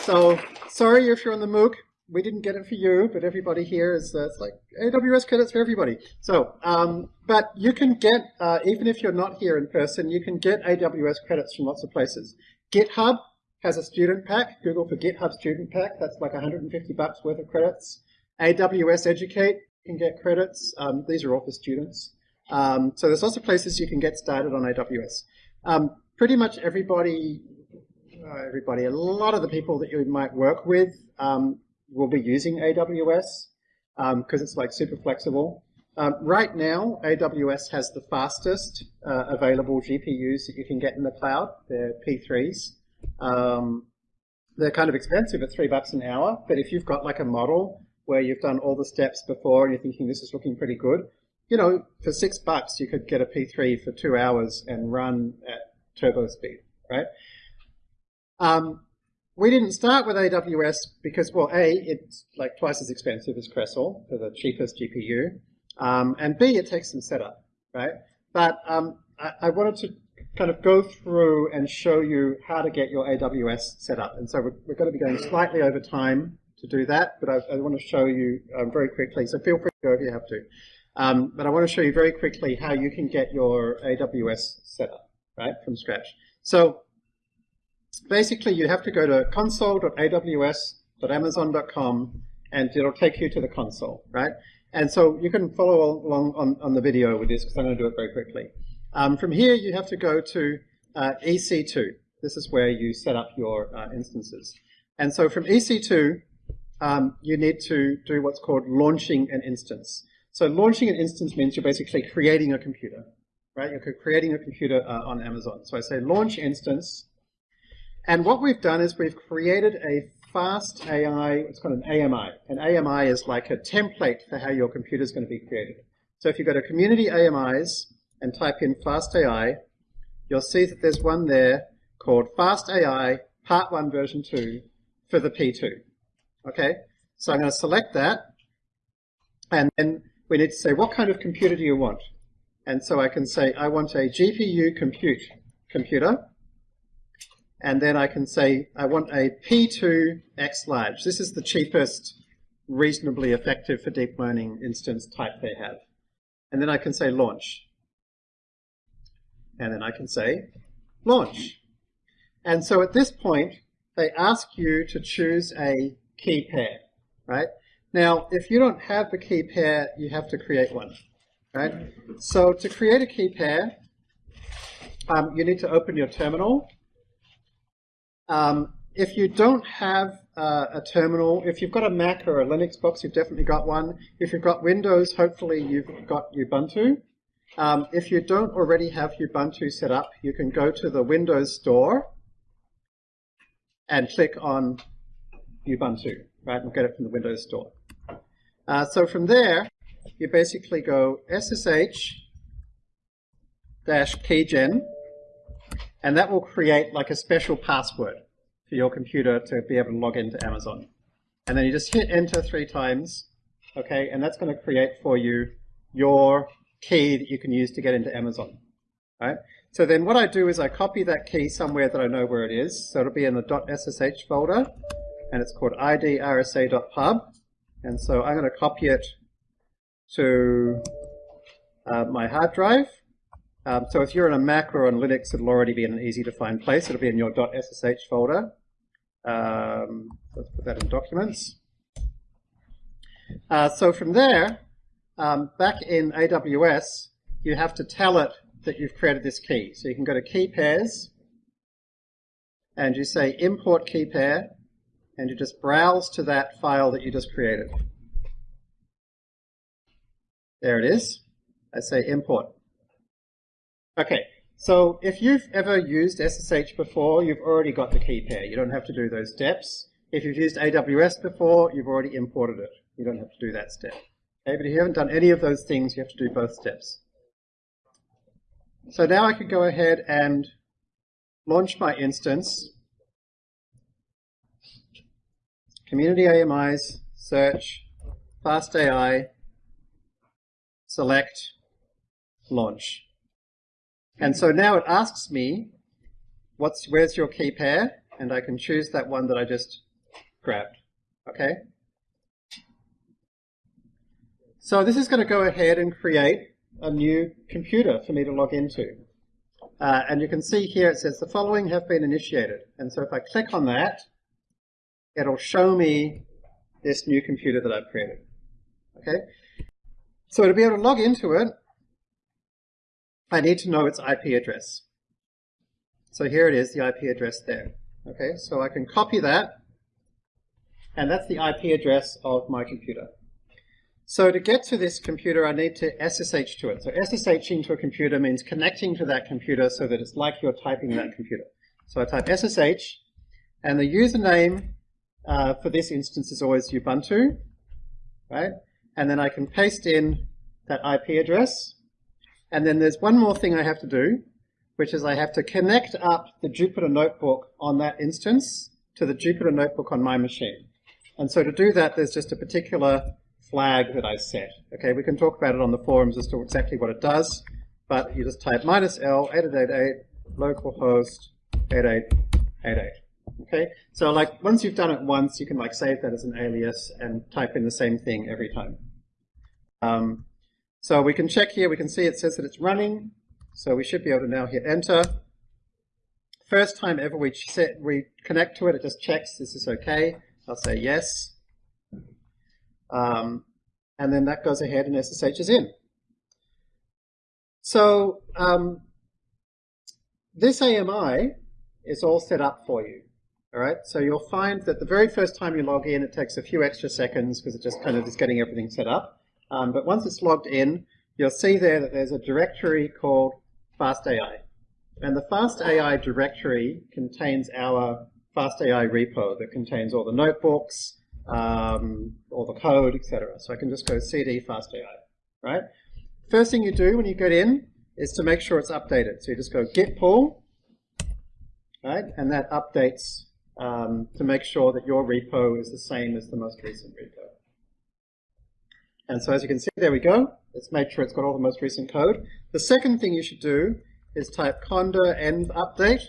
Speaker 1: So sorry if you're on the MOOC we didn't get it for you, but everybody here is uh, it's like AWS credits for everybody. So, um, but you can get uh, even if you're not here in person, you can get AWS credits from lots of places. GitHub has a student pack. Google for GitHub student pack. That's like 150 bucks worth of credits. AWS Educate can get credits. Um, these are all for students. Um, so there's lots of places you can get started on AWS. Um, pretty much everybody, uh, everybody, a lot of the people that you might work with um, will be using AWS because um, it's like super flexible. Um, right now, AWS has the fastest uh, available GPUs that you can get in the cloud. They're P3s. Um, they're kind of expensive at three bucks an hour, but if you've got like a model where you've done all the steps before and you're thinking this is looking pretty good, you know, for six bucks you could get a P3 for two hours and run at turbo speed, right? Um, we didn't start with AWS because, well, A, it's like twice as expensive as Crestle for the cheapest GPU, um, and B, it takes some setup, right? But um, I, I, wanted to kind of go through and show you how to get your AWS set up. And so we're, we're going to be going slightly over time to do that, but I, I want to show you um, very quickly, so feel free to go if you have to. Um, but I want to show you very quickly how you can get your AWS set up, right, from scratch. So basically you have to go to console.aws.amazon.com and it'll take you to the console, right? And so you can follow along on, on the video with this because I'm going to do it very quickly. Um, from here, you have to go to uh, EC2. This is where you set up your uh, instances. And so from EC2, um, you need to do what's called launching an instance. So launching an instance means you're basically creating a computer, right? You're creating a computer uh, on Amazon. So I say launch instance. And what we've done is we've created a fast AI, it's called an AMI. An AMI is like a template for how your computer is going to be created. So if you go to community AMIs and type in fast AI, you'll see that there's one there called Fast AI Part 1 version 2 for the P2. Okay, so I'm going to select that and then we need to say what kind of computer do you want? And so I can say I want a GPU compute computer and then I can say I want a P2 X large. This is the cheapest, reasonably effective for deep learning instance type they have. And then I can say launch. And then I can say launch. And so at this point, they ask you to choose a key pair, right? Now, if you don't have the key pair, you have to create one, right? So to create a key pair, um, you need to open your terminal um, if you don't have uh, a terminal, if you've got a Mac or a Linux box, you've definitely got one. If you've got Windows, hopefully you've got Ubuntu. Um, if you don't already have Ubuntu set up, you can go to the Windows Store and click on Ubuntu, right, and get it from the Windows Store. Uh, so from there, you basically go SSH dash keygen and that will create like a special password for your computer to be able to log into Amazon. And then you just hit enter three times, okay, and that's going to create for you your key that you can use to get into Amazon, right? So then what I do is I copy that key somewhere that I know where it is. So it'll be in the .ssh folder, and it's called id_rsa.pub. And so I'm going to copy it to uh, my hard drive. Um, so if you're in a Mac or on Linux, it'll already be in an easy to find place. It'll be in your .ssh folder. Um, let's put that in documents. Uh, so from there, um, back in AWS, you have to tell it that you've created this key. So you can go to key pairs, and you say import key pair, and you just browse to that file that you just created. There it is. I say import. Okay, so if you've ever used SSH before, you've already got the key pair. You don't have to do those steps. If you've used AWS before, you've already imported it. You don't have to do that step. Okay, but if you haven't done any of those things, you have to do both steps. So now I could go ahead and launch my instance. Community AMIs, search, fast AI, select, launch. And so now it asks me, what's, where's your key pair? And I can choose that one that I just grabbed. Okay? So this is going to go ahead and create a new computer for me to log into. Uh, and you can see here it says the following have been initiated. And so if I click on that, it'll show me this new computer that I've created. Okay? So to be able to log into it, I need to know its IP address. So here it is, the IP address there. Okay, so I can copy that, and that's the IP address of my computer. So to get to this computer, I need to SSH to it. So SSHing to a computer means connecting to that computer so that it's like you're typing that computer. So I type SSH, and the username uh, for this instance is always Ubuntu, right? And then I can paste in that IP address, and then there's one more thing I have to do, which is I have to connect up the Jupyter Notebook on that instance to the Jupyter Notebook on my machine. And so to do that, there's just a particular flag that I set. Okay, we can talk about it on the forums as to exactly what it does, but you just type minus L 8888 localhost 8888. Okay, so like once you've done it once, you can like save that as an alias and type in the same thing every time. Um, So we can check here, we can see it says that it's running. So we should be able to now hit enter. First time ever we set, we connect to it, it just checks this is okay. I'll say yes. Um, and then that goes ahead and SSH is in. So um, this AMI is all set up for you. All right, so you'll find that the very first time you log in, it takes a few extra seconds because it just kind of is getting everything set up. Um, but once it's logged in, you'll see there that there's a directory called FastAI. And the FastAI directory contains our FastAI repo that contains all the notebooks, um, all the code, etc. So I can just go cd FastAI, right? First thing you do when you get in is to make sure it's updated. So you just go git pull, right? And that updates um, to make sure that your repo is the same as the most recent repo. And so as you can see, there we go. Let's make sure it's got all the most recent code. The second thing you should do is type conda env update.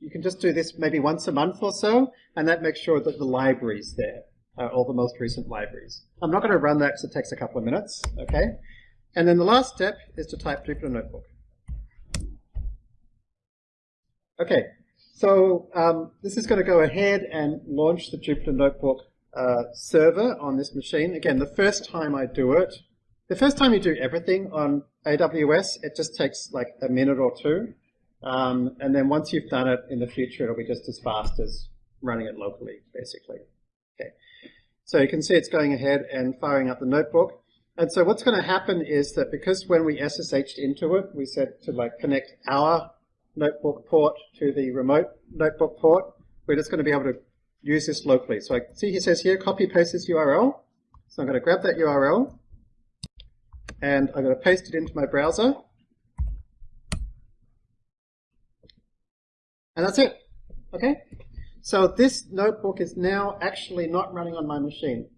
Speaker 1: You can just do this maybe once a month or so, and that makes sure that the library's there, uh, all the most recent libraries. I'm not going to run that because it takes a couple of minutes, okay? And then the last step is to type Jupyter Notebook. Okay, so um, this is going to go ahead and launch the Jupyter Notebook uh, server on this machine. Again, the first time I do it, the first time you do everything on AWS, it just takes like a minute or two. Um, and then once you've done it in the future, it'll be just as fast as running it locally, basically. Okay. So you can see it's going ahead and firing up the notebook. And so what's going to happen is that because when we SSH'd into it, we said to like connect our notebook port to the remote notebook port, we're just going to be able to use this locally. So I see he says here, copy paste this URL. So I'm going to grab that URL and I'm going to paste it into my browser. And that's it. Okay? So this notebook is now actually not running on my machine.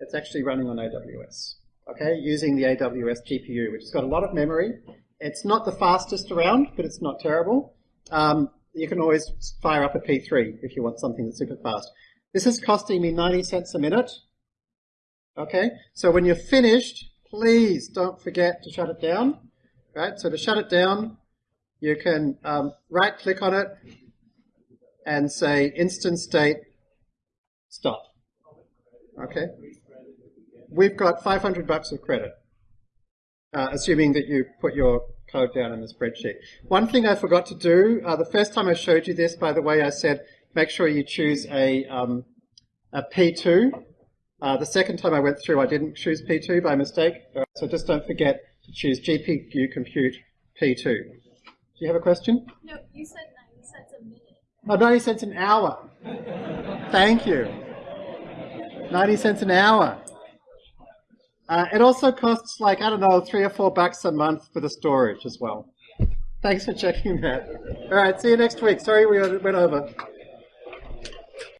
Speaker 1: It's actually running on AWS. Okay, using the AWS GPU, which has got a lot of memory. It's not the fastest around, but it's not terrible. Um, you can always fire up a P3 if you want something that's super fast. This is costing me 90 cents a minute. Okay, so when you're finished, please don't forget to shut it down. Right, so to shut it down, you can um, right click on it and say instance state stop. Okay, we've got 500 bucks of credit, uh, assuming that you put your code down in the spreadsheet. One thing I forgot to do, uh, the first time I showed you this, by the way, I said make sure you choose a, um, a P2. Uh, the second time I went through, I didn't choose P2 by mistake, so just don't forget to choose GPU Compute P2. Do you have a question?
Speaker 16: No, you said 90 cents a minute.
Speaker 1: Oh, 90 cents an hour. Thank you. 90 cents an hour. Uh, it also costs like, I don't know, three or four bucks a month for the storage as well. Thanks for checking that. All right, see you next week. Sorry we went over.